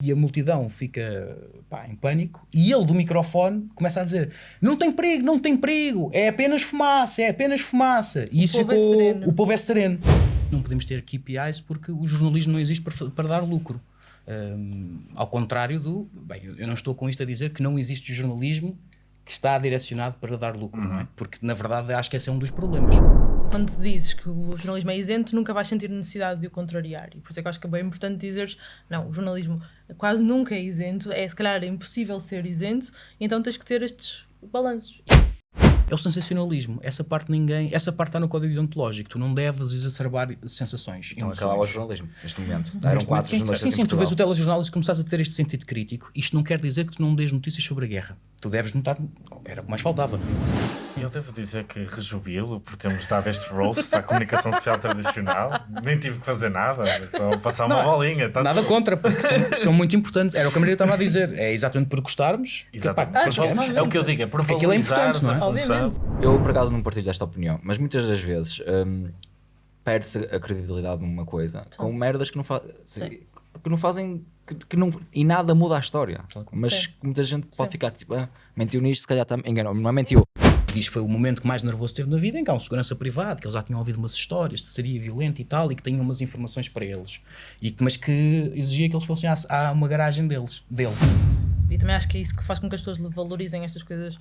E a multidão fica pá, em pânico e ele do microfone começa a dizer não tem perigo, não tem perigo, é apenas fumaça, é apenas fumaça. E O isso povo é ficou, sereno. o povo é sereno. Não podemos ter KPIs porque o jornalismo não existe para, para dar lucro. Hum, ao contrário do. Bem, eu não estou com isto a dizer que não existe jornalismo que está direcionado para dar lucro, não é? Porque na verdade acho que esse é um dos problemas. Quando dizes que o jornalismo é isento, nunca vais sentir necessidade de o contrariar. E por isso é que acho que é bem importante dizeres: não, o jornalismo quase nunca é isento, é se calhar é impossível ser isento, então tens que ter estes balanços. É o sensacionalismo. Essa parte ninguém. Essa parte está no código deontológico. Tu não deves exacerbar sensações. Então acabava o jornalismo, neste momento. Eram quatro sim, jornalistas sim, sim, em tu vês o telejornal e se começares a ter este sentido crítico, isto não quer dizer que tu não dês notícias sobre a guerra. Tu deves notar, era o que mais faltava. Eu devo dizer que rejubilo por termos dado este roast à comunicação social tradicional. Nem tive que fazer nada, só passar uma bolinha. Tanto- Nada contra, porque são, são muito importantes. Era o que a Maria estava a dizer. É exatamente por gostarmos. que, pá, Exatamente. Por chegamos. val- é o que eu digo, é por Aquilo é valorizar importante, não é? a função. Obviamente. Eu, por acaso, não partilho esta opinião, mas muitas das vezes hum, perde-se a credibilidade numa coisa com merdas que não, fa Sim. que não fazem. Que, que não, e nada muda a história. Mas Sim. muita gente pode Sim. ficar tipo, ah, mentiu nisto, se calhar também enganou. Não é mentiu. Diz que foi o momento que mais nervoso teve na vida, em que há um segurança privado, que eles já tinham ouvido umas histórias de seria violento e tal, e que tinham umas informações para eles. E, que- mas que exigia que eles fossem à, à uma garagem deles, dele. E também acho que é isso que faz com que as pessoas valorizem estas coisas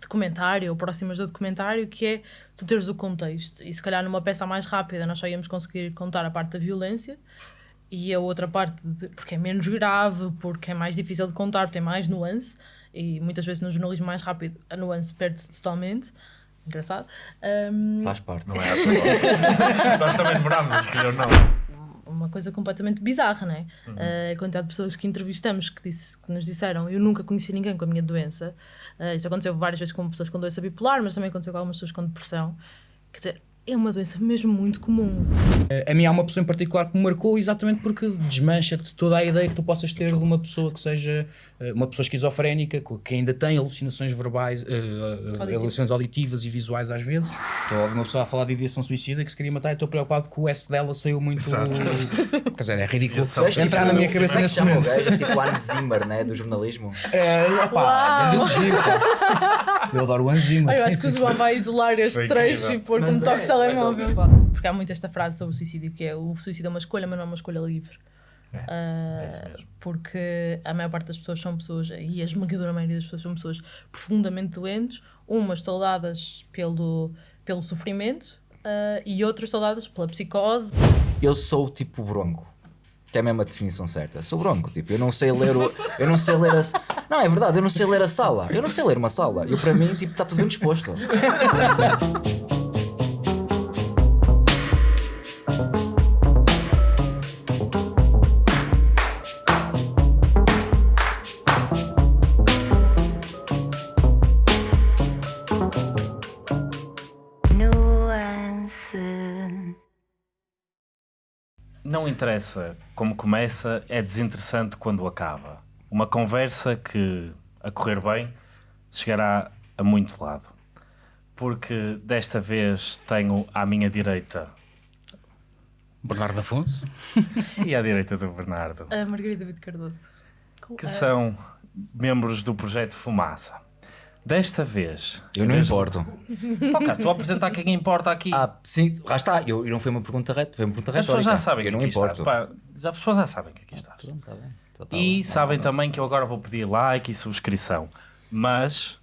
documentário ou próximas do documentário, que é tu teres o contexto. E se calhar numa peça mais rápida nós só íamos conseguir contar a parte da violência e a outra parte, de, porque é menos grave, porque é mais difícil de contar, tem mais nuance. E muitas vezes no jornalismo mais rápido a nuance perde-se totalmente. Engraçado. Um, Faz parte. Não é? Nós também demorámos a escolher o nome. Uma coisa completamente bizarra, não é? Uh, a quantidade de pessoas que entrevistamos que, disse, que nos disseram eu nunca conheci ninguém com a minha doença. Uh, isto aconteceu várias vezes com pessoas com doença bipolar, mas também aconteceu com algumas pessoas com depressão. Quer dizer, é uma doença mesmo muito comum. A mim há uma pessoa em particular que me marcou exatamente porque desmancha-te toda a ideia que tu possas ter de uma pessoa que seja eh, uma pessoa esquizofrénica, que ainda tem alucinações verbais, eh, alucinações auditivas e visuais às vezes. Estou a ouvir uma pessoa a falar de ideação suicida que se queria matar e estou preocupado que o S dela saiu muito. Quer dizer, é ridículo é entrar na minha cabeça é nesse momento. gajo? Tipo o Hans Zimmer, né? Do jornalismo. É, opá. Eu adoro o Anzima. eu sim, acho que o. João vai isolar este trecho e pôr como toque de telemóvel. Porque há muito esta frase sobre o suicídio que é o suicídio é uma escolha, mas não é uma escolha livre. Ah, isso mesmo. porque a maior parte das pessoas são pessoas, e a esmagadora maioria das pessoas são pessoas profundamente doentes, umas saudadas pelo, pelo sofrimento ah, e outras saudadas pela psicose. Eu sou tipo bronco. Que é mesmo a definição certa. Sou bronco, tipo, eu não sei ler o. Eu não sei ler a. Não, é verdade, eu não sei ler a sala. Eu não sei ler uma sala. Eu para mim, tipo, está tudo bem disposto. Não interessa como começa, é desinteressante quando acaba. Uma conversa que, a correr bem, chegará a muito lado. Porque desta vez tenho à minha direita Bernardo Afonso. e à direita do Bernardo, A Margarida David Cardoso. que são membros do projeto Fumaça. Desta vez. Eu não vez- importo. Cara, estou a apresentar quem importa aqui. Ah, sim, lá está. Eu, eu não foi uma pergunta reta, foi uma pergunta As pessoas já sabem Eu que não aqui importo. Pá, já, as pessoas já sabem que aqui estás. Pronto, tá tá E bem. sabem não. também que eu agora vou pedir like e subscrição. Mas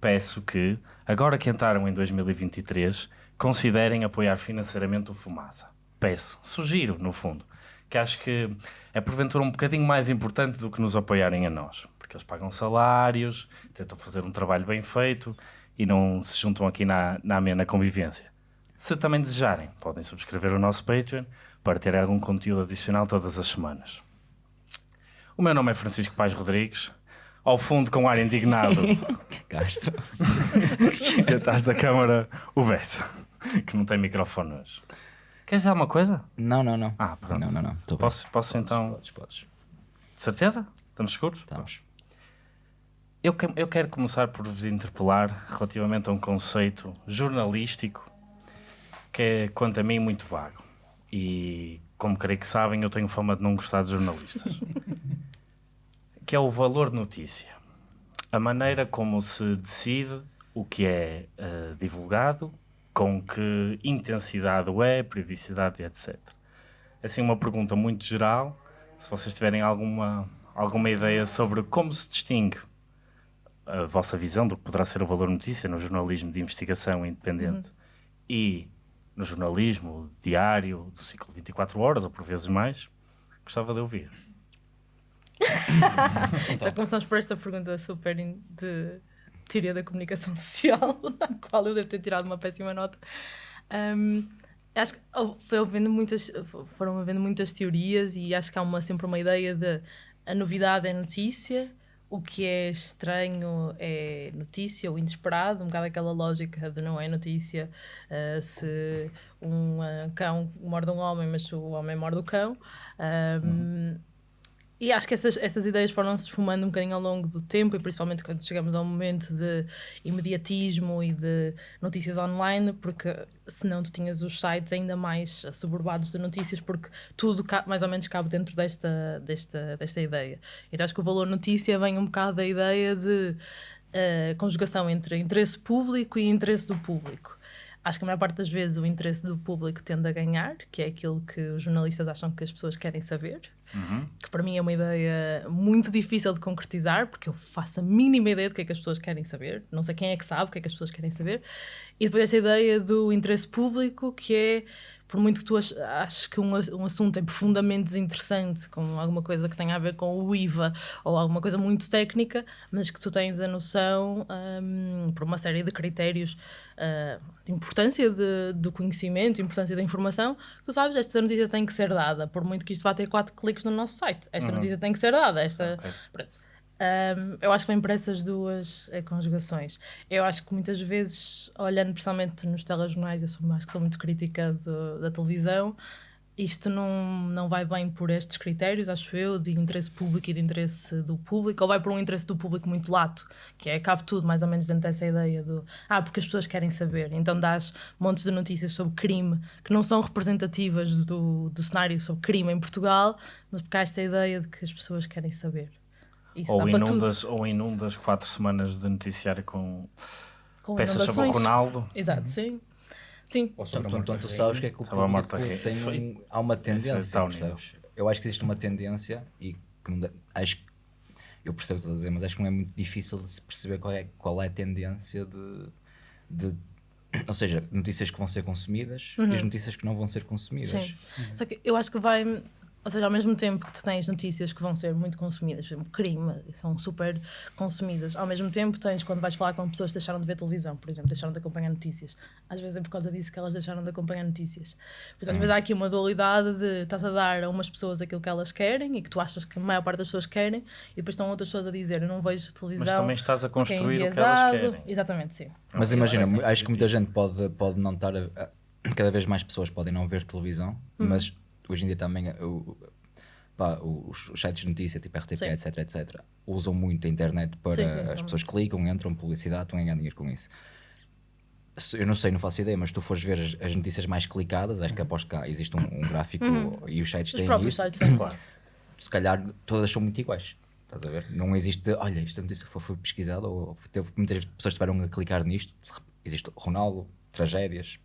peço que, agora que entraram em 2023, considerem apoiar financeiramente o Fumaça. Peço, sugiro, no fundo, que acho que é porventura um bocadinho mais importante do que nos apoiarem a nós. Porque eles pagam salários, tentam fazer um trabalho bem feito e não se juntam aqui na, na amena convivência. Se também desejarem, podem subscrever o nosso Patreon para ter algum conteúdo adicional todas as semanas. O meu nome é Francisco Pais Rodrigues. Ao fundo, com ar indignado, Gasto. e atrás da câmara, o Bessa, que não tem microfone hoje. Queres dizer alguma coisa? Não, não, não. Ah, pronto. Não, não, não. Tô bem. Posso, posso então. Podes, podes. De certeza? Estamos seguros? Estamos. Eu, que- eu quero começar por vos interpelar relativamente a um conceito jornalístico que é, quanto a mim, muito vago. E, como creio que sabem, eu tenho fama de não gostar de jornalistas. que é o valor notícia. A maneira como se decide o que é uh, divulgado, com que intensidade é, periodicidade, etc. É assim uma pergunta muito geral. Se vocês tiverem alguma, alguma ideia sobre como se distingue a vossa visão do que poderá ser o valor notícia no jornalismo de investigação independente uhum. e no jornalismo diário do ciclo de 24 horas, ou por vezes mais, gostava de ouvir. então. Já começamos por esta pergunta super de teoria da comunicação social, a qual eu devo ter tirado uma péssima nota. Um, acho que foi havendo muitas, foram havendo muitas teorias e acho que há uma, sempre uma ideia de a novidade é notícia, o que é estranho é notícia, o inesperado, um bocado aquela lógica de não é notícia uh, se um uh, cão morde um homem, mas o homem morde o cão. Um, uhum. E acho que essas, essas ideias foram se esfumando um bocadinho ao longo do tempo, e principalmente quando chegamos ao momento de imediatismo e de notícias online, porque senão tu tinhas os sites ainda mais suburbados de notícias, porque tudo mais ou menos cabe dentro desta, desta, desta ideia. Então acho que o valor notícia vem um bocado da ideia de uh, conjugação entre interesse público e interesse do público. Acho que a maior parte das vezes o interesse do público tende a ganhar, que é aquilo que os jornalistas acham que as pessoas querem saber, uhum. que para mim é uma ideia muito difícil de concretizar, porque eu faço a mínima ideia do que é que as pessoas querem saber, não sei quem é que sabe o que é que as pessoas querem saber, e depois essa ideia do interesse público, que é por muito que tu aches que um, um assunto é profundamente desinteressante, como alguma coisa que tenha a ver com o IVA ou alguma coisa muito técnica, mas que tu tens a noção, um, por uma série de critérios uh, de importância de, do conhecimento, importância da informação, tu sabes, esta notícia tem que ser dada, por muito que isto vá ter quatro cliques no nosso site. Esta uhum. notícia tem que ser dada. Esta, okay. pronto. Um, eu acho que vem por essas duas eh, conjugações. Eu acho que muitas vezes, olhando principalmente nos telejornais, eu sou mais que sou muito crítica do, da televisão, isto não, não vai bem por estes critérios, acho eu, de interesse público e de interesse do público, ou vai por um interesse do público muito lato, que é cabe tudo mais ou menos dentro dessa ideia do ah, porque as pessoas querem saber. Então dás montes de notícias sobre crime que não são representativas do, do cenário sobre crime em Portugal, mas porque há esta ideia de que as pessoas querem saber. Isso ou, inundas, ou inundas quatro semanas de noticiário com, com peças sobre o Ronaldo. Exato, uhum. sim. Sim. Ou sobre então, tu sabes que é que o público tem um, há uma tendência? Eu acho que existe uma tendência e que não, acho que eu percebo o que estás a dizer, mas acho que não é muito difícil de se perceber qual é, qual é a tendência de, de ou seja, notícias que vão ser consumidas uhum. e as notícias que não vão ser consumidas. Sim. Uhum. Só que eu acho que vai ou seja, ao mesmo tempo que tu tens notícias que vão ser muito consumidas, por exemplo, crime, são super consumidas, ao mesmo tempo tens, quando vais falar com pessoas que deixaram de ver televisão, por exemplo, deixaram de acompanhar notícias. Às vezes é por causa disso que elas deixaram de acompanhar notícias. Por às vezes há aqui uma dualidade de estás a dar a umas pessoas aquilo que elas querem e que tu achas que a maior parte das pessoas querem, e depois estão outras pessoas a dizer eu não vejo televisão. Mas também estás a é construir é o que elas querem. Exatamente, sim. Mas imagina, acho que muita gente pode, pode não estar. A, cada vez mais pessoas podem não ver televisão, hum. mas hoje em dia também o, pá, os, os, sites de notícia, tipo RTP, sim. etc, etc, usam muito a internet para sim, sim, as pessoas clicam, entram, publicidade, estão a ganhar dinheiro com isso. Eu não sei, não faço ideia, mas se tu fores ver as, as notícias mais clicadas, acho que aposto que existe um, um gráfico uhum. e os sites os têm isso. Sites, claro. Se calhar todas são muito iguais. Estás a ver? Não existe, olha, esta notícia foi, foi pesquisada ou teve, muitas pessoas tiveram a clicar nisto. Existe Ronaldo, tragédias.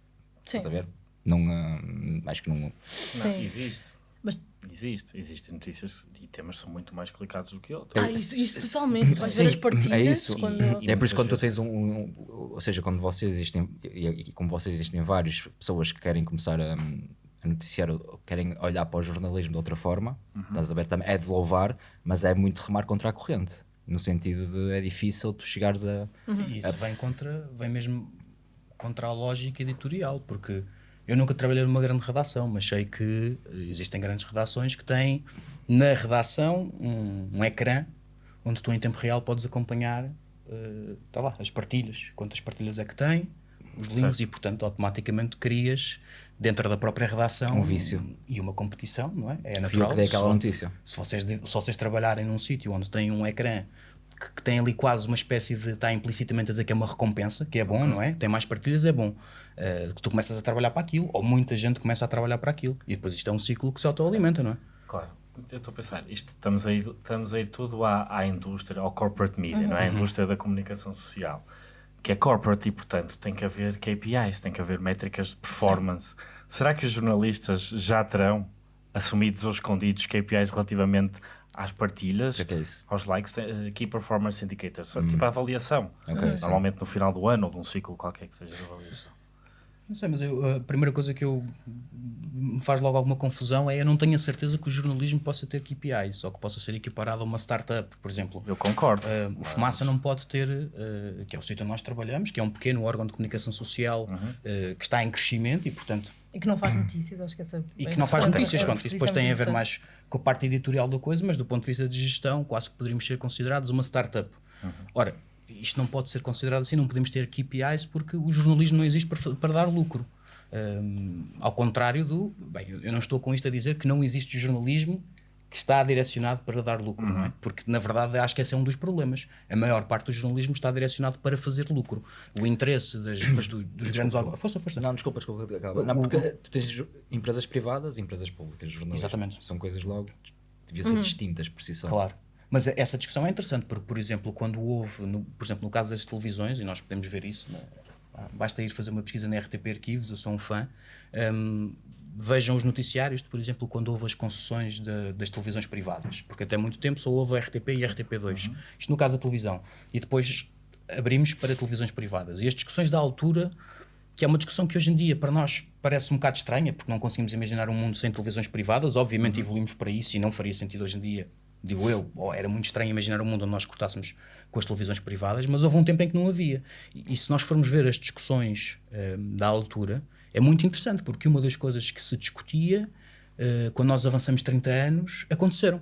Estás a ver? Não, uh, acho que não. Não, existe. Mas existe, existem notícias e temas que são muito mais clicados do que outros. Ah, isso, isso totalmente. Vais ver as partilhas. É isso. Quando... E, e é por isso quando tu tens um, um, Ou seja, quando vocês existem, e, e como vocês existem várias pessoas que querem começar a, a noticiar, querem olhar para o jornalismo de outra forma, uhum. estás a ver? Também é de louvar, mas é muito remar contra a corrente. No sentido de é difícil tu chegares a. Uhum. E isso a... vem contra, vem mesmo contra a lógica editorial, porque eu nunca trabalhei numa grande redação, mas sei que existem grandes redações que têm na redação um, um ecrã onde tu em tempo real podes acompanhar uh, tá lá, as partilhas, quantas partilhas é que tem, os links certo. e portanto automaticamente crias dentro da própria redação um vício e uma competição, não é? É natural. Que aquela notícia. Se vocês, se vocês trabalharem num sítio onde tem um ecrã que, que, tem ali quase uma espécie de. está implicitamente a dizer que é uma recompensa, que é bom, uhum. não é? Tem mais partilhas, é bom. Uh, que tu começas a trabalhar para aquilo, ou muita gente começa a trabalhar para aquilo. E depois isto é um ciclo que se autoalimenta, não é? Claro. eu estou a pensar, isto, estamos, a ir, estamos a ir tudo à, à indústria, ao corporate media, não é? A indústria da comunicação social, que é corporate e, portanto, tem que haver KPIs, tem que haver métricas de performance. Sim. Será que os jornalistas já terão assumidos ou escondidos KPIs relativamente às partilhas, que é aos likes, uh, Key Performance Indicators, hum. tipo a avaliação. Okay, Normalmente sim. no final do ano ou de um ciclo qualquer que seja de avaliação. Não sei, mas eu, a primeira coisa que eu me faz logo alguma confusão é eu não tenho a certeza que o jornalismo possa ter KPIs ou que possa ser equiparado a uma startup, por exemplo. Eu concordo. Uh, o Fumaça não pode ter, uh, que é o sítio onde nós trabalhamos, que é um pequeno órgão de comunicação social uhum. uh, que está em crescimento e, portanto. E que não faz notícias, acho que essa. E que não faz notícias, pronto, isso depois tem a ver mais com a parte editorial da coisa, mas do ponto de vista de gestão, quase que poderíamos ser considerados uma startup. Uhum. Ora, isto não pode ser considerado assim, não podemos ter KPIs porque o jornalismo não existe para, para dar lucro. Um, ao contrário do. Bem, eu não estou com isto a dizer que não existe jornalismo que está direcionado para dar lucro, uhum. não é? Porque, na verdade, acho que esse é um dos problemas. A maior parte do jornalismo está direcionado para fazer lucro. O interesse das, do, dos grandes órgãos. Força, força. Não, desculpa, desculpa. Não, porque tu tens empresas privadas e empresas públicas. Jornalismo. Exatamente. São coisas logo. Devia ser uhum. distintas por si só. Claro. Mas essa discussão é interessante, porque, por exemplo, quando houve, no, por exemplo, no caso das televisões, e nós podemos ver isso, né, basta ir fazer uma pesquisa na RTP Arquivos, eu sou um fã, um, vejam os noticiários, de, por exemplo, quando houve as concessões de, das televisões privadas, porque até muito tempo só houve a RTP e a RTP2, uhum. isto no caso da televisão, e depois abrimos para televisões privadas. E as discussões da altura, que é uma discussão que hoje em dia para nós parece um bocado estranha, porque não conseguimos imaginar um mundo sem televisões privadas, obviamente uhum. evoluímos para isso e não faria sentido hoje em dia digo eu, oh, era muito estranho imaginar um mundo onde nós cortássemos com as televisões privadas, mas houve um tempo em que não havia. E, e se nós formos ver as discussões uh, da altura, é muito interessante, porque uma das coisas que se discutia uh, quando nós avançamos 30 anos aconteceram.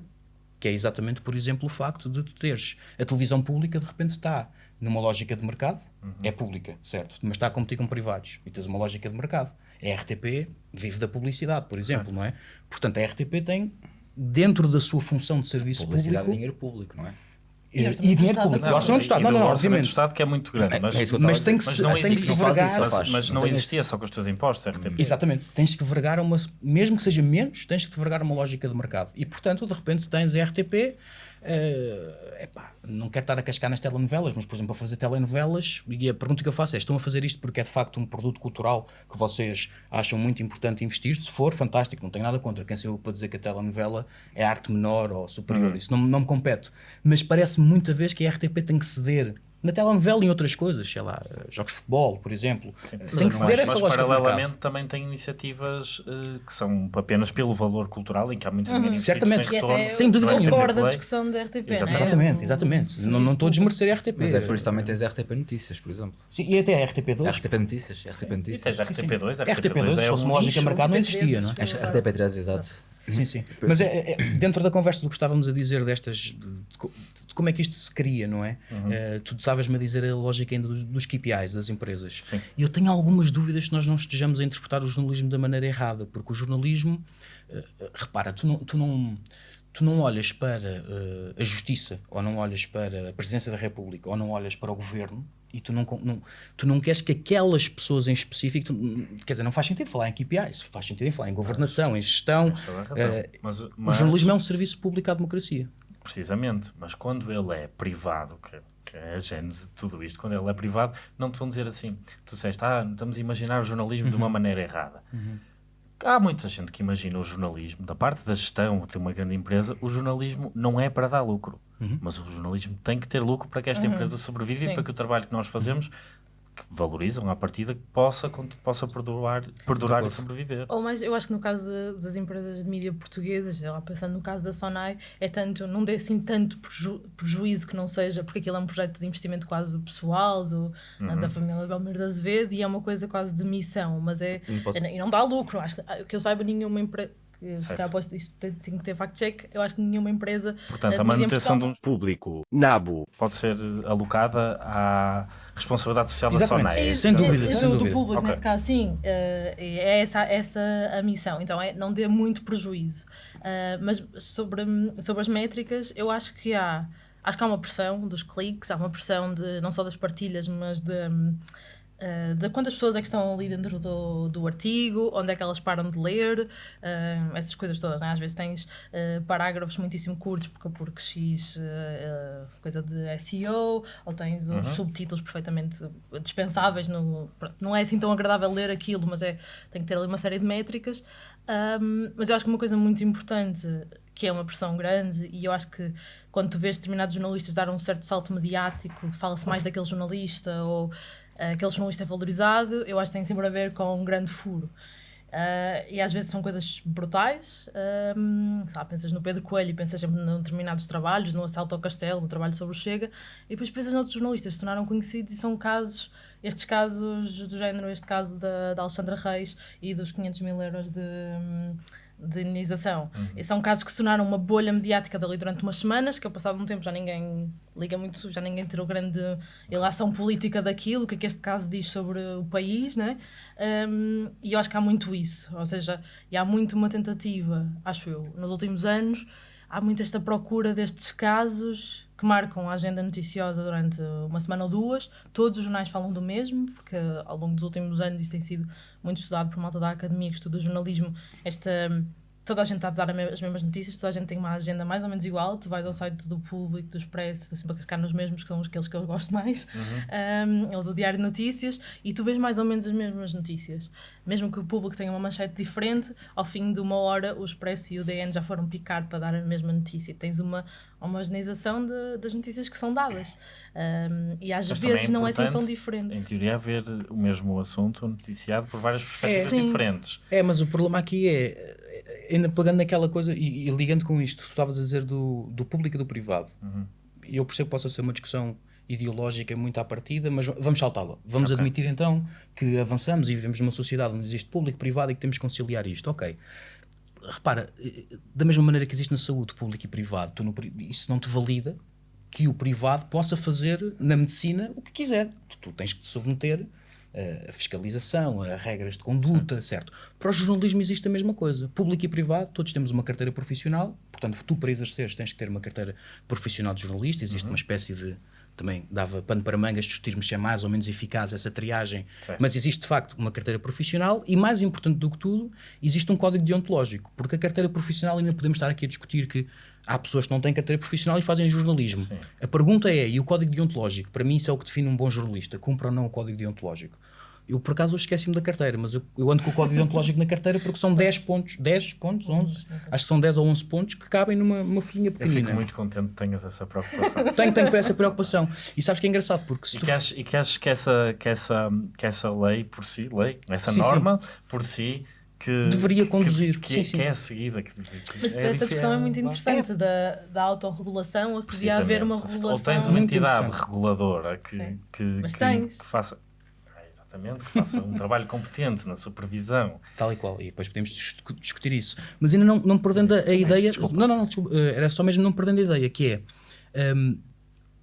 Que é exatamente, por exemplo, o facto de tu teres a televisão pública de repente está numa lógica de mercado, uhum. é pública, certo, mas está a competir com privados e tens uma lógica de mercado. A RTP vive da publicidade, por exemplo, não é? Portanto, a RTP tem dentro da sua função de serviço Publicidade público. É dinheiro público, não é? E, e dinheiro público, o orçamento do Estado, não, não, não, obviamente. do Estado que é muito grande, mas, é mas tem que, mas não tem que se vergar. Mas, mas não, existia só com os teus impostos, RTP. Exatamente, tens que vergar uma, mesmo que seja menos, tens que vergar uma lógica de mercado. E portanto, de repente, tens a RTP Uh, epá, não quero estar a cascar nas telenovelas, mas por exemplo, a fazer telenovelas, e a pergunta que eu faço é: estão a fazer isto porque é de facto um produto cultural que vocês acham muito importante investir? Se for, fantástico, não tenho nada contra. Quem sou eu para dizer que a telenovela é arte menor ou superior? Uhum. Isso não, não me compete. Mas parece muita vez que a RTP tem que ceder na telenovela e em outras coisas, sei lá, jogos de futebol, por exemplo. Sim. Tem que ceder essa lógica. Mas paralelamente também tem iniciativas uh, que são apenas pelo valor cultural, em que há muito dinheiro uhum. Certamente, sem, retorno, é, sem dúvida nenhuma. da discussão da RTP. Exatamente, é? exatamente. exatamente. Sim, não, não estou a desmerecer a RTP. Mas é por isso também tens a RTP Notícias, por exemplo. Sim, e até a RTP2. RTP Notícias, RTP Notícias. E tens a RTP2, a RTP2, se fosse uma lógica de mercado, não existia, não é? RTP3, exato. Sim, sim. Mas é, é, dentro da conversa do que estávamos a dizer destas. Como é que isto se cria, não é? Uhum. Uh, tu estavas-me a dizer a lógica ainda dos, dos KPIs das empresas. Sim. E eu tenho algumas dúvidas que nós não estejamos a interpretar o jornalismo da maneira errada, porque o jornalismo. Uh, repara, tu não. Tu não tu não olhas para uh, a justiça, ou não olhas para a presidência da República, ou não olhas para o governo, e tu não, não, tu não queres que aquelas pessoas em específico, tu, quer dizer, não faz sentido falar em KPIs, faz sentido em falar em governação, em gestão. Uh, mas, mas, o jornalismo é um serviço público à democracia. Precisamente, mas quando ele é privado, que, que é a gênese de tudo isto, quando ele é privado, não te vão dizer assim, tu disseste, ah, estamos a imaginar o jornalismo uhum. de uma uhum. maneira errada. Uhum. Há muita gente que imagina o jornalismo, da parte da gestão de uma grande empresa, o jornalismo não é para dar lucro. Uhum. Mas o jornalismo tem que ter lucro para que esta uhum. empresa sobreviva e para que o trabalho que nós fazemos que valorizam a partida que possa, possa perdurar, perdurar e sobreviver. Ou mais, eu acho que no caso das empresas de mídia portuguesas, lá pensando no caso da Sonai, é tanto, não dê assim tanto preju, prejuízo que não seja, porque aquilo é um projeto de investimento quase pessoal do, uhum. da família Belmiro de Azevedo e é uma coisa quase de missão, mas é, é e não dá lucro. Acho que, que eu saiba, nenhuma empresa se calhar posso, isto tem, tem, que ter fact-check, eu acho que nenhuma empresa. Portanto, a manutenção de um público NABO pode ser alocada à responsabilidade social Exatamente. da SONAI. É, sem dúvida. É, sem do, do público, okay. neste caso, sim. Uh, é essa, essa a missão. Então, é não dê muito prejuízo. Uh, mas sobre, sobre as métricas, eu acho que há. Acho que há uma pressão dos cliques, há uma pressão de, não só das partilhas, mas de Uh, de quantas pessoas é que estão ali dentro do, do artigo, onde é que elas param de ler, uh, essas coisas todas. Né? Às vezes tens uh, parágrafos muitíssimo curtos porque, porque X coisa de SEO, ou tens uns uhum. subtítulos perfeitamente dispensáveis. No, não é assim tão agradável ler aquilo, mas é, tem que ter ali uma série de métricas. Um, mas eu acho que uma coisa muito importante, que é uma pressão grande, e eu acho que quando tu vês determinados jornalistas dar um certo salto mediático, fala-se mais daquele jornalista ou aquele jornalista é valorizado, eu acho que tem sempre a ver com um grande furo. Uh, e às vezes são coisas brutais. Um, sabe, pensas no Pedro Coelho, pensas em determinados trabalhos, no Assalto ao Castelo, no trabalho sobre o Chega, e depois pensas noutros jornalistas que se tornaram conhecidos e são casos, estes casos do género, este caso da, da Alexandra Reis e dos 500 mil euros de. Um, de indenização. Uhum. E são casos que se tornaram uma bolha mediática dali durante umas semanas, que ao passado um tempo já ninguém liga muito, já ninguém tirou grande ilação política daquilo, o que é que este caso diz sobre o país, né? Um, e eu acho que há muito isso, ou seja, e há muito uma tentativa, acho eu, nos últimos anos, há muito esta procura destes casos que marcam a agenda noticiosa durante uma semana ou duas. Todos os jornais falam do mesmo, porque ao longo dos últimos anos isso tem sido muito estudado por malta da academia que estuda jornalismo, esta toda a gente está a dar as mesmas notícias, toda a gente tem uma agenda mais ou menos igual. Tu vais ao site do Público, do Expresso, estou sempre a cascar nos mesmos, que são aqueles que eu gosto mais, uhum. um, ou do Diário de Notícias, e tu vês mais ou menos as mesmas notícias. Mesmo que o Público tenha uma manchete diferente, ao fim de uma hora o Expresso e o DN já foram picar para dar a mesma notícia. Tens uma homogeneização de, das notícias que são dadas. Um, e às Mas vezes é não é assim tão diferente. Em teoria, haver o mesmo assunto noticiado por várias perspectivas é, diferentes. É, mas o problema aqui é ainda pegando naquela coisa e, e, ligando com isto, tu estavas a dizer do, do público e do privado. Uhum. Eu percebo que possa ser uma discussão ideológica muito à partida, mas vamos saltá-la. Vamos okay. admitir então que avançamos e vivemos numa sociedade onde existe público e privado e que temos que conciliar isto. Ok. Repara, da mesma maneira que existe na saúde público e privado, tu no, isso não te valida que o privado possa fazer na medicina o que quiser. Tu, tu tens que te submeter a fiscalização, a regras de conduta, Sim. certo? Para o jornalismo existe a mesma coisa. Público e privado, todos temos uma carteira profissional, portanto, tu para exerceres tens que ter uma carteira profissional de jornalista, existe uhum. uma espécie de também dava pano para mangas discutirmos se é mais ou menos eficaz essa triagem, Sim. mas existe de facto uma carteira profissional e mais importante do que tudo, existe um código deontológico, porque a carteira profissional ainda podemos estar aqui a discutir que há pessoas que não têm carteira profissional e fazem jornalismo. Sim. A pergunta é, e o código deontológico? Para mim isso é o que define um bom jornalista, cumpre ou não o código deontológico? Eu, por acaso, esqueci-me da carteira, mas eu, eu, ando com o código deontológico na carteira porque são 10 pontos, 10 pontos, 11, acho que são 10 ou 11 pontos que cabem numa, numa folhinha pequenina. Eu fico muito contente que tenhas essa preocupação. tenho, tenho essa preocupação. E sabes que é engraçado, porque se e, tu... que achas, e que achas que essa, que, essa, que essa lei por si, lei, essa sim, norma sim. por si que deveria conduzir. Que, que, sim, sim. que é a seguida. Que, Mas é essa discussão é, é muito interessante é. da, da autorregulação ou se devia haver uma regulação. Ou tens uma entidade reguladora que, que, que, que, faça exatamente, que faça um trabalho competente na supervisão. Tal e qual, e depois podemos discutir isso. Mas ainda não, não perdendo a, a ideia. Desculpa. Não, não, não, desculpa, eh, era só mesmo não perdendo a ideia, que é. Um,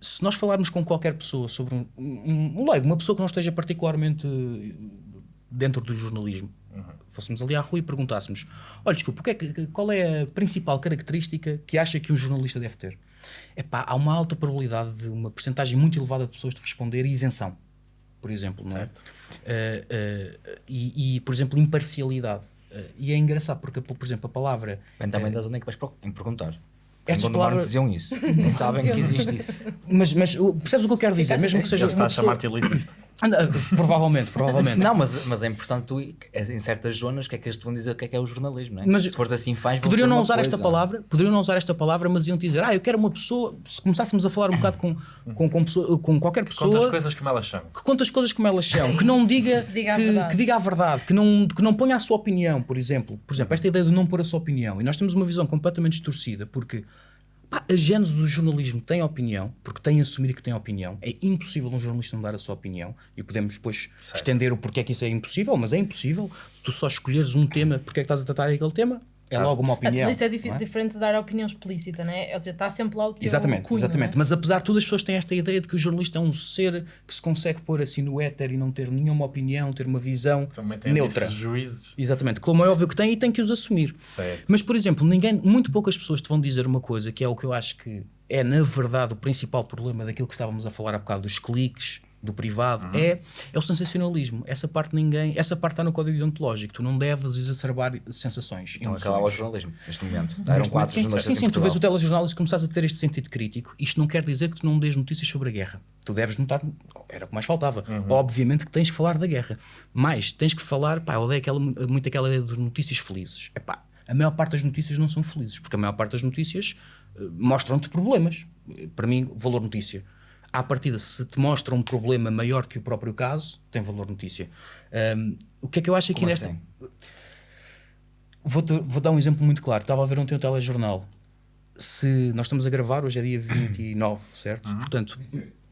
se nós falarmos com qualquer pessoa sobre um, um, um leigo, uma pessoa que não esteja particularmente dentro do jornalismo, uhum. fôssemos ali à rua e perguntássemos: olha, desculpa, é que, qual é a principal característica que acha que um jornalista deve ter? Epá, há uma alta probabilidade de uma porcentagem muito elevada de pessoas de responder isenção por exemplo, não é? Uh, uh, e, e, por exemplo, imparcialidade. Uh, e é engraçado porque, por exemplo, a palavra. Depende também da zona em que vais perguntar. Estas Quando palavras diziam isso, nem sabem que existe isso. Mas, mas percebes o que eu quero dizer? Mesmo que seja. Ele está a chamar-te elitista. provavelmente, provavelmente. Não, mas, mas é importante tu, em certas zonas, que é que eles te vão dizer o que é que é o jornalismo, não é? Mas, se fores assim, faz Poderiam não usar coisa. esta palavra, poderiam não usar esta palavra, mas iam dizer, ah, eu quero uma pessoa, se começássemos a falar um bocado com, com, com, pessoa, com qualquer pessoa. Que conta as coisas como elas são. Que conta as coisas como elas são, que não diga, diga que, que, diga a verdade, que não, que não ponha a sua opinião, por exemplo. Por exemplo, esta ideia de não pôr a sua opinião. E nós temos uma visão completamente distorcida, porque Pá, a gênese do jornalismo tem opinião, porque tem a assumir que tem opinião. É impossível um jornalista não dar a sua opinião e podemos depois certo. estender o porquê que isso é impossível, mas é impossível. Se tu só escolheres um tema, porque é que estás a tratar aquele tema, é logo uma opinião. Mas isso é, é, diferente de dar a opinião explícita, não é? Ou seja, está sempre lá o teu Exatamente, cunho, exatamente. É? Mas apesar de tudo, as pessoas têm esta ideia de que o jornalista é um ser que se consegue pôr assim no éter e não ter nenhuma opinião, ter uma visão Também tem neutra. juízes. Exatamente, como é óbvio que tem e tem que os assumir. Certo. Mas, por exemplo, ninguém, muito poucas pessoas te vão dizer uma coisa que é o que eu acho que é, na verdade, o principal problema daquilo que estávamos a falar há bocado dos cliques do privado, é, é o sensacionalismo. Essa parte ninguém, essa parte está no código deontológico. Tu não deves exacerbar sensações. Então acabava o jornalismo, neste momento. Eram quatro Sim, jornalistas sim, sim, tu vês o telejornal e se começares a ter este sentido crítico, isto não quer dizer que tu não dês notícias sobre a guerra. Tu deves notar, era o que mais faltava. Obviamente que tens que falar da guerra, mas tens que falar, pá, eu odeio aquela, muito aquela ideia de notícias felizes. É pá, a maior parte das notícias não são felizes, porque a maior parte das notícias eh, mostram-te problemas. Eh, Para mim, valor notícia. À partida, se te mostra um problema maior que o próprio caso, tem valor notícia. Ahm, o que é que eu acho aqui Como nesta. assim? Vou, vou dar um exemplo muito claro. Estava a ver ontem o telejornal. Se nós estamos a gravar, hoje é dia 29, certo? Portanto,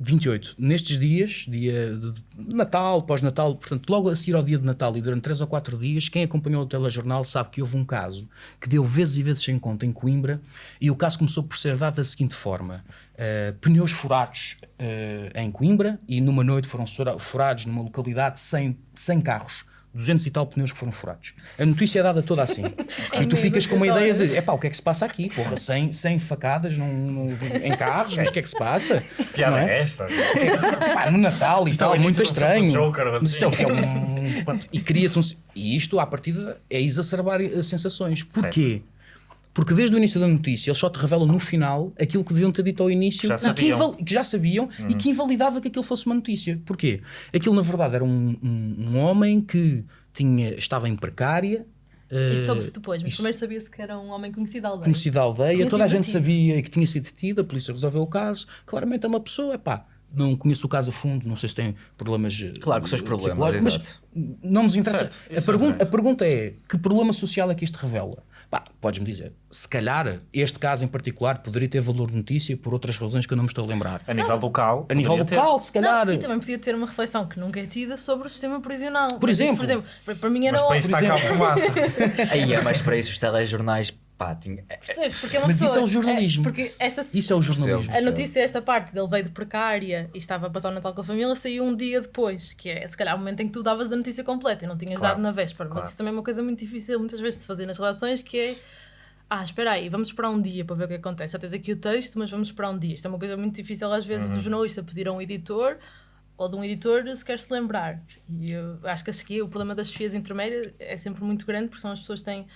28. Nestes dias, dia de Natal, pós-Natal, portanto, logo a seguir ao dia de Natal e durante 3 ou 4 dias, quem acompanhou o telejornal sabe que houve um caso que deu vezes e vezes sem conta em Coimbra e o caso começou por ser dado da seguinte forma: Uh, pneus furados uh, em Coimbra e numa noite foram furados numa localidade sem, sem carros. 200 e tal pneus que foram furados. A notícia é dada toda assim. e tu ficas com uma ideia de: epá, o que é que se passa aqui? Porra, 100, 100 facadas num, num- em carros, mas o que é que se passa? Piada Não é esta? Pá, no Natal e Isto é tal, o muito estranho. Joker, assim. Mas isto é o que é um. E cria-te um. E isto, à partida, é exacerbar as sensações. Porquê? Porque desde o início da notícia eles só te revelam no final aquilo que deviam ter dito ao início Já e que, sabiam. que já sabiam e que invalidava que aquilo fosse uma notícia. Porquê? Aquilo na verdade era um, um, um homem que tinha, estava em precária. eh, Isso soube-se depois, mas isso- primeiro sabia-se que era um homem conhecido da aldeia. conhecido da aldeia, Tinha toda a sido gente detido. sabia que tinha sido detido, a polícia resolveu o caso. Claramente é uma pessoa, é pá, não conheço o caso a fundo, não sei se tem problemas. eh, Claro que são os problemas, psicológicos, exato. Mas não nos interessa. Certo, a, isso pergun interessa. a pergunta é: que problema social é que isto revela? Pá, podes-me dizer, se calhar este caso em particular poderia ter valor de notícia por outras razões que eu não me estou a lembrar. A nível local. A nível poderia ter. local, se calhar. Não, e também podia ter uma reflexão que nunca é tida sobre o sistema prisional. Por exemplo. por exemplo, para- para mim era Mas para isso está cá fumaça. Aí é mais para isso os telejornais, pá, tinha... Percebes? Porque é uma Mas pessoa, isso é o jornalismo. porque esta, Isso é o jornalismo. A notícia, esta parte dele veio de precária e estava a passar o Natal com a família, saiu um dia depois, que é se calhar o momento em que tu davas a notícia completa e não tinhas Claro, dado na véspera. claro. Mas isso também é uma coisa muito difícil muitas vezes de se fazer nas relações, que é ah, espera aí, vamos esperar um dia para ver o que acontece. Já tens aqui o texto, mas vamos esperar um dia. Isto é uma coisa muito difícil às vezes Uhum. do jornalista pedir a um editor ou de um editor se quer se lembrar. E eu acho que a chefia, o problema das chefias intermédias é sempre muito grande porque são as pessoas que têm.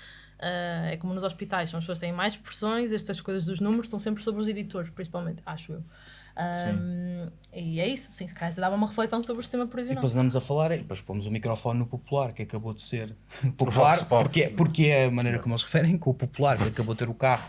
Ah, é como nos hospitais, são as pessoas que têm mais pressões, estas coisas dos números estão sempre sobre os editores, principalmente, acho eu. Ahm, e é isso, sim, se calhar se dava uma reflexão sobre o sistema E prisional. depois andamos a falar e depois pomos o microfone no popular, que acabou de ser popular, Vox Pop. porque, porque é a maneira como eles referem, com o popular, que acabou de ter o carro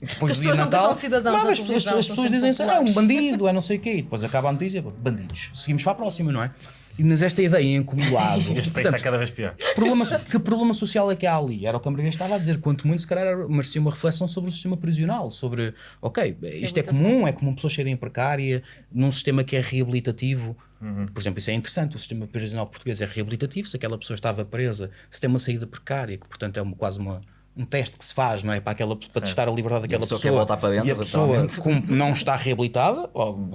depois As do dia não Natal. são cidadãos Não, as, pessoas- as pessoas dizem assim, é um populares." bandido, é não sei o quê, e depois acaba a notícia, bandidos. Seguimos para a próxima, não é? Mas esta ideia em acumulado. Este país está portanto, cada vez pior. problema, que problema social é que há ali? Era o que a Maria estava a dizer. Quanto muito, se calhar, merecia uma reflexão sobre o sistema prisional. Sobre, ok, isto é comum, é comum pessoas serem precária num sistema que é reabilitativo. Por exemplo, isso é interessante. O sistema prisional português é reabilitativo. Se aquela pessoa estava presa, se tem uma saída precária, que portanto é uma- quase uma. Um teste que se faz, não é? Para, aquela, para testar a liberdade daquela pessoa pessoa. voltar para dentro, e a pessoa não está reabilitada,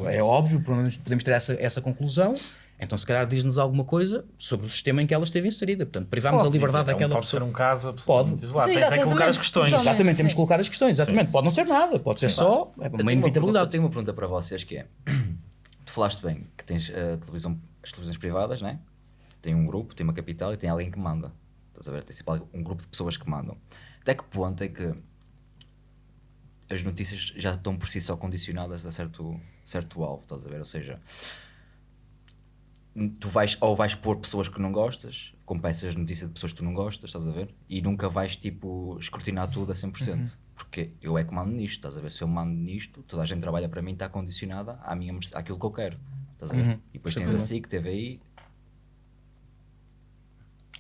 é óbvio, podemos, podemos ter essa, essa conclusão. Então, se calhar, diz-nos alguma coisa sobre o sistema em que ela esteve inserida. Portanto, privámos a Pode liberdade dizer, daquela pode pessoa. ser um caso absolutamente Pode. isolado. Sim, Tens é que colocar as exatamente, questões. Exatamente, temos sim. que colocar as questões. Exatamente. Pode não ser nada, pode ser só é Eu uma tenho eu inevitabilidade. tenho uma pergunta para vocês que é: tu falaste bem que tens a televisão, as televisões privadas, né? Tem um grupo, tem uma capital e tem alguém que manda. Estás a ver? Tem sempre um grupo de pessoas que mandam. Até que ponto é que as notícias já estão por si só condicionadas a certo, certo alvo, estás a ver? Ou seja, tu vais ou vais pôr pessoas que não gostas, com peças de notícia de pessoas que tu não gostas, estás a ver? E nunca vais tipo escrutinar tudo a 100%. Porque eu é que mando nisto, estás a ver? Se eu mando nisto, toda a gente trabalha para mim, está condicionada à minha, àquilo que eu quero, estás a ver? E depois tens a SIC, TVI,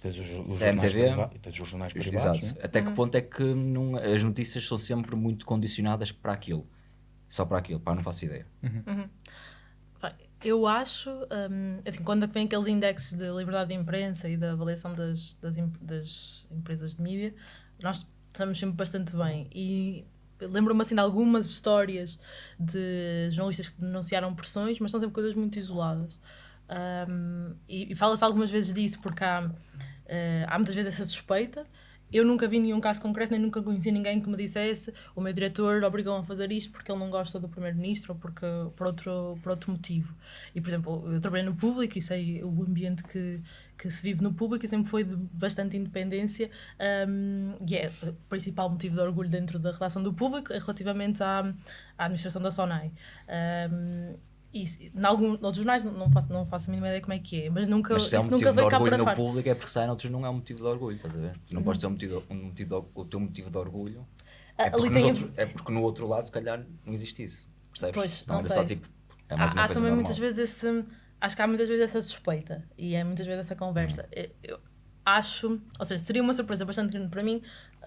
Tens os, os CMTV. jornais privados. Tens os jornais privados. Exato. né? Até que ponto é que não- as notícias são sempre muito condicionadas para aquilo? Só para aquilo, pá, não faço ideia. Pá, Eu acho, hum, assim, quando vem aqueles índices de liberdade de imprensa e da avaliação das, das, das empresas de mídia, nós estamos sempre bastante bem. E lembro-me assim de algumas histórias de jornalistas que denunciaram pressões, mas são sempre coisas muito isoladas. Hum, e e fala-se algumas vezes disso porque há, eh, há muitas vezes essa suspeita eu nunca vi nenhum caso concreto, nem nunca conheci ninguém que me dissesse o meu diretor obrigou-me a fazer isto porque ele não gosta do primeiro-ministro ou porque, por, outro, por outro motivo. E, por exemplo, eu trabalhei no público e sei o ambiente que, que se vive no público e sempre foi de bastante independência um, e é o principal motivo de orgulho dentro da redação do público relativamente à, à administração da SONAI. Um, e em algum, outros jornais não faço, não faço a mínima ideia como é que é, mas nunca, Mas se é um isso motivo nunca de orgulho no público é porque sai noutros não é um motivo de orgulho, estás a ver? Tu não podes ter um motivo, um motivo de- o teu motivo de orgulho. Ah, É porque, outros- é porque no outro lado, se calhar, não existe isso. Percebes? Pois, Senão não era sei. só tipo. É mais há, uma há coisa também normal. muitas vezes esse. Acho que há muitas vezes essa suspeita e é muitas vezes essa conversa. Hum. Eu, acho, ou seja, seria uma surpresa bastante grande para mim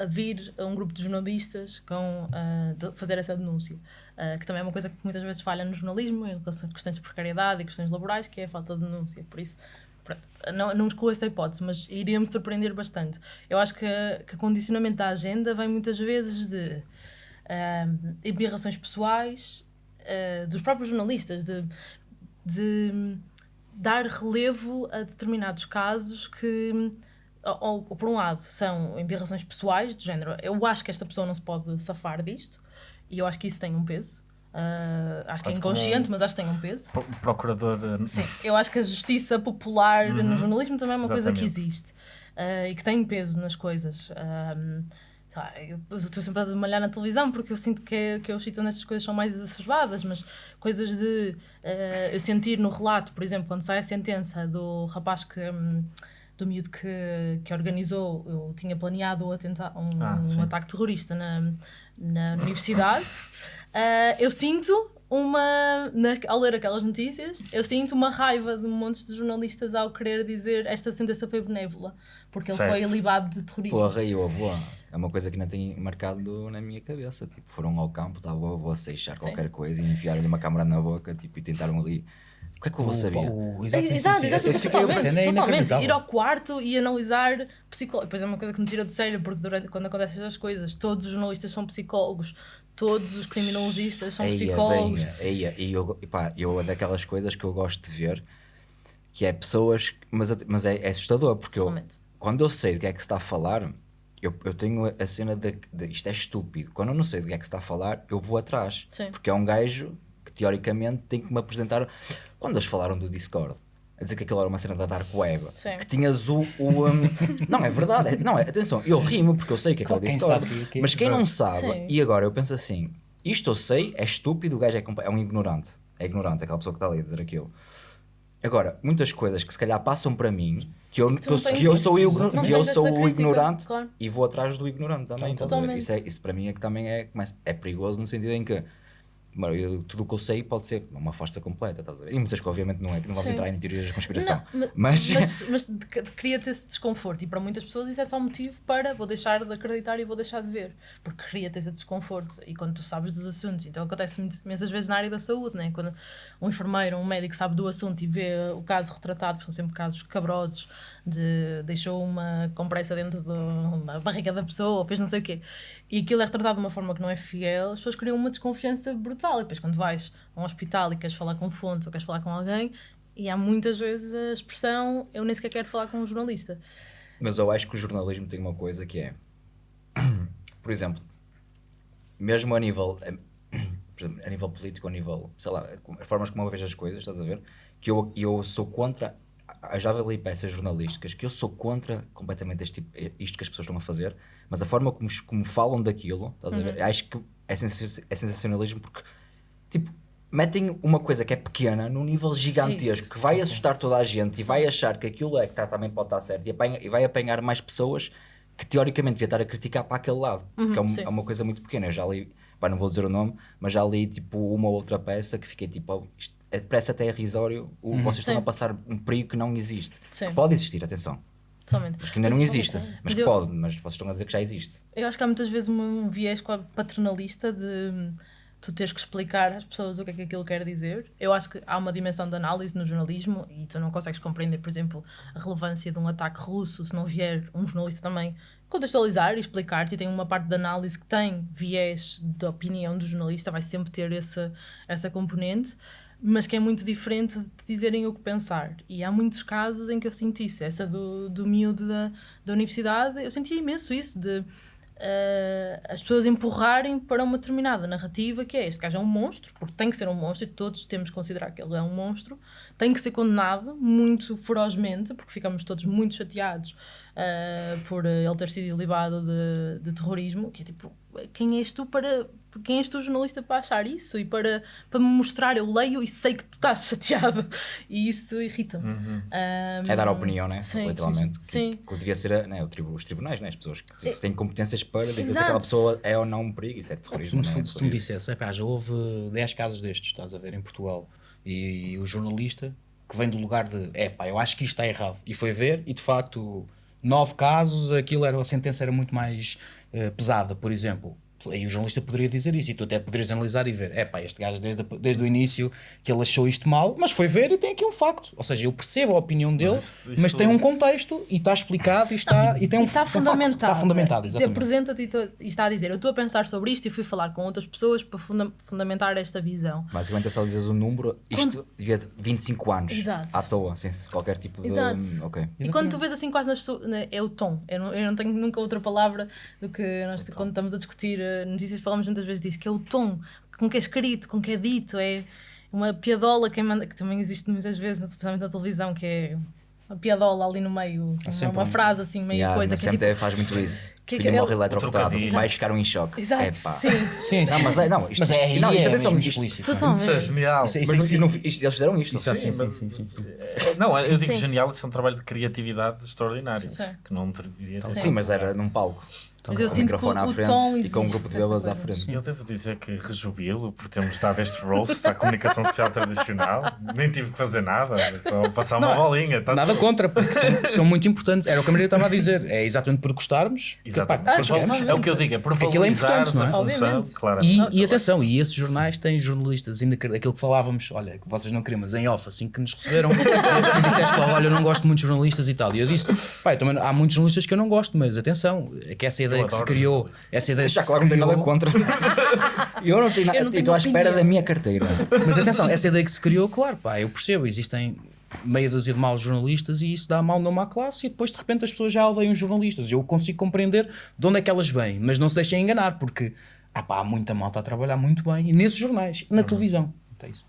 vir a um grupo de jornalistas com de fazer essa denúncia, Ah, que também é uma coisa que muitas vezes falha no jornalismo, em relação a questões de precariedade e questões laborais, que é a falta de denúncia. Por isso, pronto, não, não excluo essa hipótese, mas iria-me surpreender bastante. Eu acho que, que o condicionamento da agenda vem muitas vezes de embirrações pessoais ah, dos próprios jornalistas, de, de dar relevo a determinados casos que, ou, ou por um lado, são embirrações pessoais, do género, eu acho que esta pessoa não se pode safar disto, e eu acho que isso tem um peso. Ah, acho que é inconsciente, um- mas acho que tem um peso. Pro- Procurador. eh, Sim, eu acho que a justiça popular no jornalismo também é uma coisa que Exatamente. existe ah, e que tem peso nas coisas. Sei lá, eu eu estou sempre a malhar na televisão porque eu sinto que, que os sítios nestas coisas são mais exacerbadas, mas coisas de ah, eu sentir no relato, por exemplo, quando sai a sentença do rapaz que. hum, do miúdo que, que organizou, eu tinha planeado o atenta um, Ah, um ataque terrorista na, na universidade, ah, eu sinto uma. Na, ao ler aquelas notícias, eu sinto uma raiva de montes de jornalistas ao querer dizer esta sentença foi benévola, porque ele Certo. foi libado de terrorismo. Porra, e o avô é uma coisa que não tem marcado na minha cabeça. Tipo, foram ao campo, estava o avô a seixar qualquer coisa e enfiaram-lhe uma câmara na boca tipo, e tentaram ali. O que é que avô sabia? O- É, exato, sim, sim, Exato, sim. exato, Eu fiquei- totalmente. Ir ao quarto e analisar psicólogos. Depois é uma coisa que me tira do sério, porque durante, quando acontecem essas coisas, todos os jornalistas são psicólogos, todos os criminologistas são Eia, psicólogos. eia, e eu, pá, eu é daquelas coisas que eu gosto de ver que é pessoas, mas, mas é, é assustador porque eu, quando eu sei do que é que se está a falar, eu, eu tenho a- cena de, de isto é estúpido. Quando eu não sei do que é que se está a falar, eu vou atrás, Sim. porque é um gajo teoricamente tem que me apresentar. Quando eles falaram do Discord, a dizer que aquilo era uma cena da Dark Web, Sim. que tinhas o. o, um, não, é verdade, é- não, é, atenção, eu rimo porque eu sei que é que é o Quem Discord, sabe que- que- mas quem não sabe, Sim. e agora eu penso assim: isto eu sei, é estúpido, o gajo é, é um ignorante. É ignorante, aquela pessoa que está ali a dizer aquilo. Agora, muitas coisas que se calhar passam para mim, que eu, que eu, tens que eu sou, não que eu sou o ignorante claro. e vou atrás do ignorante também. Totalmente. Isso, é, isso para mim é que também é, é perigoso no sentido em que mano, eu- tudo o que eu sei pode ser uma farsa completa, estás a ver? E muitas que obviamente não é, que não vamos Sim. entrar em teorias da conspiração. Não, mas, mas, mas de- de- cria-te esse desconforto e para muitas pessoas isso é só motivo para vou deixar de acreditar e vou deixar de ver porque cria-te esse desconforto e quando tu sabes dos assuntos então acontece muitas- imensas vezes na área da saúde né? quando um enfermeiro, um médico sabe do assunto e vê o caso retratado, porque são sempre casos cabrosos de deixou uma compressa dentro do- da barriga da pessoa ou fez não sei o quê e aquilo é retratado de uma forma que não é fiel as pessoas criam uma desconfiança brutal e depois quando vais a um hospital e queres falar com fontes ou queres falar com alguém e há muitas vezes a expressão eu nem sequer quero falar com um jornalista. Mas eu acho que o jornalismo tem uma coisa que é, por exemplo, mesmo a nível, eh, a nível político, a nível, sei lá, as formas como eu vejo as coisas, estás a ver? Que eu, eu sou contra, eu já li peças jornalísticas, que eu sou contra completamente este tipo, isto que as pessoas estão a fazer, mas a forma como, como falam daquilo, estás a ver? Acho que é, é sensacionalismo porque, tipo, metem uma coisa que é pequena num nível gigantesco, Isso. que vai assustar toda a gente e vai achar que aquilo é que tá, também pode estar certo e, apanha- e vai apanhar mais pessoas que teoricamente devia estar a criticar para aquele lado, que é, um- é uma coisa muito pequena. Eu já li, pá, não vou dizer o nome, mas já li tipo uma ou outra peça que fiquei tipo, oh, isto é, parece até irrisório, o, vocês estão Sim. a passar um perigo que não existe. Que pode existir, atenção, Totalmente. mas que ainda Mas não existe, mas, mas eu- pode, mas vocês estão a dizer que já existe. Eu acho que há muitas vezes um viés paternalista de tu teres que explicar às pessoas o que é que aquilo quer dizer. Eu acho que há uma dimensão de análise no jornalismo e tu não consegues compreender, por exemplo, a relevância de um ataque russo se não vier um jornalista também contextualizar e explicar-te. E tem uma parte de análise que tem viés da opinião do jornalista, vai sempre ter esse, essa componente. Mas que é muito diferente de dizerem o que pensar. E há muitos casos em que eu sinto isso. Essa do, do miúdo da, da universidade, eu sentia imenso isso, de uh, as pessoas empurrarem para uma determinada narrativa que é este gajo é um monstro, porque tem que ser um monstro e todos temos que considerar que ele é um monstro, tem que ser condenado muito ferozmente, porque ficamos todos muito chateados uh, por ele ter sido ilibado de, de terrorismo, que é tipo, quem és tu para quem és tu jornalista para achar isso e para, para me mostrar, eu leio e sei que tu estás chateado e isso irrita-me. Uhum. Um, é dar a opinião, né? Sim, literalmente. Sim, que, que devia ser né, os tribunais, né? as pessoas que, que têm competências para dizer Exato. se aquela pessoa é ou não um perigo, isso é terrorismo. Se, né? se tu me dissesse, já houve 10 casos destes, estás a ver, em Portugal, e, e o jornalista que vem do lugar de é pá, eu acho que isto está errado, e foi ver, e de facto, nove casos, aquilo era, a sentença era muito mais uh, pesada, por exemplo Aí o jornalista poderia dizer isso e tu até poderias analisar e ver: é pá, este gajo desde, desde o início que ele achou isto mal, mas foi ver e tem aqui um facto. Ou seja, eu percebo a opinião dele, mas, isso, mas tem um contexto e está explicado e está, não, e tem um, está fundamentado. está fundamentado. Exatamente. Apresenta-te e está a dizer: eu estou a pensar sobre isto e fui falar com outras pessoas para funda fundamentar esta visão. Basicamente é só dizer o número, isto quando... devia 25 anos Exato. à toa, sem qualquer tipo de. Exato. Okay. E quando tu vês assim quase nas, é o tom. Eu não, eu não tenho nunca outra palavra do que nós, quando estamos a discutir eh, notícias, falamos muitas vezes disso, que é o tom com que é escrito, com que é dito, é uma piadola que, manda, que também existe muitas vezes, especialmente na televisão, que é uma piadola ali no meio, uma, uma, frase assim, meio yeah, coisa. Que é tipo, faz muito isso. Que, Filho que morre eletrocutado, vais ficar um em choque. Exato, é, sim. sim. Não, mas, é, não, isto, mas é, não, isto é, é mesmo explícito. Totalmente. Isso é genial. Isso, isso, mas isso, isso, isto, eles fizeram isto. Isso, sim, sim, sim, sim, sim, Não, eu digo genial, isso é um trabalho de criatividade extraordinário. Que não ter. Sim, mas era num palco. Mas eu com o microfone à frente e com um grupo de bebês à frente. Eu devo dizer que rejubilo por termos dado este roast à comunicação social tradicional. Nem tive que fazer nada, só passar uma bolinha. Tá nada tudo. contra, porque são, são, muito importantes. Era o que a Maria estava a dizer. É exatamente por gostarmos. Exatamente. Que, pá, ah, é o que eu digo, é por valorizar é não é? a função. Claro. E, e atenção, e esses jornais têm jornalistas, ainda aquilo que falávamos, olha, que vocês não queriam, mas em off, assim que nos receberam, tu disseste, olha, eu não gosto muito de jornalistas e tal. E eu disse, pá, também, há muitos jornalistas que eu não gosto, mas atenção, é que essa ideia que se criou essa ideia Já claro, não tenho nada contra. eu não tenho nada. Estou à espera da minha carteira. Mas atenção, essa ideia que se criou, claro, pá, eu percebo, existem meia dúzia de maus jornalistas e isso dá mal numa classe e depois de repente as pessoas já odeiam jornalistas. Eu consigo compreender de onde é que elas vêm, mas não se deixem enganar, porque ah, pá, há muita malta a trabalhar muito bem e nesses jornais, na uhum. televisão. É isso.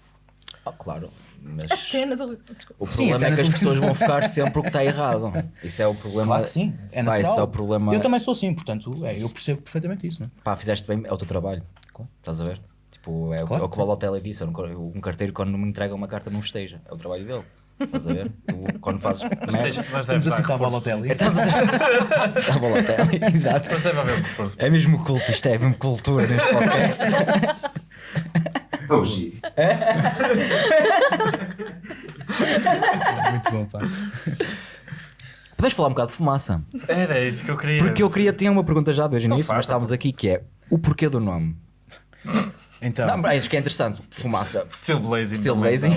Ah, claro. Mas até na televisão. O problema sim, é que as pessoas vão ficar sempre o que está errado. Isso é o problema. Claro que sim. É Pá, isso é o problema. Eu também sou assim, portanto, é, eu percebo perfeitamente isso. Não? É? Pá, fizeste bem, é o teu trabalho. Claro. Estás a ver? Tipo, é, claro, o, é o que o Balotelli disse. Um carteiro, quando me entrega uma carta, não festeja. É o trabalho dele. Estás a ver? Tu, quando fazes. Mas, Estamos a citar Balotelli. Estás a citar Balotelli, exato. Mas deve haver um É mesmo culto, isto é mesmo cultura neste podcast. Hoje. Muito bom, pá. Podes falar um bocado de fumaça? Era isso que eu queria. Porque eu queria, tinha uma pergunta já desde o início, mas estávamos aqui que é o porquê do nome. Então. Não, acho que é interessante. Fumaça. Still blazing. Still blazing.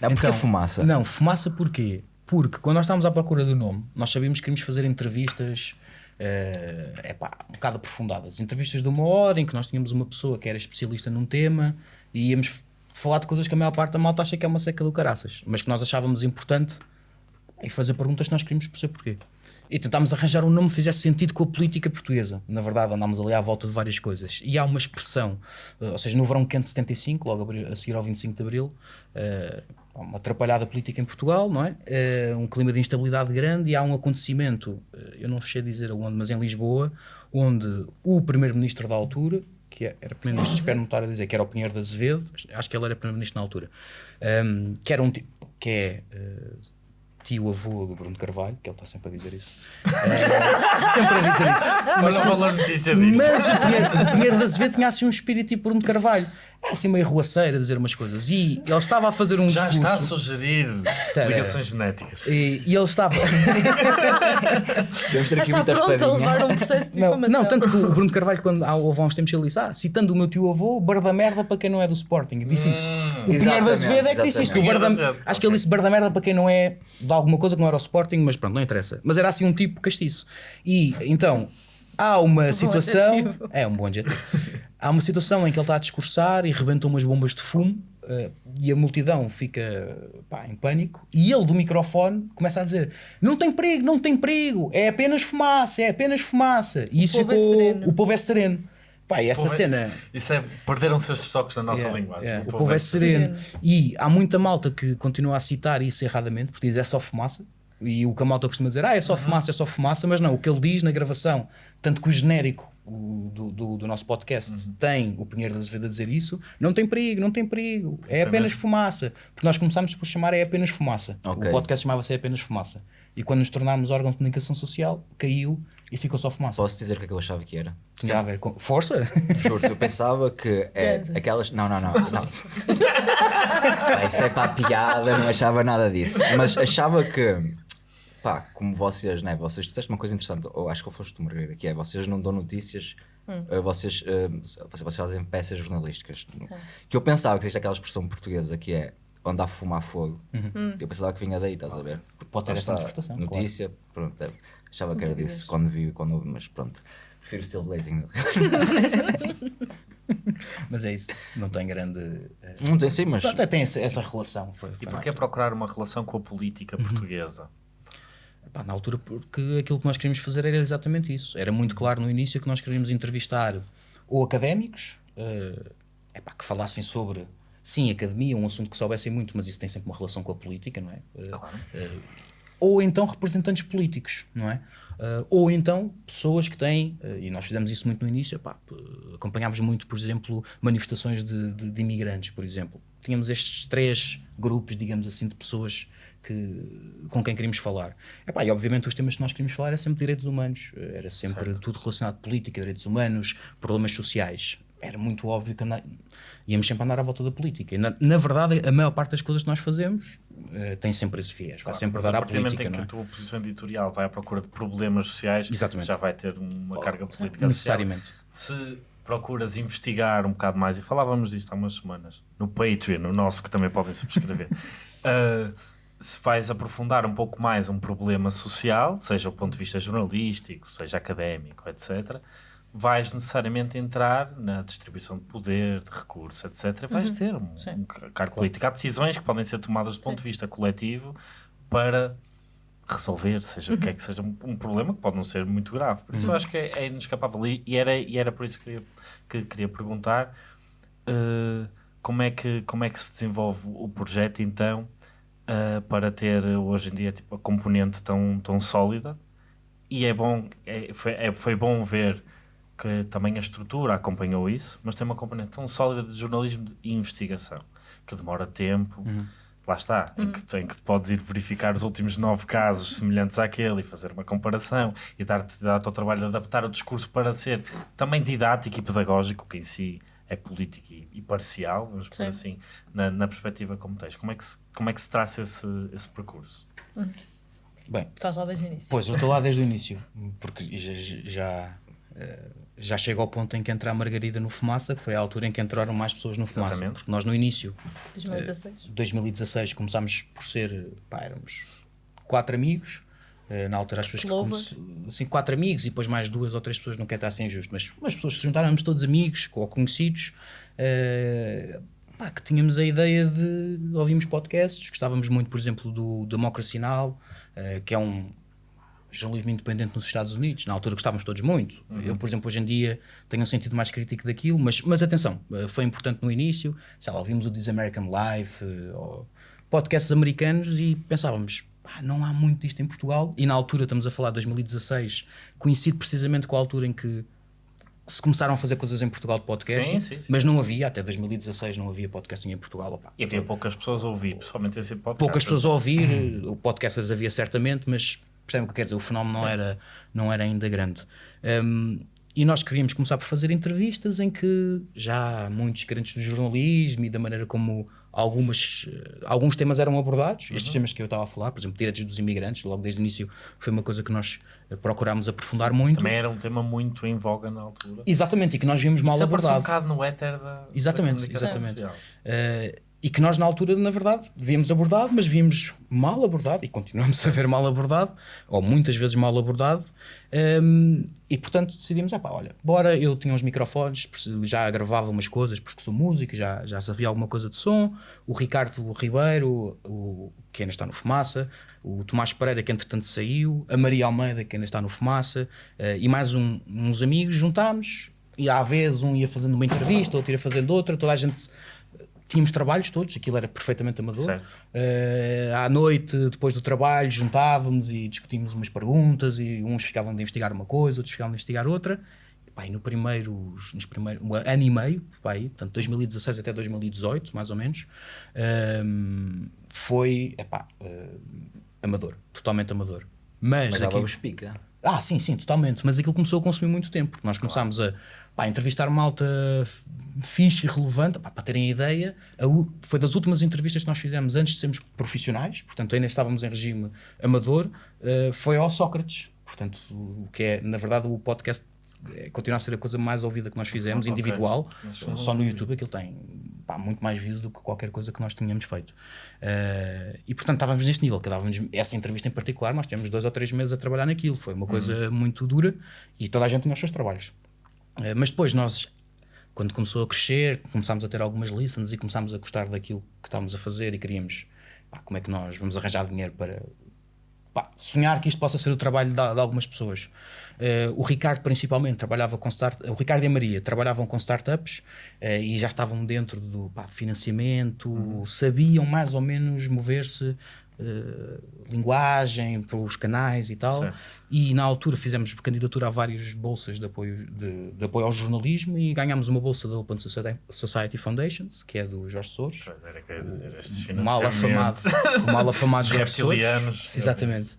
não, porque então, fumaça? Não, fumaça porquê? Porque quando nós estávamos à procura do nome, nós sabíamos que queríamos fazer entrevistas é uh, pá, um bocado aprofundadas. Entrevistas de uma hora em que nós tínhamos uma pessoa que era especialista num tema e íamos falar de coisas que a maior parte da malta acha que é uma seca do caraças, mas que nós achávamos importante e fazer perguntas que nós queríamos perceber porquê. E tentámos arranjar um nome que fizesse sentido com a política portuguesa. Na verdade, andámos ali à volta de várias coisas. E há uma expressão, uh, ou seja, no verão quente de 75, logo a seguir ao 25 de Abril, uh, uma atrapalhada política em Portugal, não é? Uh, um clima de instabilidade grande e há um acontecimento, eu não sei dizer aonde, mas em Lisboa, onde o primeiro-ministro da altura, que é, era primeiro-ministro, espero não estar a dizer que era o Pinheiro de Azevedo, acho que ele era primeiro-ministro na altura, um, que era um tipo, que é uh, tio-avô do Bruno Carvalho, que ele está sempre a dizer isso. Uh, sempre a dizer isso. Mas, não valor notícia disto. Mas o Pinheiro, o Pinheiro de Azevedo tinha assim um espírito tipo Bruno Carvalho. É assim meio ruaceira a dizer umas coisas. E ele estava a fazer um Já discurso. está a sugerir ligações genéticas. E, e ele estava. Devemos ter aqui está muita pronto a levar um processo de não, não, tanto que o Bruno Carvalho, quando há, houve há uns tempos, ele disse: ah, citando o meu tio avô, bar da merda para quem não é do Sporting. Disse isso. Hum, o Pinheiro da Azevedo é que disse isto. O da, acho que ele disse bar da merda para quem não é de alguma coisa que não era o Sporting, mas pronto, não interessa. Mas era assim um tipo castiço. E então há uma bom situação. adjetivo. É um bom adjetivo. há uma situação em que ele está a discursar e rebentam umas bombas de fumo eh, e a multidão fica pá, em pânico e ele do microfone começa a dizer não tem perigo, não tem perigo, é apenas fumaça, é apenas fumaça. E isso povo é ficou. sereno. o povo é sereno. Pá, e essa Povo é- cena. Isso é. Perderam-se estes toques na nossa Yeah, linguagem. yeah. O povo é sereno. E há muita malta que continua a citar isso erradamente, porque diz é só fumaça. E o que a malta costuma dizer, ah, é só fumaça, é só fumaça, mas não, o que ele diz na gravação, tanto que o genérico do, do, do nosso podcast tem o Pinheiro da Azevedo a dizer isso, não tem perigo, não tem perigo, é apenas fumaça. Porque nós começámos por chamar é apenas fumaça. Ok. O podcast chamava-se é apenas fumaça. E quando nos tornámos órgão de comunicação social, caiu e ficou só fumaça. Posso dizer o que é que eu achava que era? Tinha a ver com. Força! Juro, eu pensava que é aquelas. Não, não, não. não. Pá, isso é para a piada, não achava nada disso. Mas achava que. Pá, como vocês, né? Vocês disseste uma coisa interessante, ou acho que foste tu, Margarida, que é vocês não dão notícias, eh, vocês, eh, vocês, vocês fazem peças jornalísticas. Que eu pensava que existe aquela expressão portuguesa que é onde há fumo há fogo. Eu pensava que vinha daí, estás a ver? Pode ter essa interpretação, Notícia, pronto, é, achava que era disso quando vi, quando ouvi, mas pronto. Prefiro o Steel Blazing. Mas é isso, não tem grande. eh, Não tem sim, mas. Pronto, é, tem essa, essa relação. Foi, E porquê procurar uma relação com a política portuguesa? Pá, na altura, porque aquilo que nós queríamos fazer era exatamente isso. Era muito claro no início que nós queríamos entrevistar ou académicos eh, epá, que falassem sobre, sim, academia, um assunto que soubessem muito, mas isso tem sempre uma relação com a política, não é? Eh, eh, ou então representantes políticos, não é? Eh, ou então pessoas que têm, eh, e nós fizemos isso muito no início, epá, acompanhámos muito, por exemplo, manifestações de, de- de imigrantes, por exemplo. Tínhamos estes três grupos, digamos assim, de pessoas que, com quem queríamos falar. Epá, e obviamente os temas que nós queríamos falar era sempre direitos humanos, era sempre tudo relacionado com política, direitos humanos, problemas sociais. Era muito óbvio que anda- íamos sempre andar à volta da política. E na, na verdade, a maior parte das coisas que nós fazemos eh, tem sempre esse viés, vai sempre dar à política, em que não é? a tua posição editorial vai à procura de problemas sociais, Exatamente. já vai ter uma carga política Necessariamente. associada. Se procuras investigar um bocado mais, e falávamos disto há umas semanas, no Patreon, no nosso, que também podem subscrever, uh, se vais aprofundar um pouco mais um problema social, seja do ponto de vista jornalístico, seja académico, etc., vais necessariamente entrar na distribuição de poder, de recursos, etc. Vais ter um, Sim. um cargo político. Há decisões que podem ser tomadas do ponto de vista coletivo para resolver, seja o que é que seja um, um problema que pode não ser muito grave. Por isso eu acho que é, é inescapável. E, e era, e era por isso que queria, que queria perguntar eh, como, é que, como é que se desenvolve o projeto então eh, para ter hoje em dia tipo, a componente tão, tão sólida. E é bom, é, foi, é- foi bom ver que também a estrutura acompanhou isso, mas tem uma componente tão sólida de jornalismo e investigação que demora tempo. Lá está, em, que, em que podes ir verificar os últimos nove casos semelhantes àquele e fazer uma comparação e dar-te dar ao trabalho de adaptar o discurso para ser também didático e pedagógico, que em si é político e, e parcial, vamos por Sim. assim, na, na perspectiva como tens. Como é que se, como é que se traça esse, esse percurso? Bem, Estás lá desde o início. Pois, eu estou lá desde o início, porque já, já, eh, já chega ao ponto em que entra a Margarida no Fumaça, que foi a altura em que entraram mais pessoas no Fumaça. Exatamente. Porque nós no início, 2016. 2016, começámos por ser, pá, éramos quatro amigos, eh, na altura as pessoas que Louva. comece- assim, quatro amigos e depois mais duas ou três pessoas, não quer estar sem justo, mas as pessoas se juntaram, éramos todos amigos ou conhecidos, eh, pá, que tínhamos a ideia de ouvirmos podcasts, gostávamos muito, por exemplo, do Democracy Now, eh, que é um jornalismo independente nos Estados Unidos. Na altura gostávamos todos muito. Eu, por exemplo, hoje em dia tenho um sentido mais crítico daquilo, mas, mas atenção, eh, foi importante no início. Sei lá, ouvimos o This American Life, eh, ou podcasts americanos e pensávamos, pá, não há muito disto em Portugal. E na altura, estamos a falar de 2016, coincide precisamente com a altura em que se começaram a fazer coisas em Portugal de podcast, Sim, sim, sim. mas não havia, até 2016 não havia podcasting em Portugal. opá. E havia poucas pessoas a ouvir, pessoalmente esse podcast. poucas pessoas a ouvir, o podcasters havia certamente, mas percebem o que eu quero dizer, o fenómeno não era, não era ainda grande. Um, e nós queríamos começar por fazer entrevistas em que já há muitos crentes do jornalismo e da maneira como algumas, eh, alguns temas eram abordados, estes temas que eu estava a falar, por exemplo, direitos dos imigrantes, logo desde o início foi uma coisa que nós eh, procurámos aprofundar muito. Também era um tema muito em voga na altura. Exatamente, e que nós vimos mal Isso apareceu um abordado. bocado no éter da, Exatamente, da exatamente. social. E que nós, na altura, na verdade, devíamos abordado, mas víamos mal abordado e continuamos a ver mal abordado, ou muitas vezes mal abordado. Um, e portanto decidimos: ah, pá, olha, bora. Eu tinha uns microfones, já gravava umas coisas porque sou músico, já, já sabia alguma coisa de som. O Ricardo Ribeiro, o, que ainda está no Fumaça, o Tomás Pereira, que entretanto saiu, a Maria Almeida, que ainda está no Fumaça, uh, e mais um, uns amigos juntámos. E à vez um ia fazendo uma entrevista, outro ia fazendo outra, toda a gente tínhamos trabalhos todos, aquilo era perfeitamente amador. Uh, à noite, depois do trabalho, juntávamos e discutíamos umas perguntas e uns ficavam de investigar uma coisa, outros ficavam de investigar outra. E, pá, e no primeiro, nos primeiros, um ano e meio, pá, aí, portanto 2016 até 2018, mais ou menos, uh, foi epá, uh, amador, totalmente amador. Mas, Mas aquilo... pica. Ah, sim, sim, totalmente. Mas aquilo começou a consumir muito tempo. Nós começámos a pá, entrevistar malta fixe e relevante, pá, para terem ideia, a, foi das últimas entrevistas que nós fizemos antes de sermos profissionais, portanto ainda estávamos em regime amador, uh, foi ao Sócrates. Portanto, o que é, na verdade, o podcast é, continua a ser a coisa mais ouvida que nós fizemos, okay. individual, só no YouTube aquilo tem pá, muito mais views do que qualquer coisa que nós tínhamos feito. Uh, e portanto estávamos neste nível, que dávamos, essa entrevista em particular, nós tivemos dois ou três meses a trabalhar naquilo, foi uma coisa uhum. muito dura e toda a gente tinha os seus trabalhos. Uh, mas depois nós quando começou a crescer, começámos a ter algumas listens e começámos a gostar daquilo que estávamos a fazer e queríamos, pá, como é que nós vamos arranjar dinheiro para pá, sonhar que isto possa ser o trabalho de, de algumas pessoas. Uh, o Ricardo, principalmente, trabalhava com start o Ricardo e a Maria trabalhavam com startups uh, e já estavam dentro do pá, financiamento, uhum. sabiam mais ou menos mover-se Uh, linguagem para os canais e tal. Certo. E na altura fizemos candidatura a várias bolsas de apoio, de, de, apoio ao jornalismo e ganhámos uma bolsa da Open Society Foundations, que é do Jorge Soros. Era que dizer, o mal afamado, o mal afamado Jorge Soros. Exatamente.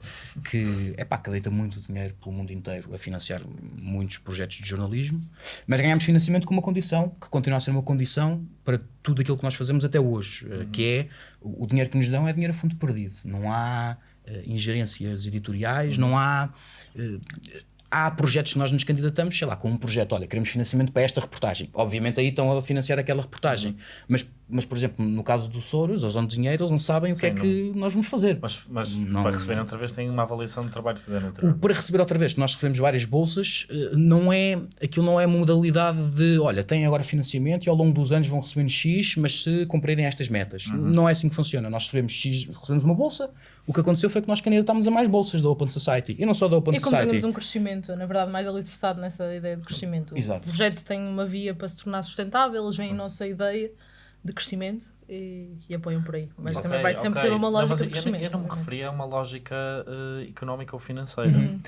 Que é pá, que deita muito dinheiro pelo mundo inteiro a financiar muitos projetos de jornalismo. Mas ganhámos financiamento com uma condição, que continua a ser uma condição para tudo aquilo que nós fazemos até hoje, uhum. que é o dinheiro que nos dão é dinheiro a fundo perdido. Não há uh, ingerências editoriais, não há. Uh, há projetos que nós nos candidatamos, sei lá, com um projeto, olha, queremos financiamento para esta reportagem. Obviamente aí estão a financiar aquela reportagem. Uhum. Mas, mas, por exemplo, no caso do Soros, eles dão dinheiro, eles não sabem Sim, o que é não... que nós vamos fazer. Mas, mas não... para receberem outra vez têm uma avaliação de trabalho que fizeram outra Para receber outra vez, nós recebemos várias bolsas, eh, não é, aquilo não é modalidade de, olha, têm agora financiamento e ao longo dos anos vão recebendo X, mas se cumprirem estas metas. Uhum. Não é assim que funciona. Nós recebemos X, recebemos uma bolsa, o que aconteceu foi que nós candidatámos a mais bolsas da Open Society. E não só da Open e Society. E como temos um crescimento, na verdade, mais alicerçado nessa ideia de crescimento. Exato. O projeto tem uma via para se tornar sustentável, eles veem a nossa ideia de crescimento e, e apoiam por aí. Mas okay, também vai sempre okay. ter uma lógica não, de crescimento. Eu, eu não me referia a uma lógica uh, económica ou financeira. Uhum.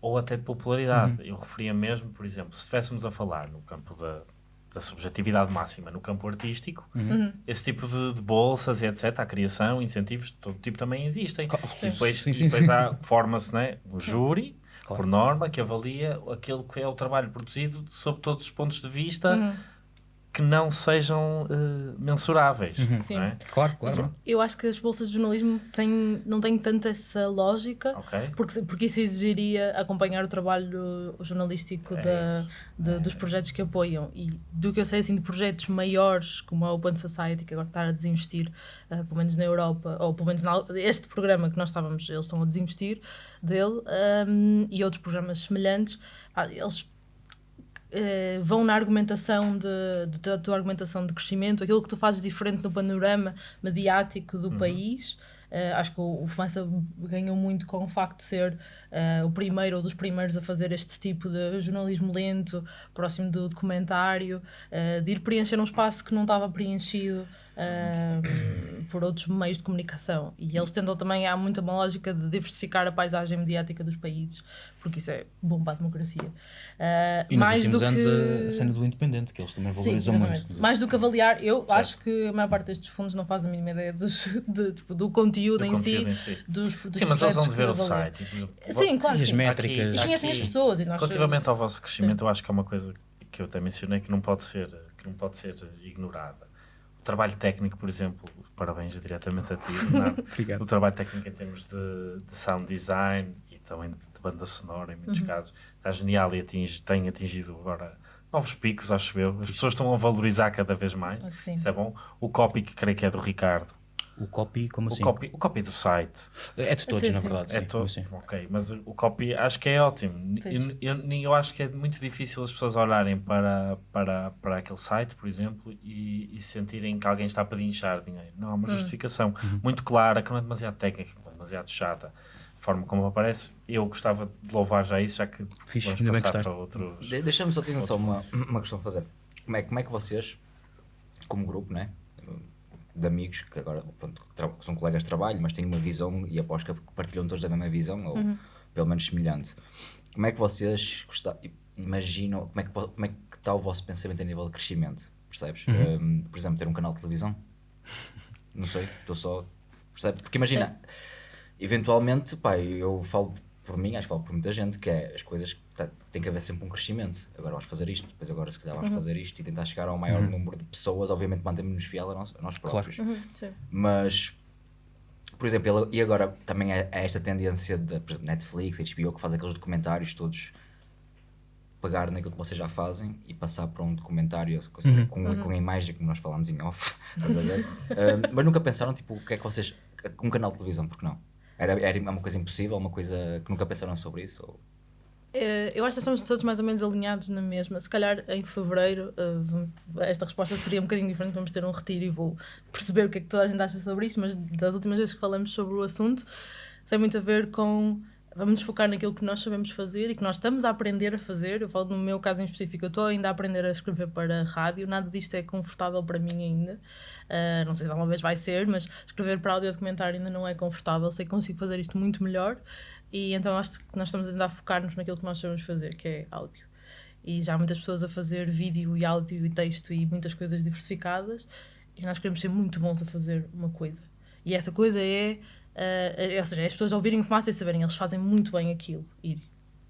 Ou até de popularidade. Uhum. Eu referia mesmo, por exemplo, se estivéssemos a falar no campo da da subjetividade máxima no campo artístico, uhum. uhum. esse tipo de, de, bolsas e etc., a criação, incentivos, todo tipo também existem. E depois, sim, sim, depois sim. há, forma-se né, o júri, claro. por norma, que avalia aquele que é o trabalho produzido sob todos os pontos de vista. Uhum que não sejam uh, mensuráveis. Uhum. Sim. É? Claro, claro. eu acho que as bolsas de jornalismo têm, não têm tanto essa lógica, okay. porque, porque isso exigiria acompanhar o trabalho jornalístico é da, de, é. dos projetos que apoiam. E do que eu sei, assim, de projetos maiores, como a Open Society, que agora está a desinvestir, uh, pelo menos na Europa, ou pelo menos na, este programa que nós estávamos, eles estão a desinvestir dele, um, e outros programas semelhantes, ah, eles Uh, vão na argumentação de, de, da tua argumentação de crescimento, aquilo que tu fazes diferente no panorama mediático do uhum. país. Uh, acho que o, o Fumaça ganhou muito com o facto de ser uh, o primeiro ou dos primeiros a fazer este tipo de jornalismo lento, próximo do documentário, de ir preencher um espaço que não estava preenchido uh, por outros meios de comunicação. E eles tentam também, há muita uma lógica de diversificar a paisagem mediática dos países, porque isso é bom para a democracia. Uh, e mais nos últimos anos que... a cena do independente, que eles também valorizam Sim, muito. Mais do que avaliar, eu certo. acho que a maior parte destes fundos não faz a mínima ideia dos, de, tipo, do conteúdo, do em, conteúdo si, em si. Dos, dos Sim, mas eles vão de ver o site. Sim, claro. E as métricas. Aqui, e conhecem as pessoas. E nós relativamente ao vosso crescimento, eu acho que é uma coisa que eu até mencionei que não pode ser, que não pode ser ignorada trabalho técnico, por exemplo, parabéns diretamente a ti, o trabalho técnico em termos de, de, sound design e também de banda sonora, em muitos uhum. casos, está genial e atinge, tem atingido agora novos picos, acho eu. As pessoas estão a valorizar cada vez mais. Sim. Isso é bom. O copy, que creio que é do Ricardo. O copy, como assim? O, copy, o copy do site. É de todos, Sim, na sim. verdade. É sim, todo. sim. Ok, mas o copy acho que é ótimo. Eu, eu, eu acho que é muito difícil as pessoas olharem para, para, para aquele site, por exemplo, e, e sentirem que alguém está a pedinchar dinheiro. Não, há uma justificação muito clara, que não é demasiado técnica, não é demasiado chata. A forma como aparece, eu gostava de louvar já isso, já que Fixe, vamos ainda passar para outros. De- Deixa-me só ter só uma, uma questão a fazer. Como é, como é que vocês, como grupo, né? De amigos, que agora pronto, que são colegas de trabalho, mas têm uma visão e aposto que partilham todos da mesma visão, ou pelo menos semelhante. Como é que vocês gostam, imaginam, como é, que, como é que está o vosso pensamento a nível de crescimento? Percebes? Um, por exemplo, ter um canal de televisão? Não sei, estou só. Percebe? Porque imagina, eventualmente, pá, eu falo por mim, acho que falo por muita gente, que é as coisas que tá- tem que haver sempre um crescimento. Agora vamos fazer isto, depois agora se calhar vamos fazer isto e tentar chegar ao maior número de pessoas, obviamente mantemos-nos fiel a nós, a nós próprios. Sim. Mas, por exemplo, ele- e agora também é, é esta tendência exemplo, Netflix, HBO, que faz aqueles documentários todos pegar naquilo que vocês já fazem e passar para um documentário seja, com, com a imagem como nós falámos em off, estás a ver? Ah, mas nunca pensaram, tipo, o que é que vocês. Um canal de televisão, porque não? Era, era uma coisa impossível, uma coisa que nunca pensaram sobre isso? Ou... Eh, Eu acho que estamos todos mais ou menos alinhados na mesma. Se calhar em fevereiro eh, esta resposta seria um bocadinho diferente. Vamos ter um retiro e vou perceber o que é que toda a gente acha sobre isso. Mas das últimas vezes que falamos sobre o assunto, tem muito a ver com. Vamos nos focar naquilo que nós sabemos fazer e que nós estamos a aprender a fazer. Eu falo no meu caso em específico, eu estou ainda a aprender a escrever para rádio. Nada disto é confortável para mim ainda. Uh, não sei se alguma vez vai ser, mas escrever para áudio documentário ainda não é confortável. Sei que consigo fazer isto muito melhor. E então acho que nós estamos ainda a focar-nos naquilo que nós sabemos fazer, que é áudio. E já há muitas pessoas a fazer vídeo e áudio e texto e muitas coisas diversificadas. E nós queremos ser muito bons a fazer uma coisa. E essa coisa é. Uh, ou seja, as pessoas ouvirem fumaça e saberem, eles fazem muito bem aquilo. E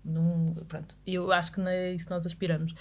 num, pronto, eu acho que não é isso que nós aspiramos.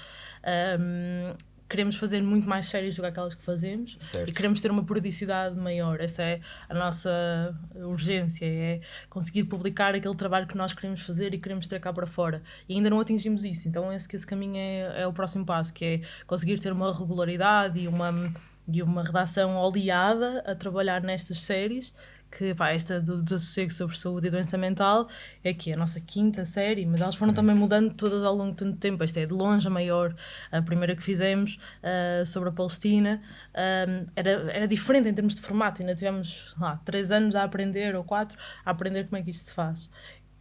Um, queremos fazer muito mais séries do que aquelas que fazemos Certo. e queremos ter uma periodicidade maior. Essa é a nossa urgência, é conseguir publicar aquele trabalho que nós queremos fazer e queremos ter cá para fora. E ainda não atingimos isso, então esse, esse caminho é, é o próximo passo, que é conseguir ter uma regularidade e uma, e uma redação oleada a trabalhar nestas séries que pá, esta do desassossego sobre saúde e doença mental é que é a nossa quinta série, mas elas foram também mudando todas ao longo de tanto tempo. Esta é de longe a maior, a primeira que fizemos ah, sobre a Palestina era, era diferente em termos de formato, ainda tivemos lá, três anos a aprender, ou quatro, a aprender como é que isto se faz.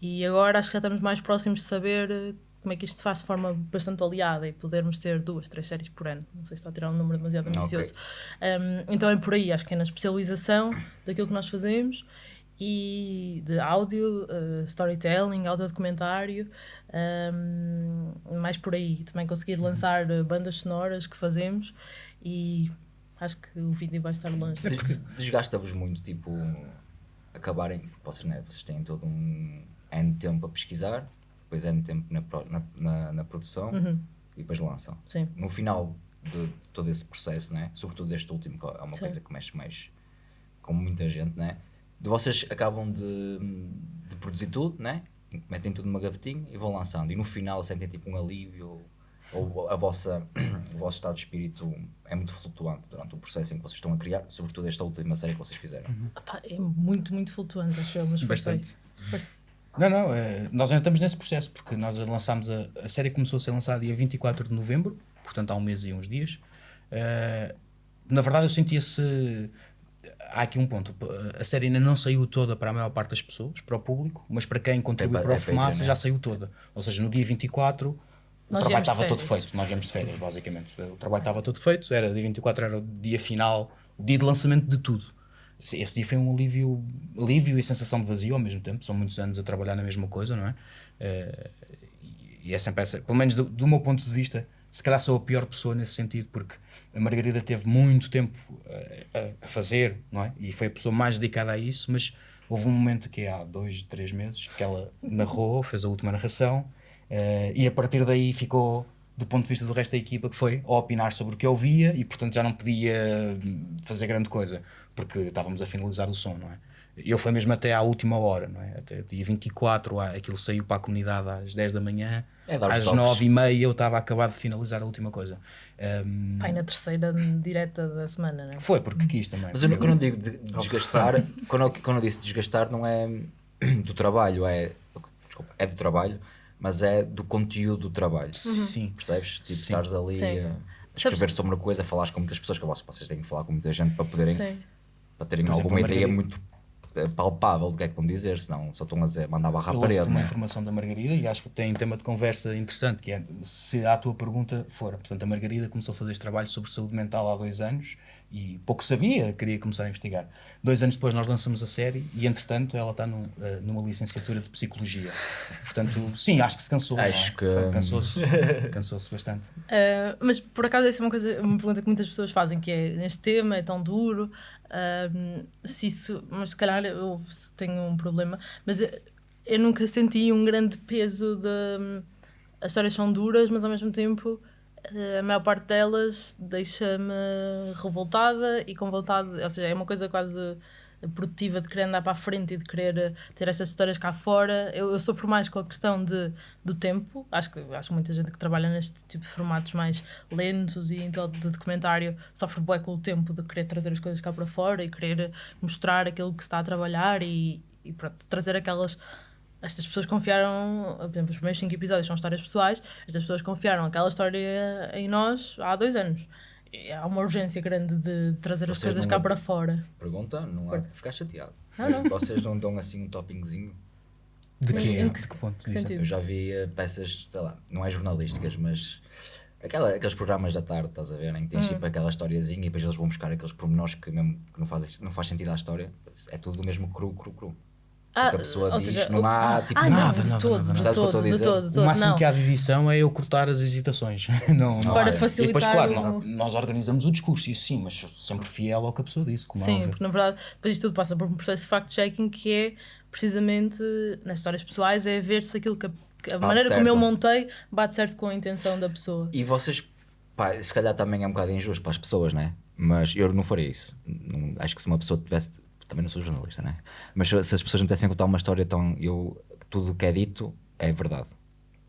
E agora acho que já estamos mais próximos de saber como é que isto se faz de forma bastante oleada e podermos ter duas, três séries por ano. Não sei se estou a tirar um número demasiado ambicioso. Um, então é por aí, acho que é na especialização daquilo que nós fazemos e de áudio, uh, storytelling, audiodocumentário, um, mais por aí. Também conseguir lançar uh, bandas sonoras que fazemos e acho que o vídeo vai estar longe. Des- Desgasta-vos muito, tipo, acabarem, vocês, né, vocês têm todo um N tempo a pesquisar, depois N tempo na, na, na, na produção e depois lançam. Sim. No final de, de todo esse processo, né, sobretudo este último, que é uma Sim. coisa que mexe mais com muita gente, né, de vocês acabam de, de produzir tudo, né, metem tudo numa gavetinha e vão lançando, e no final sentem tipo um alívio ou a vossa, o vosso estado de espírito é muito flutuante durante o processo em que vocês estão a criar, sobretudo esta última série que vocês fizeram. Pá, é muito, muito flutuante, acho eu, mas. Bastante. Não, não, eh, nós ainda estamos nesse processo, porque nós lançámos a, a série começou a ser lançada dia 24 de novembro, portanto há um mês e uns dias. Eh, na verdade, eu sentia-se. Há aqui um ponto: a série ainda não saiu toda para a maior parte das pessoas, para o público, mas para quem contribuiu É pa- para o é Fumaça né? já saiu toda. Ou seja, no dia 24 o Nós trabalho estava todo feito. Nós viemos de férias, basicamente. O trabalho estava todo feito, era dia 24 era o dia final, o dia de lançamento de tudo. Esse, dia foi um alívio, alívio e sensação de vazio ao mesmo tempo. São muitos anos a trabalhar na mesma coisa, não é? Eh, e- é sempre essa, pelo menos do, do meu ponto de vista, se calhar sou a pior pessoa nesse sentido, porque a Margarida teve muito tempo eh, a, a fazer, não é? E foi a pessoa mais dedicada a isso, mas houve um momento que há dois, três meses que ela narrou, fez a última narração, eh, e a partir daí ficou do ponto de vista do resto da equipa, que foi a opinar sobre o que eu via e, portanto, já não podia fazer grande coisa, porque estávamos a finalizar o som, não é? Eu foi mesmo até à última hora, não é? Até dia 24, aquilo saiu para a comunidade às 10 da manhã, É, às toques. 9 e meia eu estava a acabar de finalizar a última coisa. Um, Pai, na terceira direta da semana, né? foi porque quis também. Mas eu, não- quando eu digo de- desgastar, quando eu, quando eu disse desgastar, não é do trabalho, é, desculpa, é do trabalho, mas é do conteúdo do trabalho. Sim. Percebes? Tipo, Sim. estares ali Sim. a escrever sobre uma coisa, falares com muitas pessoas, que vocês- vocês têm que falar com muita gente para poderem Sim. Para terem exemplo, alguma a ideia muito eh, palpável do que é que vão dizer, senão só estão a dizer, mandar barra à Eu parede. ouço uma é? informação da Margarida e acho que tem tema de conversa interessante, que é se a tua pergunta for. Portanto, a Margarida começou a fazer este trabalho sobre saúde mental há dois anos e pouco sabia, queria começar a investigar. Dois anos depois nós lançamos a série e, entretanto, ela está num, eh, numa licenciatura de Psicologia. Portanto, sim, acho que se cansou. não é? Acho que- Cansou-se cansou-se bastante. Uh, mas por acaso essa é uma, coisa, uma pergunta que muitas pessoas fazem, que é neste tema é tão duro, um, se isso, mas se calhar eu tenho um problema, mas eu, eu nunca senti um grande peso de hum, as histórias são duras, mas ao mesmo tempo uh, a maior parte delas deixa-me revoltada e com vontade, ou seja, é uma coisa quase produtiva de querer andar para a frente e de querer eh, ter estas histórias cá fora. Eu, eu sofro mais com a questão de, do tempo. Acho que, acho muita gente que trabalha neste tipo de formatos mais lentos e então, de documentário sofre bué com o tempo de querer trazer as coisas cá para fora e querer mostrar aquilo que se está a trabalhar e, e pronto, trazer aquelas. Estas pessoas confiaram, por exemplo, os primeiros cinco episódios são histórias pessoais, estas pessoas confiaram aquela história em nós há dois anos. E há uma urgência grande de, de trazer as Vocês coisas não- cá para fora. Pergunta, não há de ficar chateado. Não, não. Vocês não dão assim um toppingzinho? De Em- que, em de que ponto? que? Eu já vi eh, peças, sei lá, não é jornalísticas, mas aquela, aqueles programas da tarde, estás a ver, em que tens Hum. tipo aquela historiazinha e depois eles vão buscar aqueles pormenores que mesmo que não faz, não faz sentido à história. É tudo do mesmo cru, cru, cru. Ah, a pessoa ou diz, seja, não há tipo ah, não, nada, de nada, todo, nada, de nada. Todo, dizer? todo, de O todo. máximo Não. que há de edição é eu cortar as hesitações. não, não Para há. facilitar E depois, claro, o- nós, nós organizamos o discurso, isso sim, mas sempre fiel ao que a pessoa disse. Como é Sim, porque na verdade depois isto tudo passa por um processo de fact-checking que é precisamente nas histórias pessoais é ver se aquilo que a, que a maneira como certo. eu montei bate certo com a intenção da pessoa. E vocês, pá, se calhar também é um bocado injusto para as pessoas, né? Mas eu não faria isso. Não- acho que se uma pessoa tivesse. Também não sou jornalista, né? Mas se as pessoas me tivessem a contar uma história tão. Eu, tudo o que é dito é verdade.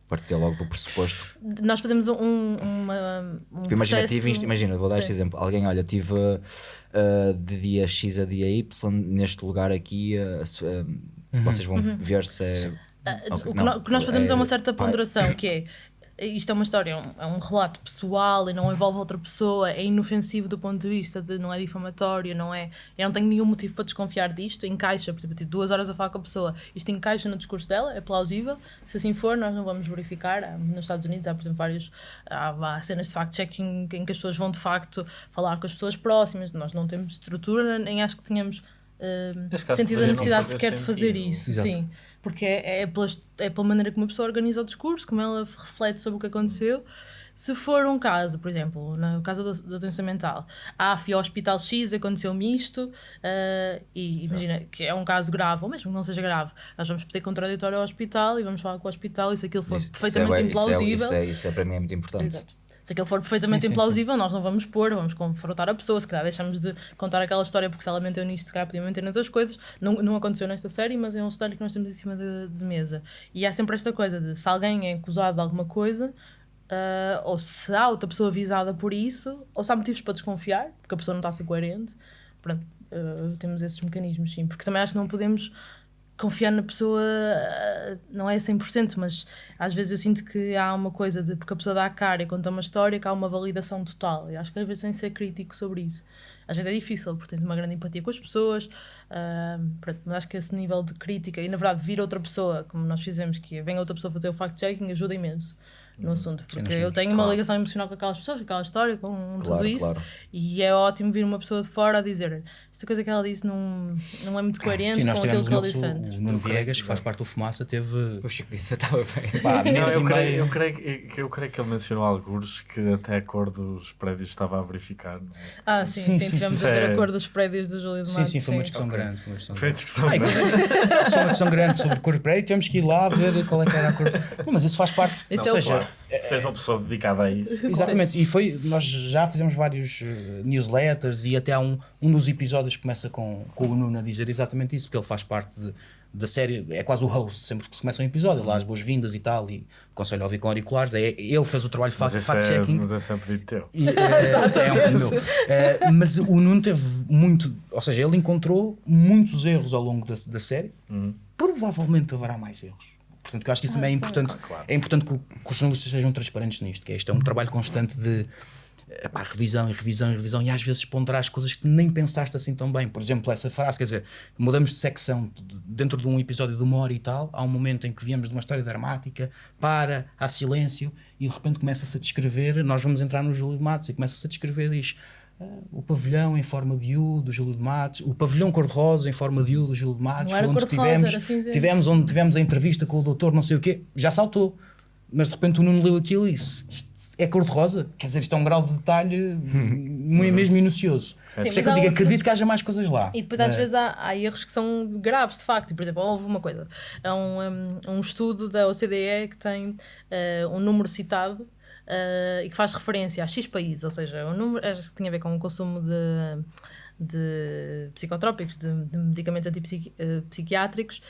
Partir logo do pressuposto. Nós fazemos um, uma, um Tipo, imagina, processo... imagina, vou dar este Sim. exemplo. Alguém, olha, tive uh, de dia X a dia Y neste lugar aqui. uh, se- uh, Vocês vão ver se é. Uhum. Ah, Ok, o, que não, o que nós fazemos é, uma certa ponderação, que é isto é uma história, é um, é um relato pessoal e não envolve outra pessoa, é inofensivo do ponto de vista de não é difamatório, não é. Eu não tenho nenhum motivo para desconfiar disto, encaixa, por exemplo, eu tive duas horas a falar com a pessoa, isto encaixa no discurso dela, é plausível. Se assim for, nós não vamos verificar. Nos Estados Unidos há, por exemplo, vários há, há cenas de fact-checking em que as pessoas vão de facto falar com as pessoas próximas, nós não temos estrutura, nem acho que tenhamos. caso, sentido a necessidade sequer de fazer sentido. isso, Exato. sim. Porque é, é, pelas- é pela maneira como a pessoa organiza o discurso, como ela reflete sobre o que aconteceu. Se for um caso, por exemplo, no caso da, da doença mental, ah, fui ao hospital X, aconteceu-me isto, ah, e imagina que é um caso grave, ou mesmo que não seja grave, nós vamos pedir contraditório ao hospital e vamos falar com o hospital e se aquilo for Isso- isso é perfeitamente bué- isso é- implausível. Isso é, isso é para mim é muito importante. Exato. Se aquilo for perfeitamente Sim, sim, implausível, nós não vamos pôr, vamos confrontar a pessoa, se calhar deixamos de contar aquela história porque se ela mentiu nisto, se calhar podia mentir noutras coisas. Não, não aconteceu nesta série, mas é um cenário que nós temos em cima de, de mesa. E há sempre esta coisa de se alguém é acusado de alguma coisa, ah, ou se há outra pessoa avisada por isso, ou se há motivos para desconfiar, porque a pessoa não está a ser coerente. Pronto, ah, temos esses mecanismos, sim. Porque também acho que não podemos confiar na pessoa ah, não é 100%, mas às vezes eu sinto que há uma coisa de porque a pessoa dá a cara e conta uma história que há uma validação total. Eu acho que às vezes tem de ser crítico sobre isso. Às vezes é difícil, porque tens uma grande empatia com as pessoas, pronto, mas acho que esse nível de crítica e na verdade vir outra pessoa, como nós fizemos, que vem outra pessoa fazer o fact-checking, ajuda imenso. No assunto, porque eu tenho uma ligação emocional com aquelas pessoas, com aquela história, com tudo Claro, isso, claro. e é ótimo vir uma pessoa de fora a dizer esta coisa que ela disse não, não é muito coerente Sim, com aquilo que ele disse antes. o Nuno Viegas, que faz parte do Fumaça, teve O Chico disse que eu estava bem. pá, Não, eu, creio, eu, creio, que- eu creio que ele mencionou alguns que até a cor dos prédios estava a verificar. não é? Ah, sim, Sim, sim, sim, tivemos sim. a ver É. a cor dos prédios do Júlio de Sim, Matos. sim, foi uma discussão ok. grande. Foi uma discussão Foi grande. Ah, foi uma discussão grande sobre cor de prédio, temos que ir lá ver qual é que era a cor. Não, mas isso faz parte. Isso ou é o- seja, Se és uma pessoa dedicada a isso. Exatamente, e foi, nós já fizemos vários uh, newsletters e até há um, um dos episódios que começa com, com o Nuno a dizer exatamente isso, porque ele faz parte de, da série, é quase o host, sempre que se começa um episódio, lá as boas-vindas e tal, e aconselho a ouvir com auriculares, é, ele fez o trabalho de Mas esse é, fact-checking. mas é um pedido teu. E, eh, é um pedido meu. Eh, mas o Nuno teve muito, ou seja, ele encontrou muitos erros ao longo da, da série. Provavelmente haverá mais erros. Portanto, que eu acho que isso também é importante. claro. É importante que, que os jornalistas sejam transparentes nisto, que é isto é um trabalho constante de epá, revisão e revisão e revisão, e às vezes ponderar coisas que nem pensaste assim tão bem. Por exemplo, essa frase, quer dizer, mudamos de secção de- dentro de um episódio de uma hora e tal, há um momento em que viemos de uma história dramática, para, há silêncio, e de repente começa-se a descrever, nós vamos entrar no Júlio de Matos, e começa-se a descrever, diz ah, o pavilhão em forma de U do Júlio de Matos, o pavilhão cor-de-rosa em forma de U do Júlio de Matos, Não era onde tivemos, tivemos onde tivemos a entrevista com o doutor não sei o quê, já saltou. Mas de repente o Nuno leu aquilo e disse: Isto é cor-de-rosa? Quer dizer, isto é um grau de detalhe mu- mesmo minucioso. Por isso é que eu há digo: acredito que haja mais coisas lá. E depois às É. vezes há, há erros que são graves, de facto. Por exemplo, houve uma coisa. É um, um, um estudo da OCDE que tem eh, um número citado eh, e que faz referência a X países, ou seja, um número acho que tinha a ver com o consumo de, de psicotrópicos, de, de medicamentos antipsiquiátricos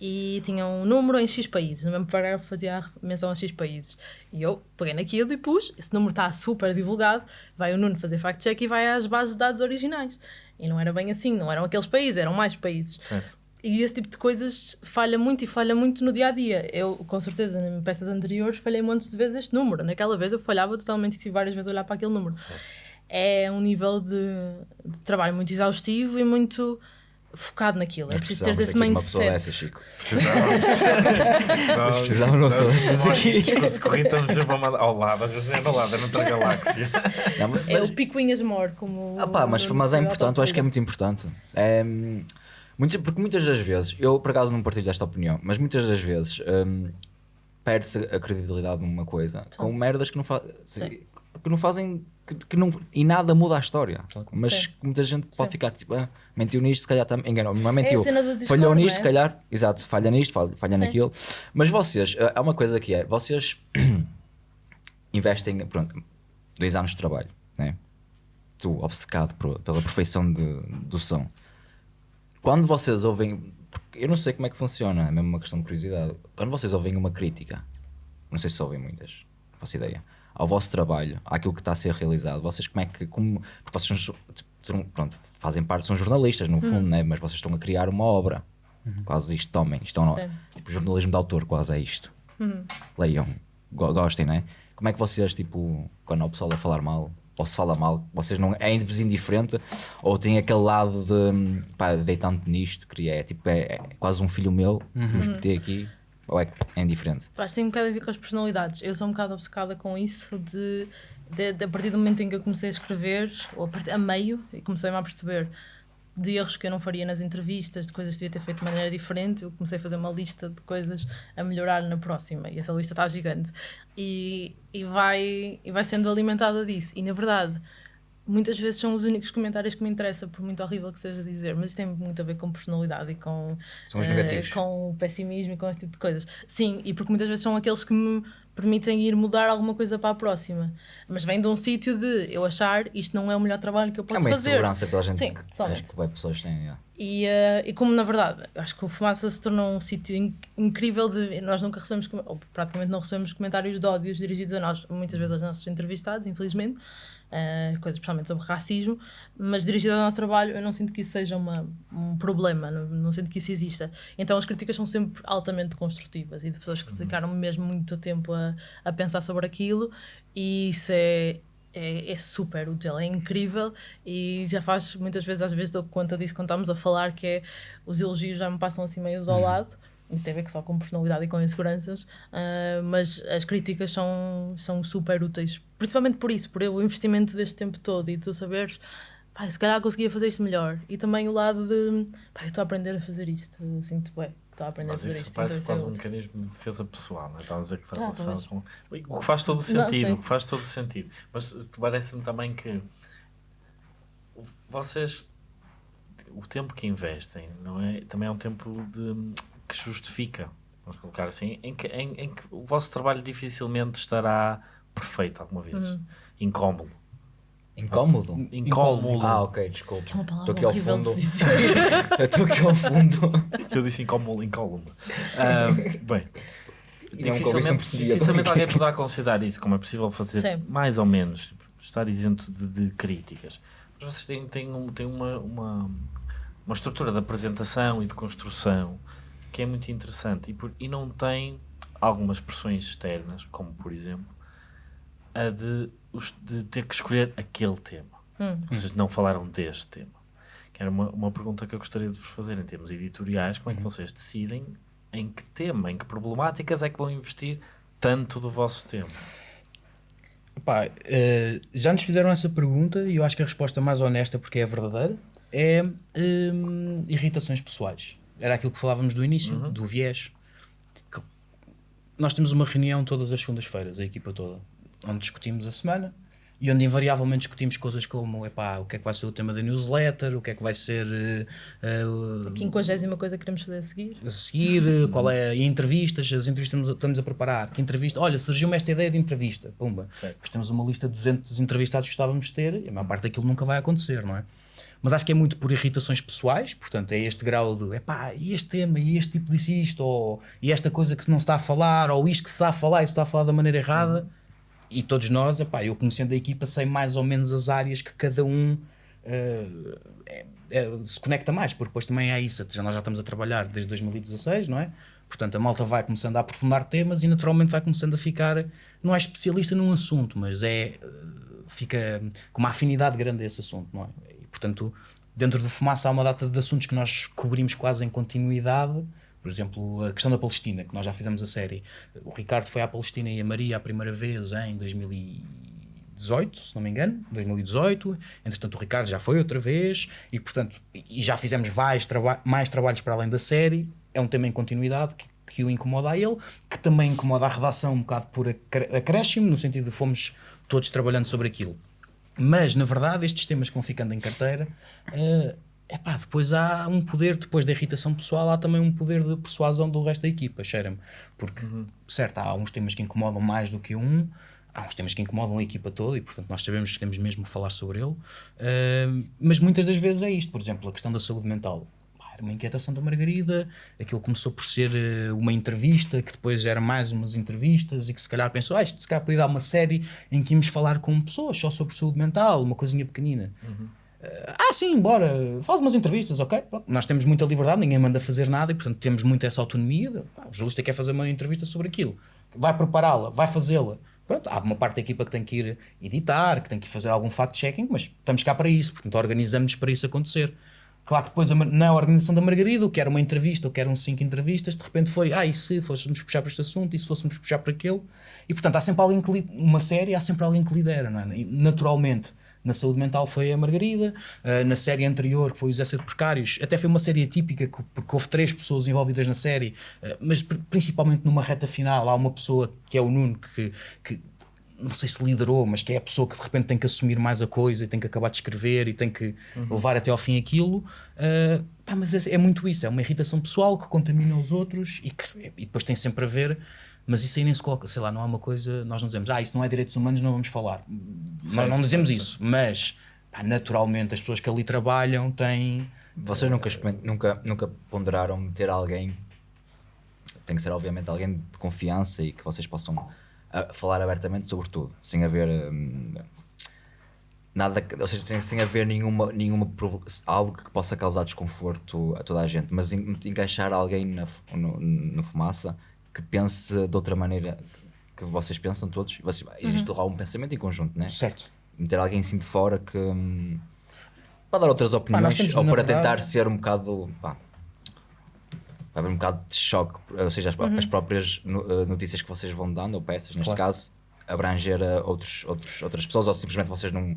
e tinha um número em X países. No mesmo parágrafo fazia menção a X países. E eu peguei naquilo e pus, esse número está super divulgado, vai o Nuno fazer fact-check e vai às bases de dados originais. E não era bem assim, não eram aqueles países, eram mais países. Certo. E esse tipo de coisas falha muito e falha muito no dia a dia. Eu, com certeza, em peças anteriores, falhei montes de vezes este número. Naquela vez eu falhava totalmente e tive várias vezes a olhar para aquele número. É um nível de, de trabalho muito exaustivo e muito focado naquilo. É Nós preciso ter esse de uma mindset. dessas, Chico. Nós precisávamos de uma pessoa dessas aqui. Corrido estamos sempre ao ao lado, às vezes é ao lado, é noutra galáxia. Não, mas- É o picuinhas mor, como. Ah pá, mas, mas é importante, eu acho que é muito importante. É, muitas- porque muitas das vezes, eu por acaso não partilho esta opinião, mas muitas das vezes hum, perde-se a credibilidade numa coisa com merdas que não, fa Sim. que não fazem. Que, que não, e nada muda a história. Mas Sim. muita gente pode Sim. ficar tipo, ah, mentiu nisto, se calhar também. Enganou, não é mentiu. Discord, falhou nisto, é? se calhar. Exato, falha nisto, falha, falha Sim. naquilo. Mas vocês, ah, há uma coisa que é, vocês investem, pronto, dois anos de trabalho, né? tu obcecado por- pela perfeição de- do som. Quando vocês ouvem, eu não sei como é que funciona, é mesmo uma questão de curiosidade. Quando vocês ouvem uma crítica, não sei se ouvem muitas, não faço ideia, ao vosso trabalho, àquilo que está a ser realizado, vocês como é que, como, porque vocês são, tipo, pronto, fazem parte, são jornalistas no fundo, né? mas vocês estão a criar uma obra, quase isto tomem, isto é tipo jornalismo de autor, quase é isto. Leiam, go- gostem, né? Como é que vocês, tipo, quando o pessoal a falar mal, ou se fala mal, vocês não é indiferente, ou tem aquele lado de pá, dei tanto nisto, queria, é tipo, é, é quase um filho meu, vamos meter aqui, ou é, é indiferente? Acho que tem um bocado a ver com as personalidades. Eu sou um bocado obcecada com isso de, de, de- a partir do momento em que eu comecei a escrever, ou a, partir, a meio, e comecei-me a perceber de erros que eu não faria nas entrevistas, de coisas que devia ter feito de maneira diferente, eu comecei a fazer uma lista de coisas a melhorar na próxima. E essa lista está gigante. E, e, vai, e vai sendo alimentada disso. E na verdade, muitas vezes são os únicos comentários que me interessam, por muito horrível que seja dizer, mas isso tem muito a ver com personalidade e com, negativos. com o pessimismo e com esse tipo de coisas. Sim, e porque muitas vezes são aqueles que me permitem ir mudar alguma coisa para a próxima. Mas vem de um sítio de eu achar isto não é o melhor trabalho que eu É posso uma fazer. insegurança que toda a gente Sim, que, totalmente. acho que pessoas têm. yeah. E, eh, e como na verdade, acho que o Fumaça se tornou um sítio in- incrível de. Nós nunca recebemos, ou praticamente não recebemos comentários de ódios dirigidos a nós, muitas vezes aos nossos entrevistados, infelizmente, eh, coisas especialmente sobre racismo, mas dirigido ao nosso trabalho, eu não sinto que isso seja uma, um problema, não, não sinto que isso exista. Então as críticas são sempre altamente construtivas e de pessoas que dedicaram mesmo muito tempo a, a pensar sobre aquilo, e isso é, é, é super útil, é incrível e já faz muitas vezes, às vezes dou conta disso quando estamos a falar, que é os elogios já me passam assim meio ao lado. Isso tem a ver só com personalidade e com inseguranças, ah, mas as críticas são, são super úteis, principalmente por isso, por o investimento deste tempo todo e tu saberes, pá, se calhar conseguia fazer isto melhor. E também o lado de, pá, eu estou a aprender a fazer isto, eu sinto bem, estou a aprender Mas a fazer isso isto. parece então é quase um mecanismo de defesa pessoal, não é? Estava a dizer que faz Ah, talvez. com. O que faz todo o Não, sentido, sim. o que faz todo o sentido. Mas parece-me também que vocês o tempo que investem não é, também é um tempo de, que justifica. vamos colocar assim, em que, em, em que o vosso trabalho dificilmente estará perfeito alguma vez. Uhum. Incómodo. Incómodo? Incómodo. Ah, ok, desculpa. Que é uma palavra Estou aqui ao fundo. Estou aqui ao fundo. Eu disse incómodo, incómodo. Ah, bem, E não dificilmente, dificilmente alguém poderá considerar isso como é possível fazer Sim. mais ou menos, estar isento de, de críticas. Mas vocês têm, têm, um, têm uma, uma, uma estrutura de apresentação e de construção que é muito interessante e, por, e não tem algumas pressões externas, como por exemplo a de, de ter que escolher aquele tema. Hum. Vocês não falaram deste tema. Que era uma, uma pergunta que eu gostaria de vos fazer em termos editoriais. Como é que vocês decidem em que tema, em que problemáticas é que vão investir tanto do vosso tempo? Pá, eh, já nos fizeram essa pergunta e eu acho que a resposta mais honesta, porque é verdadeira, é hum, irritações pessoais. Era aquilo que falávamos do início, do viés. Nós temos uma reunião todas as segundas-feiras, a equipa toda, onde discutimos a semana e onde invariavelmente discutimos coisas como epá, o que é que vai ser o tema da newsletter, o que é que vai ser eh, o- Quinquagésima coisa que queremos fazer a seguir. a seguir, eh, qual é e entrevistas, as entrevistas estamos a, estamos a preparar, que entrevista, olha, surgiu-me esta ideia de entrevista, pumba, depois temos uma lista de 200 entrevistados que estávamos de ter e a maior parte daquilo nunca vai acontecer, não é? Mas acho que é muito por irritações pessoais, portanto é este grau de, epá, e este tema, e este tipo disse isto, ou e esta coisa que se não está a falar, ou isto que se está a falar e se está a falar da maneira errada, e todos nós, epá, eu conhecendo a equipa sei mais ou menos as áreas que cada um eh, é- é- se conecta mais, porque depois também é isso, nós já estamos a trabalhar desde 2016, não é? Portanto, a malta vai começando a aprofundar temas e naturalmente vai começando a ficar, não é especialista num assunto, mas é, eh, fica com uma afinidade grande a esse assunto, não é? Portanto, dentro do Fumaça há uma data de assuntos que nós cobrimos quase em continuidade, por exemplo, a questão da Palestina, que nós já fizemos a série. O Ricardo foi à Palestina e a Maria a primeira vez em 2018, se não me engano, 2018. Entretanto, o Ricardo já foi outra vez e, portanto, e já fizemos vários traba mais trabalhos para além da série. É um tema em continuidade que, que o incomoda a ele, que também incomoda a redação um bocado por acré- acréscimo, no sentido de fomos todos trabalhando sobre aquilo. Mas, na verdade, estes temas que vão ficando em carteira, é epá, depois há um poder, depois da irritação pessoal, há também um poder de persuasão do resto da equipa, cheira-me. Porque, certo, há uns temas que incomodam mais do que um, há uns temas que incomodam a equipa toda e, portanto, nós sabemos que temos mesmo que falar sobre ele. Ah, mas muitas das vezes é isto, por exemplo, a questão da saúde mental. Uma inquietação da Margarida, aquilo começou por ser eh, uma entrevista, que depois era mais umas entrevistas e que se calhar pensou, ah, isto se calhar podia dar uma série em que íamos falar com pessoas só sobre saúde mental, uma coisinha pequenina. Ah, sim, bora, faz umas entrevistas, ok? Pronto, Nós temos muita liberdade, ninguém manda fazer nada e, portanto, temos muito essa autonomia. de, pá, o jornalista quer fazer uma entrevista sobre aquilo, vai prepará-la, vai fazê-la. Pronto, há uma parte da equipa que tem que ir editar, que tem que fazer algum fact-checking, mas estamos cá para isso, portanto, organizamos para isso acontecer. Claro que depois na organização da Margarida, o que era uma entrevista, o que eram cinco entrevistas, de repente foi, ah, e se fôssemos puxar para este assunto, e se fôssemos puxar para aquele? E portanto, há sempre alguém que, li- uma série, há sempre alguém que lidera, não é? E, naturalmente, na saúde mental foi a Margarida, ah, na série anterior, que foi os Asset Precários, até foi uma série atípica, que- porque houve três pessoas envolvidas na série, ah, mas pr- principalmente numa reta final, há uma pessoa que é o Nuno, que, que não sei se liderou, mas que é a pessoa que de repente tem que assumir mais a coisa e tem que acabar de escrever e tem que levar até ao fim aquilo. ah, pá, mas é, é muito isso, é uma irritação pessoal que contamina os outros e, que, e depois tem sempre a ver. Mas isso aí nem se coloca, sei lá, não é uma coisa. Nós não dizemos, ah, isso não é direitos humanos, não vamos falar. nós não dizemos isso, mas pá, naturalmente as pessoas que ali trabalham têm. Vocês nunca, nunca, nunca ponderaram meter alguém, tem que ser obviamente alguém de confiança e que vocês possam ah, falar abertamente sobre tudo, sem haver hum, nada, ou seja, sem, sem haver nenhuma, nenhuma algo que possa causar desconforto a toda a gente, mas en- encaixar alguém na, no, no fumaça que pense de outra maneira que vocês pensam todos, vocês, existe lá um pensamento em conjunto, né? Certo. meter alguém assim de fora que hum, para dar outras opiniões nós temos, ou para verdade- tentar ser um bocado pá, haver um bocado de choque, ou seja, as, as próprias eh, notícias que vocês vão dando, ou peças, neste Claro. caso, abranger a outros, outros, outras pessoas, ou simplesmente vocês não, não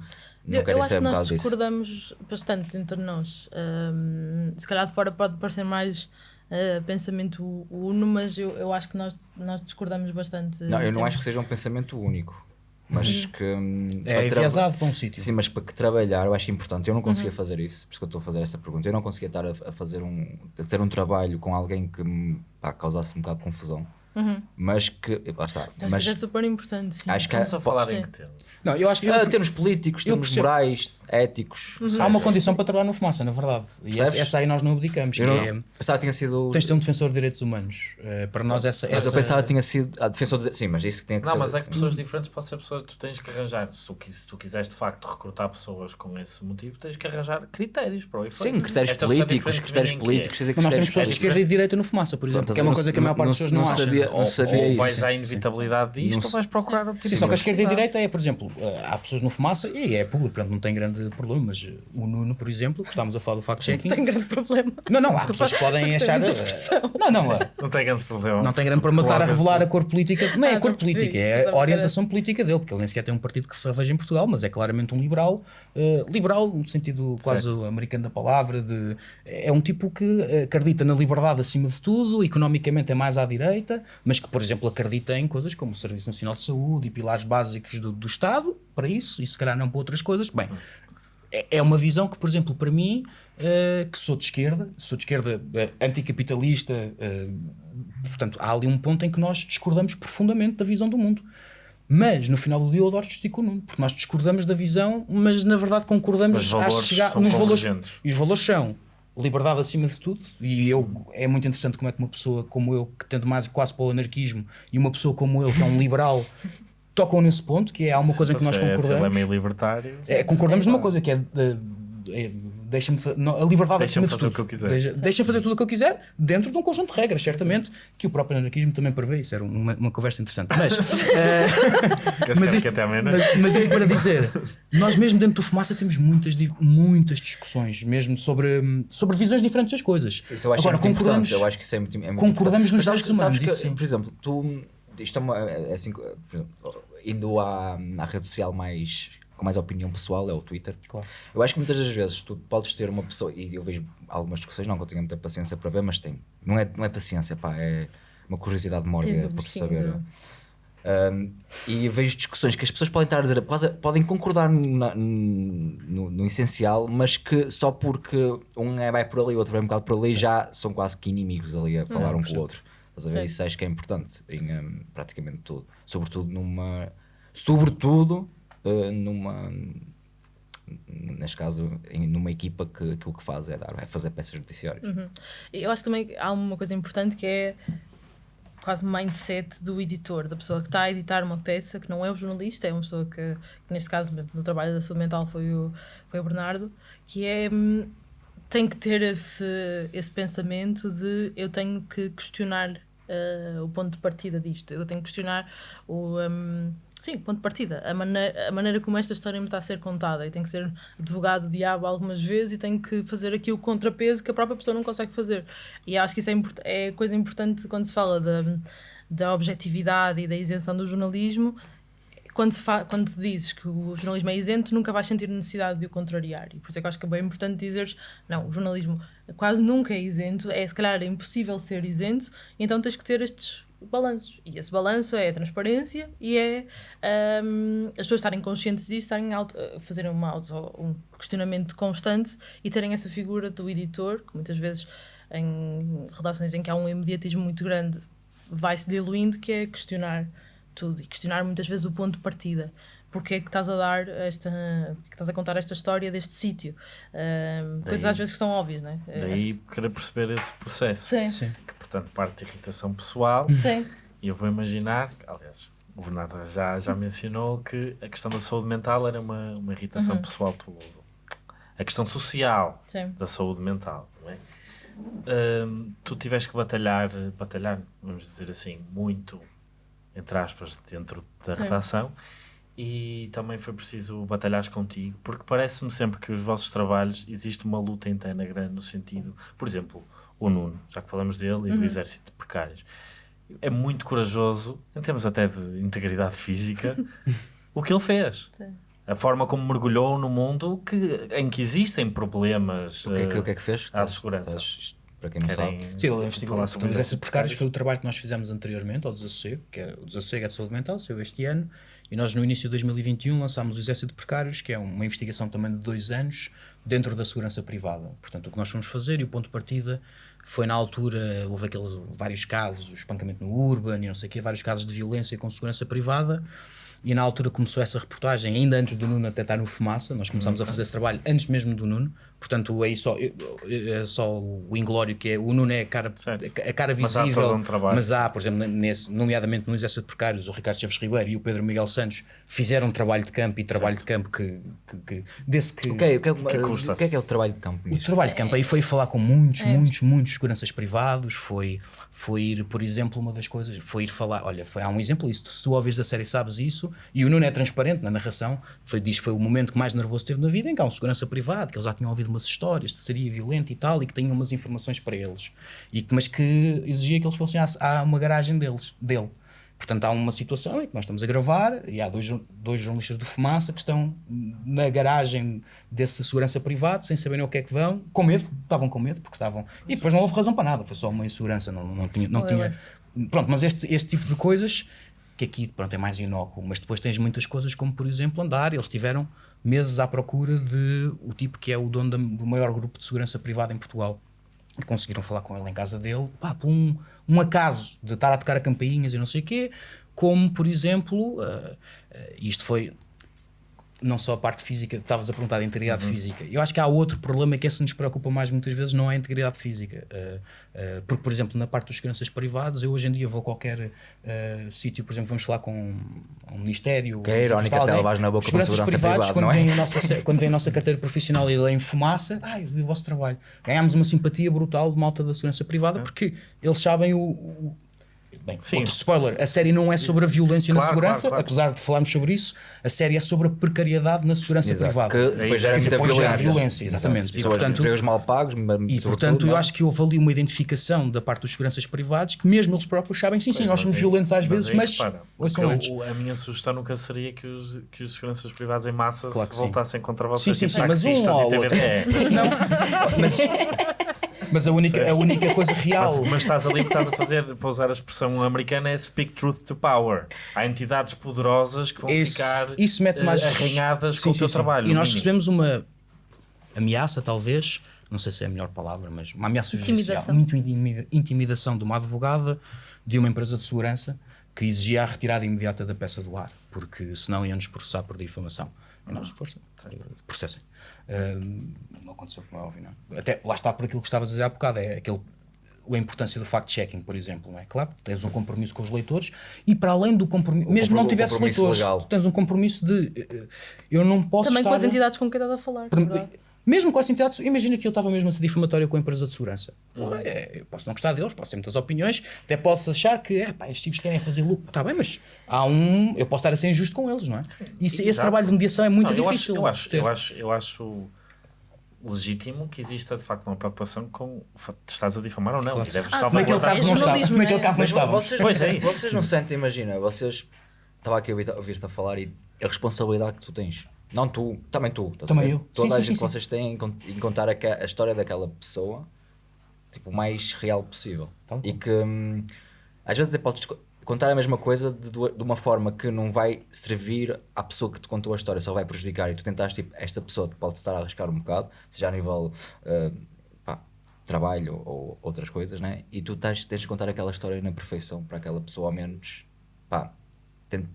Eu, eu querem acho ser um nós bocado disso. discordamos bastante entre nós. Ahm, se calhar de fora pode parecer mais ah, pensamento uno, mas eu, eu acho que nós, nós discordamos bastante. Não, eu não acho que seja um pensamento único. Mas que. hum, É enviesado para um sítio. Sim, mas para que trabalhar eu acho importante. Eu não conseguia Uhum. fazer isso, por isso que eu estou a fazer esta pergunta. Eu não conseguia estar a, a fazer um. a ter um trabalho com alguém que me pá, causasse um bocado de confusão. Mas que. Lá está. Uhum. Acho Mas que é super importante. Sim. acho que Estamos a falar em Sim. que termos? Não, eu acho que. Ah, termos políticos, eu termos percebo. morais, éticos. Há uma condição para trabalhar no fumaça, na verdade. E essa, essa aí nós não abdicamos. Que Eu é, não, pensava que tinha sido. tens de ser um defensor de direitos humanos. Eh, para nós, essa. Mas essa... eu pensava que tinha sido. A defensor de... Sim, mas isso que tinha que Não, ser. mas é que pessoas diferentes podem ser pessoas que tu tens que arranjar. Se tu, se tu quiseres de facto recrutar pessoas com esse motivo, tens que arranjar critérios para o efeito. Sim, critérios Esta pessoa políticos, critérios em quê? políticos. quer dizer, Mas nós temos pessoas de esquerda e de direita no fumaça, por exemplo, que é uma não- coisa que a maior parte não- das pessoas não não, acha. Sabia- Ou, sabia ou vais à inevitabilidade disto Não ou vais procurar outro tipo Sim, só que a esquerda e a direita é, por exemplo, eh, há pessoas no fumaça e é público, portanto não tem grande problema, mas o Nuno, por exemplo, que estávamos a falar do fact-checking. Tem grande problema. Não, não, há pessoas que podem achar. eh. Não, não, eh, Não tem grande problema. não tem grande problema estar a revelar a cor política. Não é Ah, a cor política, é a que orientação política dele, porque ele nem sequer tem um partido que se reveja em Portugal, mas é claramente um liberal, liberal no sentido quase americano da palavra, de, é um tipo que acredita na liberdade acima de tudo, economicamente é mais à direita, mas que, por exemplo, acredita em coisas como o Serviço Nacional de Saúde e pilares básicos do, do Estado, para isso, e se calhar não para outras coisas. Bem, é- é uma visão que, por exemplo, para mim, eh, que sou de esquerda, sou de esquerda eh, anticapitalista, eh, portanto, há ali um ponto em que nós discordamos profundamente da visão do mundo. Mas no final do dia eu adoro discutir com o Nuno, porque nós discordamos da visão, mas na verdade concordamos Os valores chegar nos valores. E os valores são liberdade acima de tudo, e eu é muito interessante como é que uma pessoa como eu, que tende mais quase para o anarquismo, e uma pessoa como eu, que é um liberal, tocam nesse ponto, que é uma coisa que nós é- ele é concordamos. meio libertário. É, concordamos numa coisa que é, é, deixa-me a liberdade Deixa-me acima de fazer tudo. o que eu quiser. Deixa, deixa fazer tudo o que eu quiser dentro de um conjunto de regras, certamente, que o próprio anarquismo também prevê. Isso era uma, uma conversa interessante. Mas, Queres mas, que isto, mas, mas isto para dizer, nós mesmo dentro do fumaça temos muitas, muitas discussões, mesmo sobre, sobre visões diferentes das coisas. Isso eu acho Agora, muito concordamos, importante. Eu acho que isso é muito, é muito concordamos importante. nos sabes humanos, que, isso sim. Por exemplo, tu. Isto é, uma, é assim, por exemplo, indo à, à rede social mais com mais opinião pessoal, é o Twitter. Claro. Eu acho que muitas das vezes tu podes ter uma pessoa, e eu vejo algumas discussões, não que eu tenha muita paciência para ver, mas tem. Não é, não é paciência, pá, é uma curiosidade mórbida por saber. não Um, e vejo discussões que as pessoas podem estar a dizer, quase, podem concordar na- no, no essencial, mas que só porque um é vai por ali e o outro vai um bocado por ali, já são quase que inimigos ali a falar um com o outro. Estás a ver? Sim. Isso acho que é importante em um, praticamente tudo. Sobretudo numa. Sobretudo uh, numa. Neste caso, numa equipa que aquilo que faz é, dar, é fazer peças judiciárias. Eu acho também que há uma coisa importante que é quase mindset do editor, da pessoa que está a editar uma peça, que não é o jornalista, é uma pessoa que, que neste caso, no trabalho da saúde mental, foi o, foi o Bernardo, que é. tem que ter esse, esse pensamento de eu tenho que questionar eh, o ponto de partida disto, eu tenho que questionar o. hum, Sim, ponto de partida. A maneira, a maneira como esta história me está a ser contada. Eu tenho que ser advogado do diabo algumas vezes e tenho que fazer aqui o contrapeso que a própria pessoa não consegue fazer. E acho que isso é, é coisa importante quando se fala da, da objetividade e da isenção do jornalismo. Quando se, quando se dizes que o jornalismo é isento, nunca vais sentir necessidade de o contrariar. E por isso é que eu acho que é bem importante dizeres: não, o jornalismo quase nunca é isento, é se calhar é impossível ser isento, então tens que ter estes balanços. E esse balanço é a transparência e é hum, as pessoas estarem conscientes disso, estarem auto, a fazerem uma auto, um questionamento constante e terem essa figura do editor, que muitas vezes em redações em que há um imediatismo muito grande vai-se diluindo, que é questionar tudo e questionar muitas vezes o ponto de partida. Porque é que estás a dar esta. é que estás a contar esta história deste sítio? Hum, coisas às vezes que são óbvias, não é? Daí querer perceber esse processo. Sim, Sim. Portanto, parte de irritação pessoal. sim. E eu vou imaginar, aliás, o Bernardo já, já mencionou que a questão da saúde mental era uma, uma irritação pessoal. Tu, a questão social sim. da saúde mental, não é? Hum, tu tiveste que batalhar, batalhar, vamos dizer assim, muito, entre aspas, dentro da redação e também foi preciso batalhar contigo, porque parece-me sempre que os vossos trabalhos existe uma luta interna grande no sentido, por exemplo, o Nuno, já que falamos dele, e do exército de precários. É muito corajoso, em termos até de integridade física, o que ele fez. Sim. A forma como mergulhou no mundo que, em que existem problemas O que é que, eh, o que, é que fez? à segurança. Estás- para quem não Querem sabe. Sim, investigou. falar sobre esses isso? precários foi o trabalho que nós fizemos anteriormente ao Desassossego, que é o Desassossego é de saúde mental, saiu este ano, E nós, no início de 2021, lançámos o Exército de Precários, que é uma investigação também de dois anos dentro da segurança privada. Portanto, o que nós fomos fazer e o ponto de partida foi na altura, houve aqueles vários casos, espancamento no Urban e não sei o quê, vários casos de violência com segurança privada. E na altura começou essa reportagem, ainda antes do Nuno até estar no Fumaça, nós começámos a fazer esse trabalho antes mesmo do Nuno, portanto aí só, é só o Inglório, que é, o Nuno é a cara, a cara visível, mas há, um mas há, por exemplo, nesse, nomeadamente no Exército de Precários, o Ricardo Chaves Ribeiro e o Pedro Miguel Santos fizeram um trabalho de campo e trabalho certo. de campo que, que, que desse que, okay, que, que, custa. O que é que é o trabalho de campo? O trabalho de campo aí foi falar com muitos, é. muitos, muitos seguranças privados, foi foi ir, por exemplo, uma das coisas, foi ir falar, olha, foi, há um exemplo isso, se tu ouves a série sabes isso, e o Nuno é transparente na narração, foi, diz que foi o momento que mais nervoso teve na vida, em que há um segurança privado, que eles já tinham ouvido umas histórias de seria violento e tal, e que tinham umas informações para eles, e, mas que exigia que eles fossem à uma garagem deles, dele. Portanto, há uma situação em que nós estamos a gravar e há dois, dois jornalistas do Fumaça que estão na garagem desse segurança privado, sem saberem o que é que vão, com medo, estavam com medo, porque estavam. E depois não houve razão para nada, foi só uma insegurança, não, não, tinha, não tinha. Pronto, mas este, este tipo de coisas, que aqui pronto, é mais inócuo, mas depois tens muitas coisas, como por exemplo andar, eles tiveram meses à procura de o tipo que é o dono do maior grupo de segurança privada em Portugal. E conseguiram falar com ele em casa dele, pá, por um acaso de estar a tocar a campainhas e não sei o quê, como, por exemplo, uh, uh, isto foi não só a parte física, estavas a perguntar da integridade uhum. física. Eu acho que há outro problema que esse nos preocupa mais muitas vezes, não é a integridade física. Uh, uh, porque, por exemplo, na parte dos seguranças privados, eu hoje em dia vou a qualquer uh, sítio, por exemplo, vamos falar com um ministério. Que é irónica até levar na boca para segurança privados, privado, quando, não é? vem a nossa, quando vem a nossa carteira profissional e em fumaça, ai, o vosso trabalho. Ganhámos uma simpatia brutal de malta da segurança privada, uhum. porque eles sabem o, o Bem, Sim. outro spoiler, a série não é sobre a violência claro, na segurança, claro, claro. apesar de falarmos sobre isso, a série é sobre a precariedade na segurança Exato, privada. Que depois gera muita violência. violência. Exatamente. Exato. E, portanto, mal pagos, e portanto eu acho que houve ali uma identificação da parte dos seguranças privados que mesmo eles próprios sabem, sim, sim, nós somos violentos às vezes, mas, mas antes. a minha sugestão nunca seria que os, que os seguranças privados em massa se voltassem contra vocês. Sim, sim, sim, mas um ou outro. Não, mas mas a única, a única coisa real. Mas, mas estás ali que estás a fazer, para usar a expressão americana, é speak truth to power. Há entidades poderosas que vão isso, ficar isso mete mais... Eh, arranhadas sim, com sim, o teu sim. trabalho. E nós recebemos uma ameaça, talvez, não sei se é a melhor palavra, mas uma ameaça judicial, muito intimidação de uma advogada de uma empresa de segurança que exigia a retirada imediata da peça do ar, porque senão iam-nos processar por difamação. E nós, força, processem. Uh, aconteceu, como é óbvio, não. É? Até lá está por aquilo que estavas a dizer há bocado, é aquele a importância do fact-checking, por exemplo, não é? Claro, tens um compromisso com os leitores e para além do compromisso, mesmo não tivesse leitores, tens um compromisso de eh, eu não posso Também estar... com as entidades com quem estás a falar. Por, mesmo com essa entidade, imagina que eu estava mesmo a ser difamatório com a empresa de segurança. Uhum. É, eu posso não gostar deles, posso ter muitas opiniões, até posso achar que é, pá, estes tipos querem fazer lucro. Está bem, mas há um. Eu posso estar a ser injusto com eles, não é? E esse trabalho de mediação é muito não, difícil. Eu acho, eu, acho, eu, acho, eu acho legítimo que exista de facto uma preocupação com estás a difamar ou não. Claro. E deves ah, naquele caso não estava. Naquele caso não estava. Vocês, pois é, vocês não sentem, imagina, vocês. Estava aqui a ouvir-te a falar e a responsabilidade que tu tens não tu, também tu. Também eu. Toda sim, a sim, gente sim, que vocês têm em contar a, a, história daquela pessoa, tipo, o mais real possível. Tá e que hum, às vezes podes contar a mesma coisa de, de, uma forma que não vai servir à pessoa que te contou a história, só vai prejudicar. E tu tentaste, tipo, esta pessoa pode estar a arriscar um bocado, seja a nível uh, pá, trabalho ou outras coisas, né? E tu tens, tens de contar aquela história na perfeição para aquela pessoa, ao menos, pá,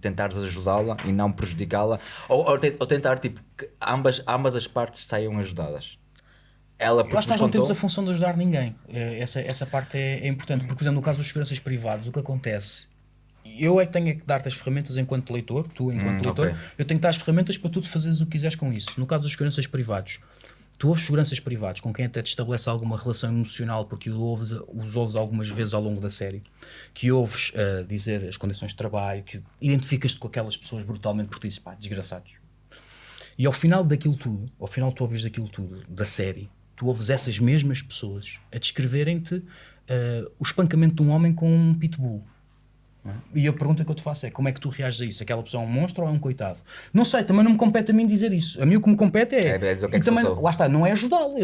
tentares ajudá-la e não prejudicá-la, ou, ou, ou, tentar tipo, que ambas, ambas as partes saiam ajudadas. Ela Lá está, não temos a função de ajudar ninguém. É, essa, essa parte é, é importante, porque, por exemplo, no caso dos seguranças privados, o que acontece eu é que tenho que dar-te as ferramentas enquanto leitor, tu enquanto hum, leitor, okay. eu tenho que dar as ferramentas para tu fazeres o que quiseres com isso. No caso dos seguranças privados, tu ouves seguranças privados com quem até te estabelece alguma relação emocional, porque os ouves, os ouves algumas vezes ao longo da série, que ouves uh, dizer as condições de trabalho, que identificas-te com aquelas pessoas brutalmente por ti, pá, desgraçados. E ao final daquilo tudo, ao final tu ouves daquilo tudo, da série, tu ouves essas mesmas pessoas a descreverem-te uh, o espancamento de um homem com um pitbull. É? E a pergunta que eu te faço é: como é que tu reages a isso? Aquela pessoa é um monstro ou é um coitado? Não sei, também não me compete a mim dizer isso. A mim o que me compete é. É, é dizer o que é e que também, lá está, não é ajudá-lo.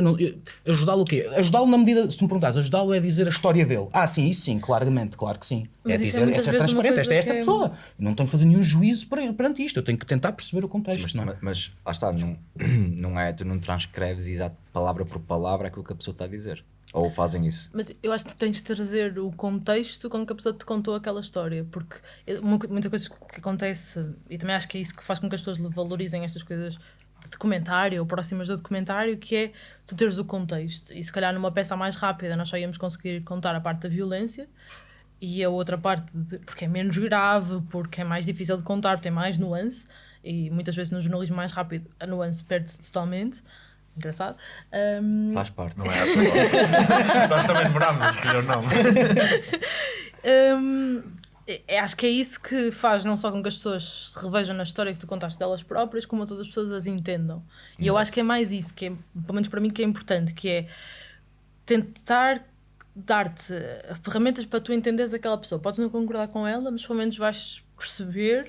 Ajudá-lo o quê? Ajudá-lo na medida, se tu me perguntares, ajudá-lo é dizer a história dele. Ah, sim, isso sim, claramente, claro que sim. Mas é é dizer, é, ser transparente. Esta é esta que é- pessoa. Não tenho que fazer nenhum juízo per- perante isto. Eu tenho que tentar perceber o contexto. Mas, não é? mas, mas lá está, não, não é, tu não transcreves exato palavra por palavra aquilo que a pessoa está a dizer. Ou fazem isso. Mas eu acho que tens de trazer o contexto com que a pessoa te contou aquela história, porque muita coisa que acontece, e também acho que é isso que faz com que as pessoas valorizem estas coisas de documentário ou próximas do documentário, que é tu teres o contexto. E se calhar numa peça mais rápida nós só íamos conseguir contar a parte da violência e a outra parte, de, porque é menos grave, porque é mais difícil de contar, tem mais nuance, e muitas vezes no jornalismo mais rápido a nuance perde-se totalmente. Engraçado. Ahm, Faz parte. Não é? Nós também demorámos a escolher o nome. Hum, é- acho que é isso que faz não só com que as pessoas se revejam na história que tu contaste delas próprias, como todas as pessoas as entendam. E eu acho que é mais isso, que é, pelo menos para mim, que é importante, que é tentar dar-te ferramentas para tu entenderes aquela pessoa. Podes não concordar com ela, mas pelo menos vais perceber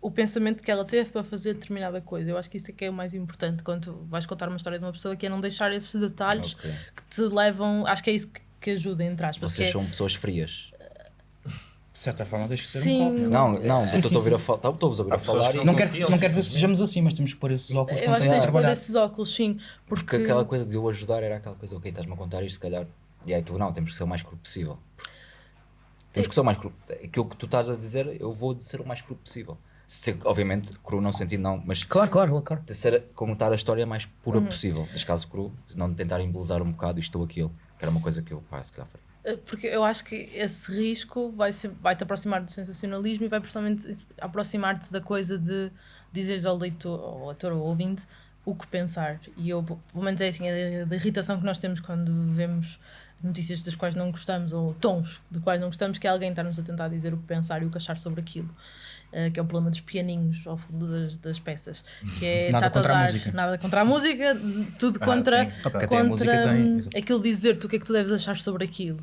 o pensamento que ela teve para fazer determinada coisa. Eu acho que isso é que é o mais importante quando tu vais contar uma história de uma pessoa, que é não deixar esses detalhes Ok. que te levam. Acho que é isso que, que ajuda, entre aspas. que Vocês é- são pessoas frias. De certa forma, deixa de ser Sim. um copo. Não, não, estou sim, a ouvir a falar. Estou-vos a a falar que e Não quero, não quero dizer se simplesmente. sejamos assim, mas temos que pôr esses óculos Eu acho que tens de pôr esses óculos, sim. Porque Porque, aquela coisa de eu ajudar era aquela coisa, ok, estás-me a contar isto, se calhar. E aí tu não, temos que ser o mais cru possível. Temos que ser o mais cru. Aquilo que tu estás a dizer, eu vou de ser o mais cru possível. Se, obviamente, cru não sentido não, mas Claro, claro, claro. de ser, contar a história mais pura Uhum. possível. Neste caso cru, não tentar embelezar um bocado isto ou aquilo. Que era uma coisa que eu, pá, se calhar faria. eh, porque eu acho que esse risco vai, ser, vai te aproximar do sensacionalismo e vai precisamente aproximar-te da coisa de dizeres ao leitor, ao leitor ou ao ouvinte o que pensar. E eu, pelo menos é assim, a, a irritação que nós temos quando vemos notícias das quais não gostamos ou tons de quais não gostamos, que é alguém estar-nos a tentar dizer o que pensar e o que achar sobre aquilo. Eh, que é o problema dos pianinhos ao fundo das, das peças. Que é Nada a contra a dar- música. Nada contra a música, tudo Ah, contra, sim, Ah, a música contra tem- aquilo dizer-te o que é que tu deves achar sobre aquilo.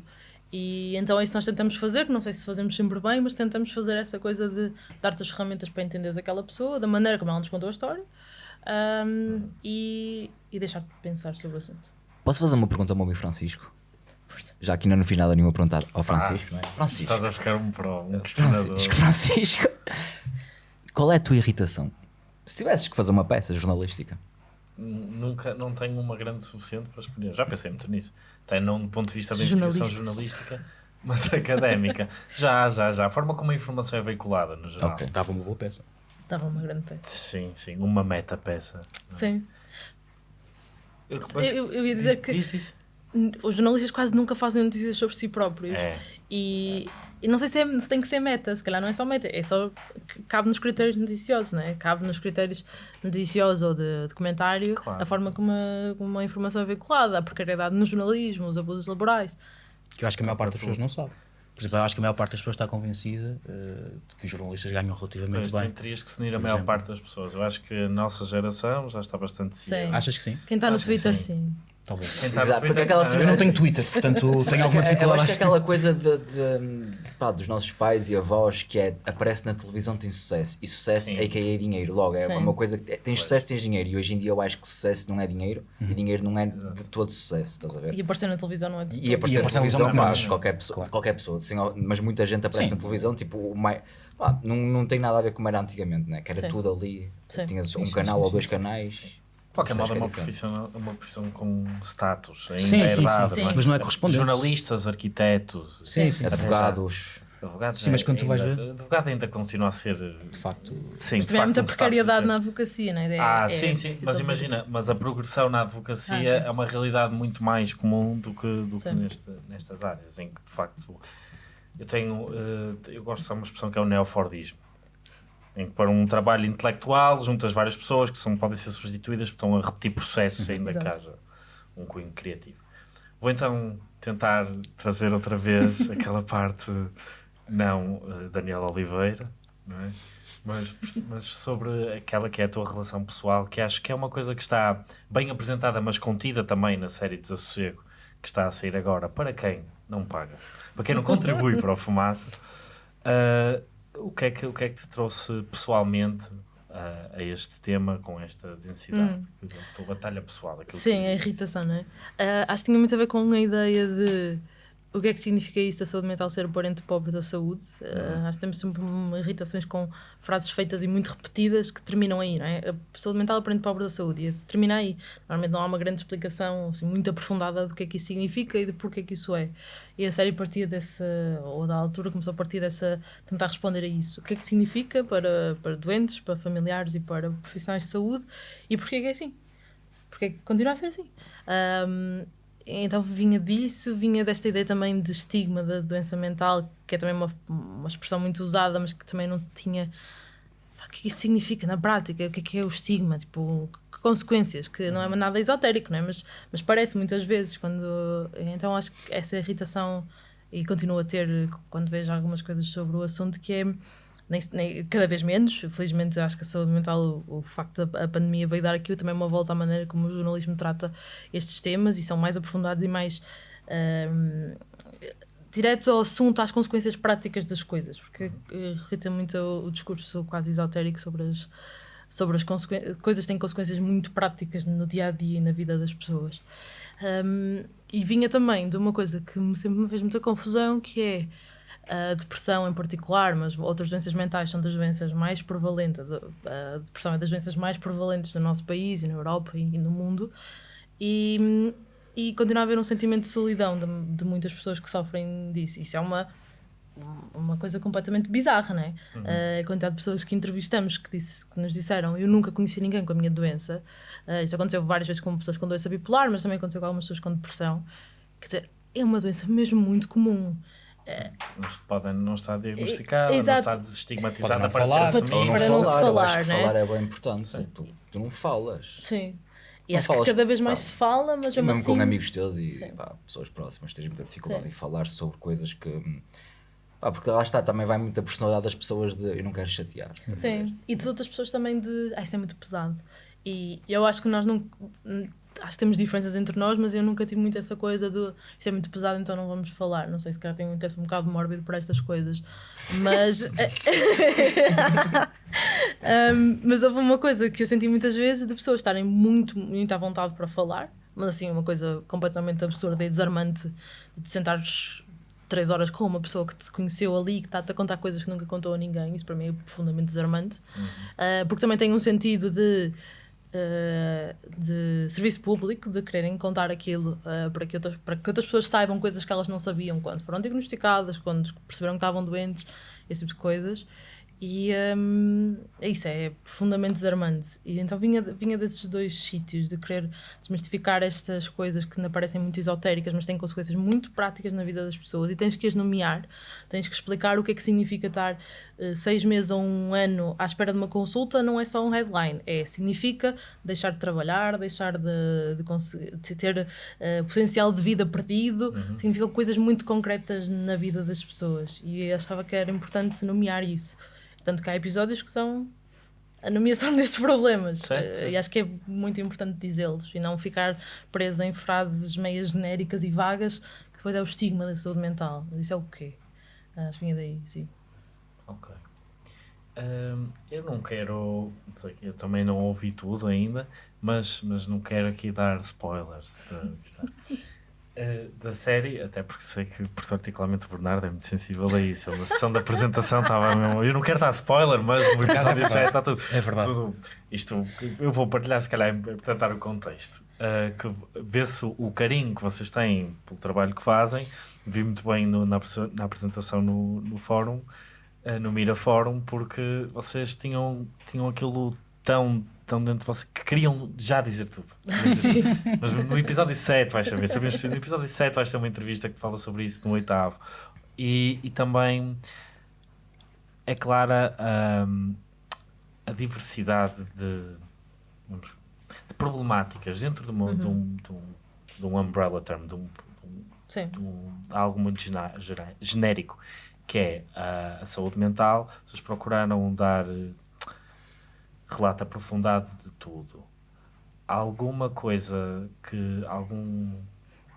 E então é isso que nós tentamos fazer, não sei se fazemos sempre bem, mas tentamos fazer essa coisa de dar-te as ferramentas para entenderes aquela pessoa, da maneira como ela nos contou a história, hum, e, e deixar-te pensar sobre o assunto. Posso fazer uma pergunta ao meu amigo Francisco? Força. Já aqui ainda no final nenhuma perguntar ao Francisco, não é? Francisco. Estás a ficar um pro, um questionador. Francisco, Francisco. Qual é a tua irritação? Se tivesses que fazer uma peça jornalística, Nunca, não tenho uma grande suficiente para escolher. Já pensei muito nisso. Até não do ponto de vista da investigação jornalística, mas académica. Já, já, já. A forma como a informação é veiculada, no geral. Ok. Dava uma boa peça. Dava uma grande peça. Sim, sim. Uma meta-peça. Sim. Eu, Eu, eu ia dizer que Diz, diz. Os jornalistas quase nunca fazem notícias sobre si próprios. É. E, e não sei se, é, se tem que ser meta, se calhar não é só meta, é só cabe nos critérios noticiosos, não é? Cabe nos critérios noticiosos ou de documentário Claro. a forma como a, como a informação é veiculada, a precariedade no jornalismo, os abusos laborais. Que eu acho que a maior parte das pessoas não sabe. Por exemplo, eu acho que a maior parte das pessoas está convencida eh, de que os jornalistas ganham relativamente Pois, bem. terias que se unir a maior exemplo. parte das pessoas. Eu acho que a nossa geração já está bastante Sim. ciente. Achas que sim? Quem está no Acho Twitter, sim. sim. Talvez. Exato, porque aquela Eu não tenho Twitter, portanto tenho alguma eu dificuldade. acho que é aquela coisa de, de- pá, dos nossos pais e avós que é aparece na televisão tem sucesso e sucesso Sim. é que é dinheiro logo é Sim. uma coisa que tens sucesso tens dinheiro e hoje em dia eu acho que sucesso não é dinheiro Uhum. e dinheiro não é de todo sucesso estás a ver E aparecer na televisão não é de E aparecer E na aparecer na televisão, televisão pá, qualquer pessoa, qualquer pessoa assim, mas muita gente aparece Sim. na televisão, tipo, o mai, pá, não, não tem nada a ver como era antigamente, né? que era Sim. tudo ali, Sim. tinhas Sim, um sim, canal sim, ou sim. dois canais. De qualquer modo, é Percebes uma profissão, uma profissão com status. Ainda Sim, é sim, herdado, sim. não é? Mas não é correspondente. Jornalistas, arquitetos, Sim, sim. Advogados, advogados. Sim, mas quando tu vais ainda- ver- Advogado ainda continua a ser. De facto. Sim, Mas também há muita um precariedade na advocacia, não é? Ah, É- sim, é sim, mas imagina, mas a progressão na advocacia Ah, sim. é uma realidade muito mais comum do que, do que Sim. neste, nestas áreas, em que de facto eu tenho, eh, eu gosto de usar uma expressão que é o neofordismo, em que para um trabalho intelectual juntas várias pessoas que são, podem ser substituídas, porque estão a repetir processos ainda que haja um cunho criativo. Vou então tentar trazer outra vez aquela parte não eh, Daniel Oliveira, não é? Mas, mas sobre aquela que é a tua relação pessoal, que acho que é uma coisa que está bem apresentada, mas contida também na série Desassossego, que está a sair agora, para quem não paga, para quem não contribui para o Fumaça. Uh, o, que é que, o que é que te trouxe pessoalmente uh, a este tema com esta densidade? Hum. A tua batalha pessoal. Sim, a irritação, não é? Uh, acho que tinha muito a ver com a ideia de o que é que significa isso a saúde mental ser o parente pobre da saúde? Uh, nós temos sempre irritações com frases feitas e muito repetidas que terminam aí, não é? A saúde mental é o parente pobre da saúde e termina aí. Normalmente não há uma grande explicação assim, muito aprofundada do que é que isso significa e de porquê que isso é. E a série partia dessa, ou da altura começou a partir dessa, tentar responder a isso. O que é que significa para, para doentes, para familiares e para profissionais de saúde e porquê que é assim? Porquê que continua a ser assim? Um, então vinha disso, vinha desta ideia também de estigma da doença mental, que é também uma, uma expressão muito usada, mas que também não tinha. O que isso significa na prática? O que é que é o estigma? Tipo, que consequências? Que não é nada esotérico, não é? Mas, mas parece muitas vezes quando. Então acho que essa irritação, e continuo a ter quando vejo algumas coisas sobre o assunto, que é nem, nem, cada vez menos. Felizmente, acho que a saúde mental, o, o facto da pandemia veio dar aqui também uma volta à maneira como o jornalismo trata estes temas e são mais aprofundados e mais um, diretos ao assunto, às consequências práticas das coisas, porque irrita muito o, o discurso quase esotérico sobre as sobre as coisas que têm consequências muito práticas no dia a dia e na vida das pessoas. Um, e vinha também de uma coisa que sempre me fez muita confusão, que é a depressão em particular, mas outras doenças mentais são das doenças mais prevalentes, a depressão é das doenças mais prevalentes no nosso país e na Europa e no mundo, e, e continua a haver um sentimento de solidão de, de muitas pessoas que sofrem disso. Isso é uma, uma coisa completamente bizarra, não é? Uhum. Uh, a quantidade de pessoas que entrevistamos que, disse, que nos disseram eu nunca conheci ninguém com a minha doença. Uh, isso aconteceu várias vezes com pessoas com doença bipolar, mas também aconteceu com algumas pessoas com depressão. Quer dizer, é uma doença mesmo muito comum. Mas podem não estar diagnosticada, não estar desestigmatizada para, falar, ser. Para não, falar, se falar, né? falar é bem importante. Tu, tu, não falas. Sim. E não acho falas, que cada vez mais pá, se fala, mas mesmo, mesmo assim... com amigos teus e pá, pessoas próximas, tens muita dificuldade Sim. em falar sobre coisas que... Pá, porque lá está, também vai muita personalidade das pessoas de eu não quero chatear. Sim, e de outras pessoas também de ah, isso é muito pesado. E eu acho que nós não acho que temos diferenças entre nós, mas eu nunca tive muito essa coisa de isto é muito pesado, então não vamos falar. Não sei se calhar tenho um um bocado mórbido por estas coisas, mas. um, mas houve uma coisa que eu senti muitas vezes de pessoas estarem muito, muito à vontade para falar, mas assim, uma coisa completamente absurda e desarmante de sentares três horas com uma pessoa que te conheceu ali que está-te a contar coisas que nunca contou a ninguém. Isso para mim é profundamente desarmante, uhum. uh, porque também tem um sentido de de serviço público, de quererem contar aquilo uh, para, que outras, para que outras pessoas saibam coisas que elas não sabiam quando foram diagnosticadas, quando perceberam que estavam doentes, esse tipo de coisas. E um, é isso, é profundamente desarmante. E então vinha, vinha desses dois sítios, de querer desmistificar estas coisas que ainda parecem muito esotéricas, mas têm consequências muito práticas na vida das pessoas. E tens que as nomear, tens que explicar o que é que significa estar uh, seis meses ou um ano à espera de uma consulta. Não é só um headline, é significa deixar de trabalhar, deixar de, de, de ter uh, potencial de vida perdido, uhum. significam coisas muito concretas na vida das pessoas. E achava que era importante nomear isso. Tanto que há episódios que são a nomeação desses problemas. Certo, certo. E acho que é muito importante dizê-los e não ficar preso em frases meias genéricas e vagas, que depois é o estigma da saúde mental. Isso é o quê? Acho que vinha daí, sim. Ok. Um, eu não quero. Eu também não ouvi tudo ainda, mas, mas não quero aqui dar spoilers. Uh, da série, até porque sei que particularmente o Bernardo é muito sensível a isso. Ele, na sessão da apresentação estava mesmo. Eu não quero dar spoiler, mas o episódio é 7 está tudo. É verdade. Tudo, isto eu vou partilhar, se calhar, para tentar o contexto. Uh, que vê-se o carinho que vocês têm pelo trabalho que fazem. Vi muito bem no, na, na apresentação no, no fórum, uh, no Mira Fórum, porque vocês tinham, tinham aquilo tão estão dentro de você que queriam já dizer tudo. Mas no episódio 7 vais saber, sabemos no episódio 7 vais ter uma entrevista que fala sobre isso no oitavo. E, e também é clara um, a diversidade de, vamos, de problemáticas dentro de, uma, uhum. de, um, de, um, de um umbrella term, de, um, de um, algo muito genérico, que é a, a saúde mental. Vocês procuraram dar relato aprofundado de tudo. Alguma coisa que algum